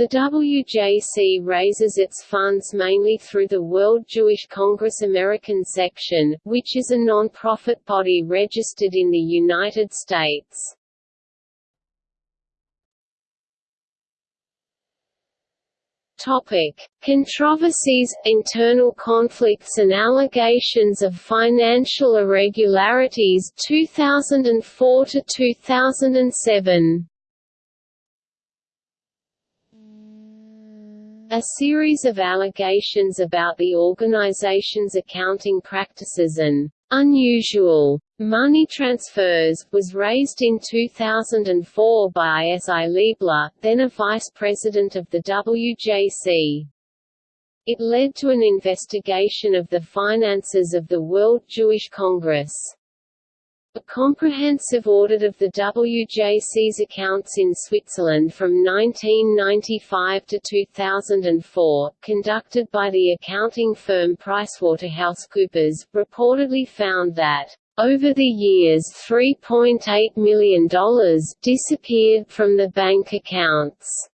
S1: The WJC raises its funds mainly through the World Jewish Congress American Section, which is a non-profit body registered in the United States. Topic: Controversies, internal conflicts and allegations of financial irregularities 2004 to 2007. A series of allegations about the organization's accounting practices and unusual money transfers was raised in 2004 by S.I. Leibler, then a vice president of the WJC. It led to an investigation of the finances of the World Jewish Congress. A comprehensive audit of the WJC's accounts in Switzerland from 1995 to 2004, conducted by the accounting firm PricewaterhouseCoopers, reportedly found that over the years $3.8 million disappeared from the bank accounts,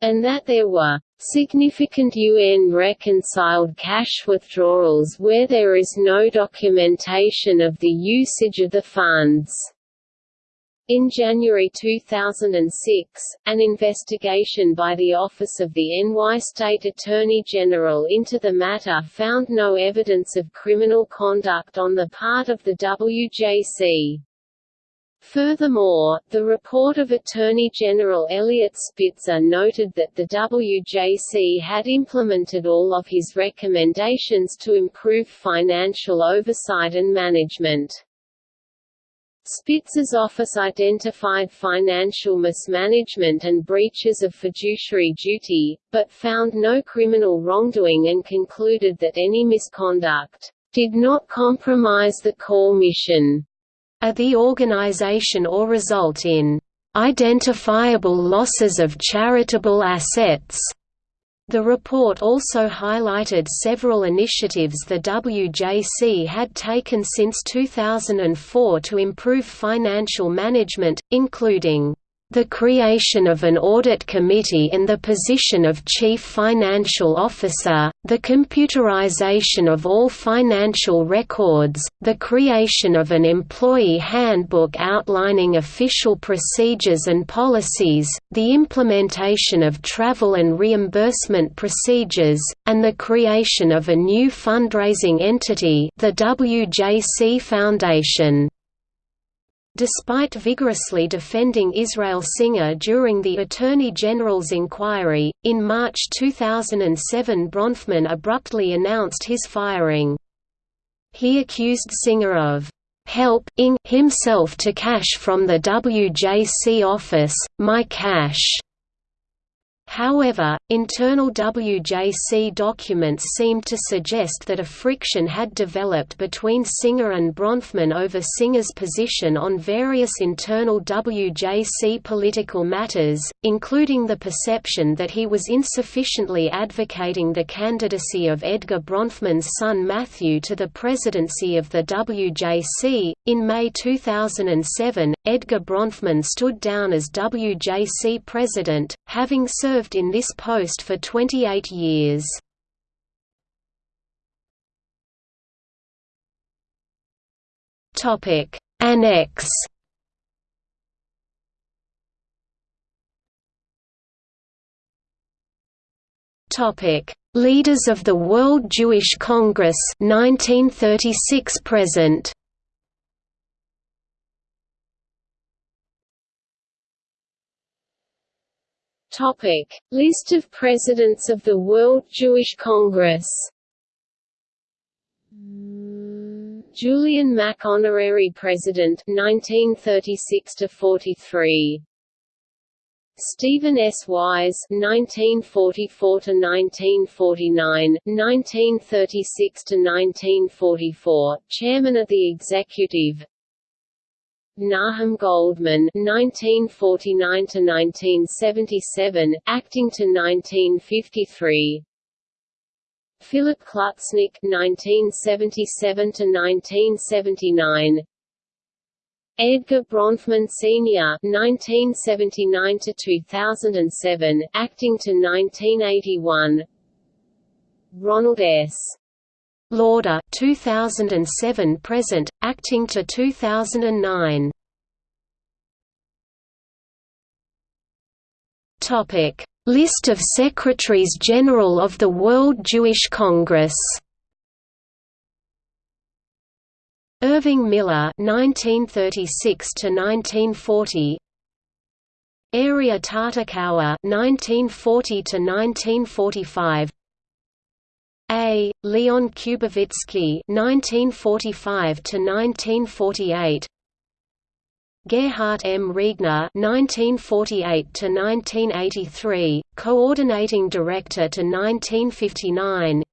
S1: and that there were Significant UN-reconciled cash withdrawals where there is no documentation of the usage of the funds. In January 2006, an investigation by the Office of the NY State Attorney General into the matter found no evidence of criminal conduct on the part of the WJC. Furthermore, the report of Attorney General Eliot Spitzer noted that the WJC had implemented all of his recommendations to improve financial oversight and management. Spitzer's office identified financial mismanagement and breaches of fiduciary duty, but found no criminal wrongdoing and concluded that any misconduct did not compromise the core mission
S2: are the organization or result in identifiable losses of charitable assets. The report also highlighted several initiatives the WJC had taken since 2004 to improve financial management, including the creation of an audit committee in the position of chief financial officer, the computerization of all financial records, the creation of an employee handbook outlining official procedures and policies, the implementation of travel and reimbursement procedures, and the creation of a new fundraising entity the WJC Foundation. Despite vigorously defending Israel Singer during the Attorney General's inquiry, in March 2007 Bronfman abruptly announced his firing. He accused Singer of helping himself to cash from the WJC office, my cash. However, internal WJC documents seemed to suggest that a friction had developed between Singer and Bronfman over Singer's position on various internal WJC political matters, including the perception that he was insufficiently advocating the candidacy of Edgar Bronfman's son Matthew to the presidency of the WJC. In May 2007, Edgar Bronfman stood down as WJC president, having served served in this post for 28 years. Topic. Annex. Topic. Leaders of the World Jewish Congress 1936 present
S1: Topic: List of Presidents of the World Jewish Congress. Julian Mack Honorary President 1936 to 43 Stephen S. Wise 1944 to 1949 1936 to 1944 Chairman of the Executive Nahum Goldmann (1949–1977), acting to 1953. Philip Klutznick (1977–1979). Edgar Bronfman Sr. (1979–2007), acting to 1981. Ronald S.
S2: Lauder 2007 present acting to 2009 Topic. List of Secretaries General of the World Jewish Congress. Irving Miller 1936 to 1940 Arieh Tartakower 1940 to 1945 a. Leon Kubowitzki (1945–1948), Gerhard M. Riegner (1948–1983), coordinating director to 1959.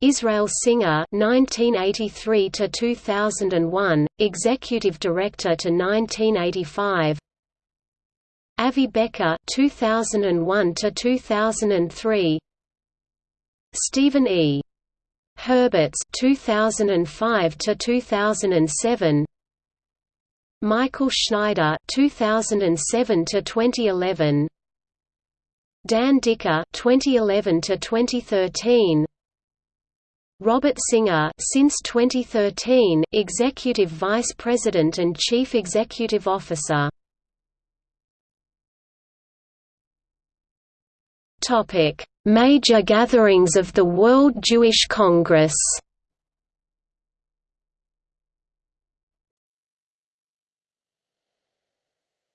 S2: Israel Singer (1983–2001), executive director to 1985. Avi Becker (2001–2003). Stephen E. Herbits 2005 to 2007 Michael Schneider 2007 to 2011 Dan Diker 2011 to 2013 Robert Singer since 2013 Executive Vice President and Chief Executive Officer Topic Major gatherings of the World Jewish Congress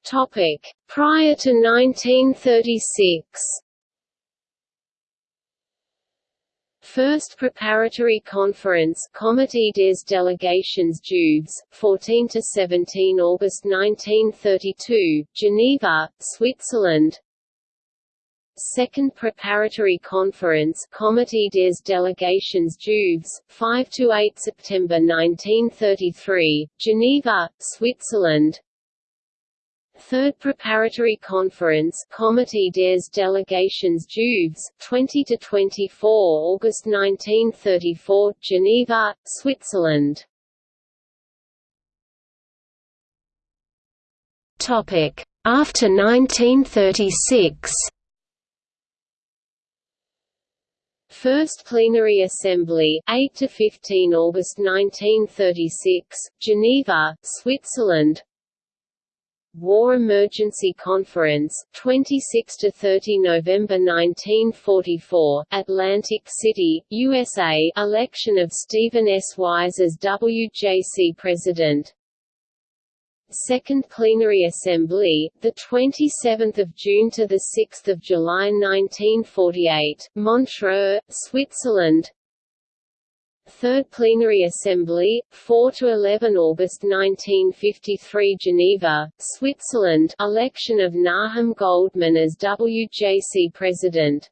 S1: Topic: Prior to 1936. First Preparatory Conference Comité des Délégations Juives, 14 to 17 August 1932, Geneva, Switzerland. Second Preparatory Conference Comité des Délégations Juives, 5–8 September 1933, Geneva, Switzerland. Third Preparatory Conference Comité des Délégations Juives, 20–24 August 1934, Geneva, Switzerland.
S2: After 1936
S1: First Plenary Assembly 8 to 15 August 1936 Geneva Switzerland. War Emergency Conference 26 to 30 November 1944 Atlantic City USA election of Stephen S. Wise as WJC president Second Plenary Assembly, the 27th of June to the 6th of July 1948, Montreux, Switzerland. Third Plenary Assembly, 4 to 11 August 1953 Geneva, Switzerland. Election of Nahum Goldmann as WJC President.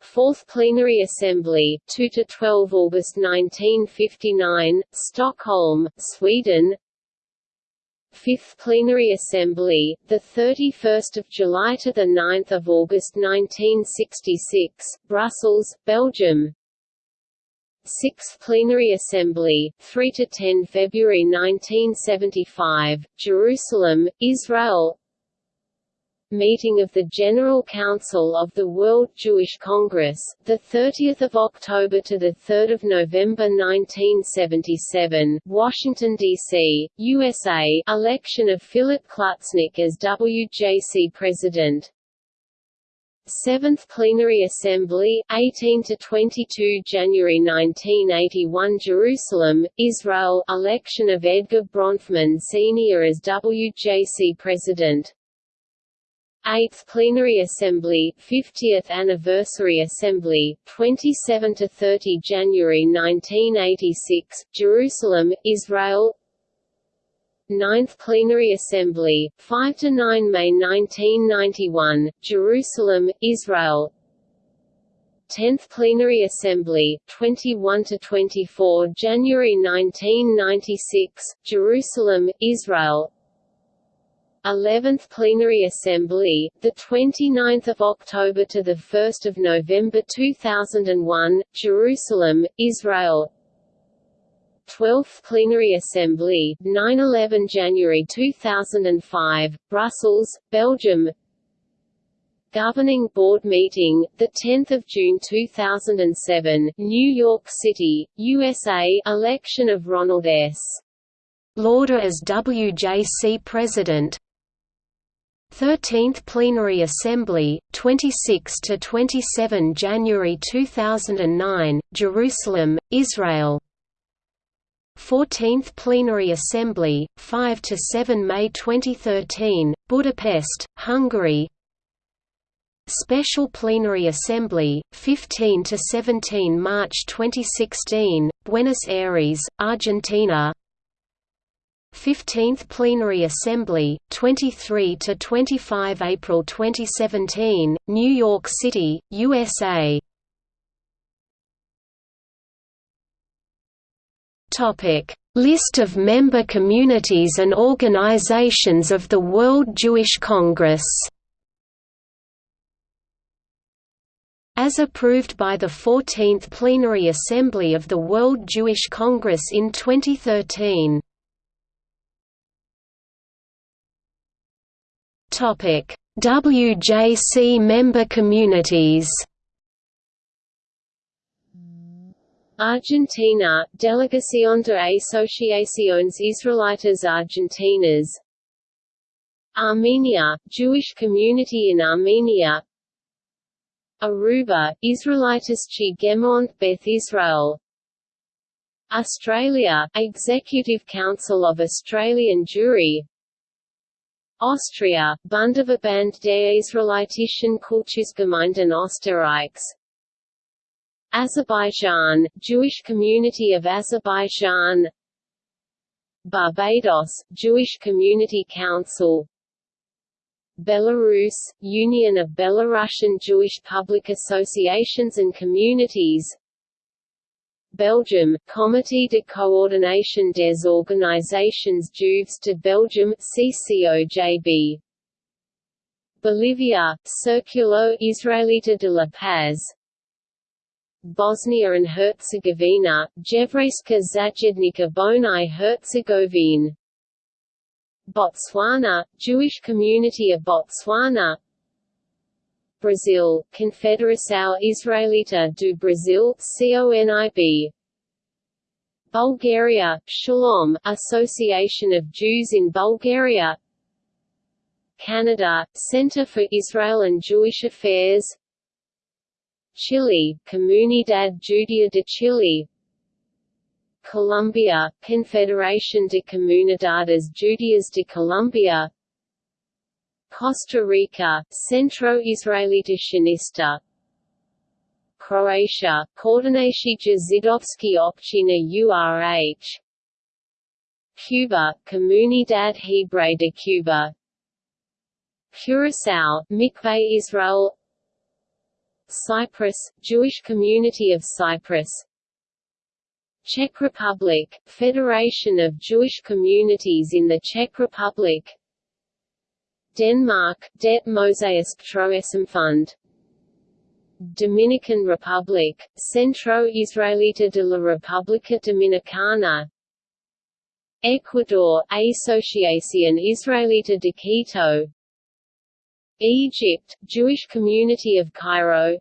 S1: Fourth Plenary Assembly, 2 to 12 August 1959, Stockholm, Sweden Fifth Plenary Assembly, 31 July to 9 August 1966, Brussels, Belgium. Sixth Plenary Assembly, 3 to 10 February 1975, Jerusalem, Israel Meeting of the General Council of the World Jewish Congress, 30 October to 3 November 1977, Washington, D.C., USA election of Philip Klutznick as WJC President, Seventh Plenary Assembly, 18 to 22 January 1981 Jerusalem, Israel election of Edgar Bronfman Sr. as WJC President 8th Plenary Assembly, 50th Anniversary Assembly, 27 to 30 January 1986, Jerusalem, Israel. 9th Plenary Assembly, 5 to 9 May 1991, Jerusalem, Israel. 10th Plenary Assembly, 21 to 24 January 1996, Jerusalem, Israel 11th Plenary Assembly, the 29th of October to the 1st of November 2001, Jerusalem, Israel. 12th Plenary Assembly, 9–11 January 2005, Brussels, Belgium Governing Board Meeting, 10 June 2007, New York City, USA Election of Ronald S.
S2: Lauder as WJC President 13th Plenary Assembly, 26 to 27 January 2009, Jerusalem, Israel. 14th Plenary Assembly, 5 to 7 May 2013, Budapest, Hungary. Special Plenary Assembly, 15 to 17 March 2016, Buenos Aires, Argentina. 15th Plenary Assembly, 23 to 25 April 2017, New York City, USA. Topic: List of member communities and organizations of the World Jewish Congress. As approved by the 14th Plenary Assembly of the World Jewish Congress in 2013. WJC member communities.
S1: Argentina, Delegación de Asociaciones Israelitas Argentinas. Armenia, Jewish community in Armenia. Aruba, Israelitas Chi Gemont Beth Israel. Australia, Executive Council of Australian Jewry Austria, Bundesverband der Israelitischen Kultusgemeinden Österreichs. Azerbaijan, Jewish Community of Azerbaijan Barbados, Jewish Community Council. Belarus, Union of Belarusian Jewish Public Associations and Communities Belgium, Comité de coordination des organisations juives de Belgium CCOJB Bolivia, Circulo Israelita de la Paz. Bosnia and Herzegovina, Jevrejska Zajednica Bonai Herzegovine. Botswana, Jewish Community of Botswana Brazil, Confederação Israelita do Brasil CONIB Bulgaria, Shalom, Association of Jews in Bulgaria. Canada, Center for Israel and Jewish Affairs. Chile, Comunidad Judía de Chile. Colombia, Confederación de Comunidades Judías de Colombia Costa Rica, Centro Israelita Sionista Croatia, Koordinacija Židovski općina URH Cuba, Comunidad Hebrea de Cuba. Curaçao, Mikveh Israel. Cyprus, Jewish Community of Cyprus. Czech Republic, Federation of Jewish Communities in the Czech Republic Denmark, Det Mosaisk Fund. Dominican Republic, Centro Israelita de la República Dominicana. Ecuador, Asociación Israelita de Quito. Egypt, Jewish Community of Cairo.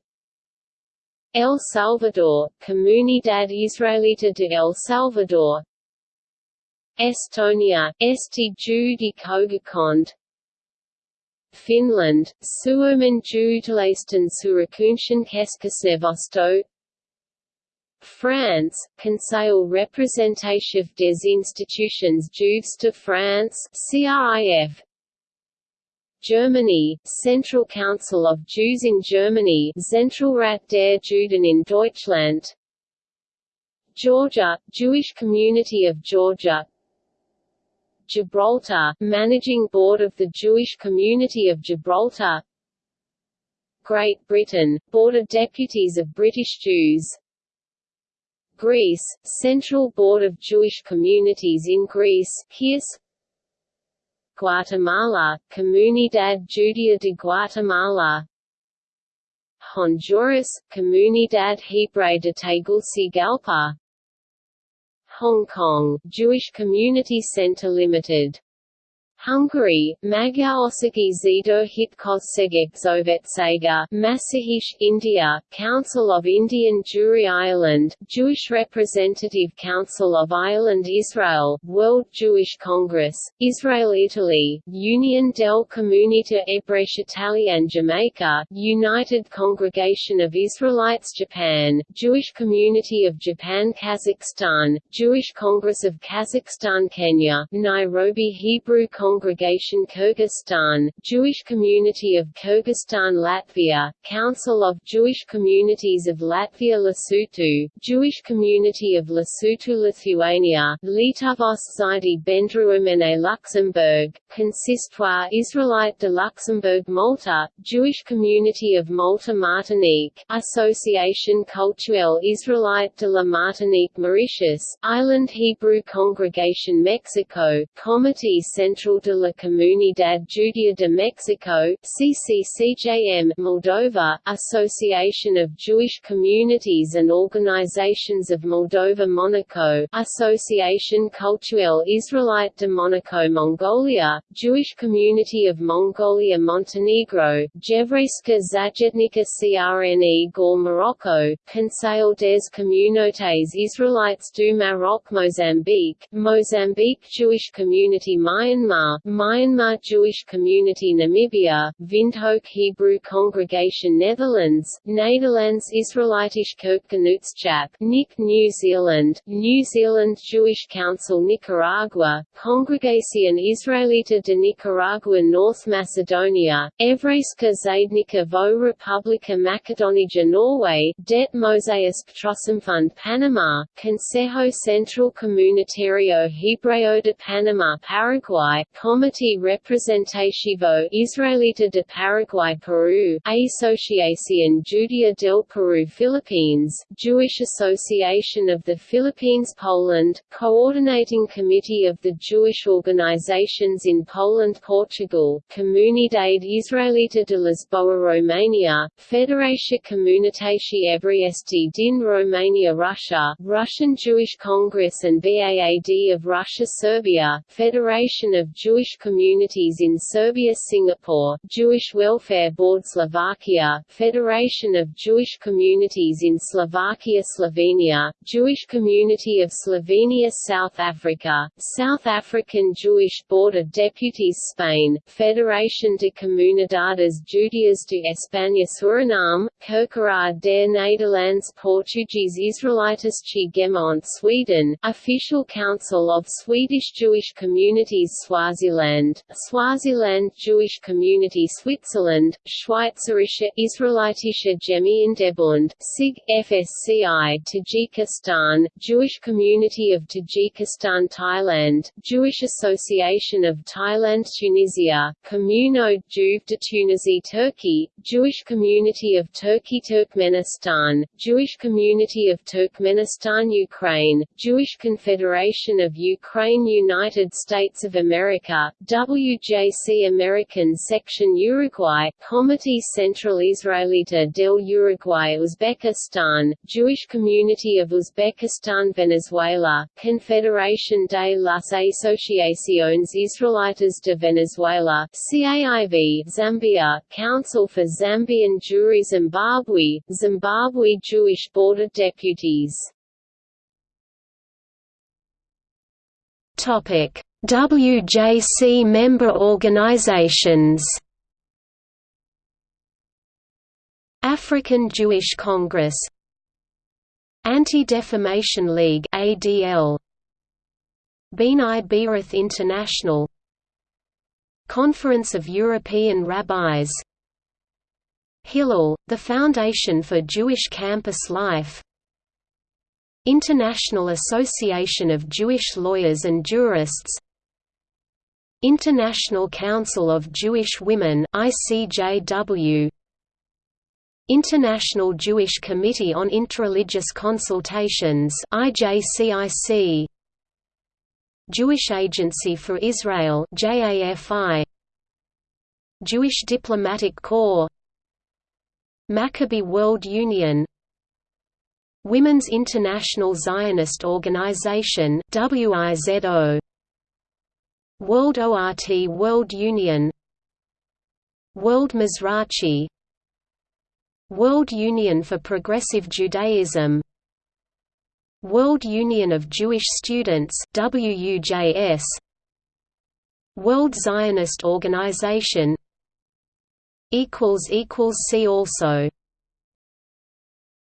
S1: El Salvador, Comunidad Israelita de El Salvador. Estonia, Esti Judi Kogukond Finland, Suomen juutalaisten Seurakuntien Keskusneuvosto France, Conseil représentatif des institutions juives de France CRIF Germany, Central Council of Jews in Germany Zentralrat der Juden in Deutschland. Georgia, Jewish Community of Georgia Gibraltar, Managing Board of the Jewish Community of Gibraltar. Great Britain, Board of Deputies of British Jews. Greece, Central Board of Jewish Communities in Greece KIRS Guatemala, Comunidad Judía de Guatemala. Honduras, Comunidad Hebrea de Tegucigalpa Hong Kong, Jewish Community Center Limited Hungary, Magyarországi Zsidó Hitközségek Szövetsége Mazsihisz, India, Council of Indian Jewry Ireland, Jewish Representative Council of Ireland Israel, World Jewish Congress, Israel Italy, Union del Comunità Ebraiche Italiana Jamaica, United Congregation of Israelites Japan, Jewish Community of Japan Kazakhstan, Jewish Congress of Kazakhstan Kenya, Nairobi Hebrew Congress Congregation Kyrgyzstan, Jewish Community of Kyrgyzstan Latvia, Council of Jewish Communities of Latvia Lesotho, Jewish Community of Lesotho Lithuania, Lietuvos Žydai Bendruomene Luxembourg, Consistoire Israelite de Luxembourg Malta, Jewish Community of Malta Martinique, Association Cultuelle Israelite de la Martinique Mauritius, Island Hebrew Congregation Mexico, Comité Central de la Comunidad Judía de Mexico CCCJM Moldova, Association of Jewish Communities and Organizations of Moldova Monaco Association Cultuelle Israelite de Monaco Mongolia, Jewish Community of Mongolia Montenegro, Jevrejska Zajednica CRNE Gor Morocco, Conseil des Communautés Israelites du Maroc Mozambique, Mozambique Jewish Community Myanmar Myanmar Jewish Community Namibia, Windhoek Hebrew Congregation Netherlands, Nederlands Israelitisch Kerkgenootschap NIK New Zealand, New Zealand Jewish Council Nicaragua, Congregación Israelita de Nicaragua North Macedonia, Evreiska Zaednica vo Republika Macedonija Norway, Det Mosaisk Trossamfund Panama, Consejo Central Comunitario Hebreo de Panama Paraguay, Comité Representativo Israelita de Paraguay Peru Asociación Judía del Perú Philippines, Jewish Association of the Philippines Poland, Coordinating Committee of the Jewish Organizations in Poland Portugal, Comunidad Israelita de Lisboa Romania, Federacia Comunitatea Ebriesti din Romania Russia, Russian Jewish Congress and VAAD of Russia Serbia, Federation of Jewish Jewish communities in Serbia Singapore, Jewish Welfare Board Slovakia, Federation of Jewish Communities in Slovakia Slovenia, Jewish Community of Slovenia South Africa, South African Jewish Board of Deputies Spain, Federación de Comunidades Judías de España Suriname, Kerkeraad der Nederlands Portuguese Israelitische Gemeente Sweden, Official Council of Swedish Jewish Communities Swa Swaziland, Swaziland Jewish Community Switzerland, Schweizerische Israelitische Gemeindebund, SIG, FSCI Tajikistan, Jewish Community of Tajikistan Thailand, Jewish Association of Thailand Tunisia, Communauté Juive de Tunisie Turkey, Jewish Community of Turkey Turkmenistan, Jewish Community of Turkmenistan Ukraine, Jewish Confederation of Ukraine United States of America, WJC American Section Uruguay, Comité Central Israelita del Uruguay Uzbekistan, Jewish Community of Uzbekistan Venezuela, Confederación de las Asociaciones Israelitas de Venezuela CAIV Zambia, Council for Zambian Jewry Zimbabwe, Zimbabwe Jewish Board of Deputies.
S2: Topic: WJC member organizations. African Jewish Congress. Anti-Defamation League ADL B'nai B'rith International. Conference of European Rabbis. Hillel, the Foundation for Jewish Campus Life. International Association of Jewish Lawyers and Jurists International Council of Jewish Women ICJW International Jewish Committee on Interreligious Consultations IJCIC Jewish Agency for Israel JAFI Jewish Diplomatic Corps. Maccabi World Union. Women's International Zionist Organization WIZO World ORT World Union. World Mizrachi World Union for Progressive Judaism. World Union of Jewish Students WUJS World Zionist Organization. Equals equals See also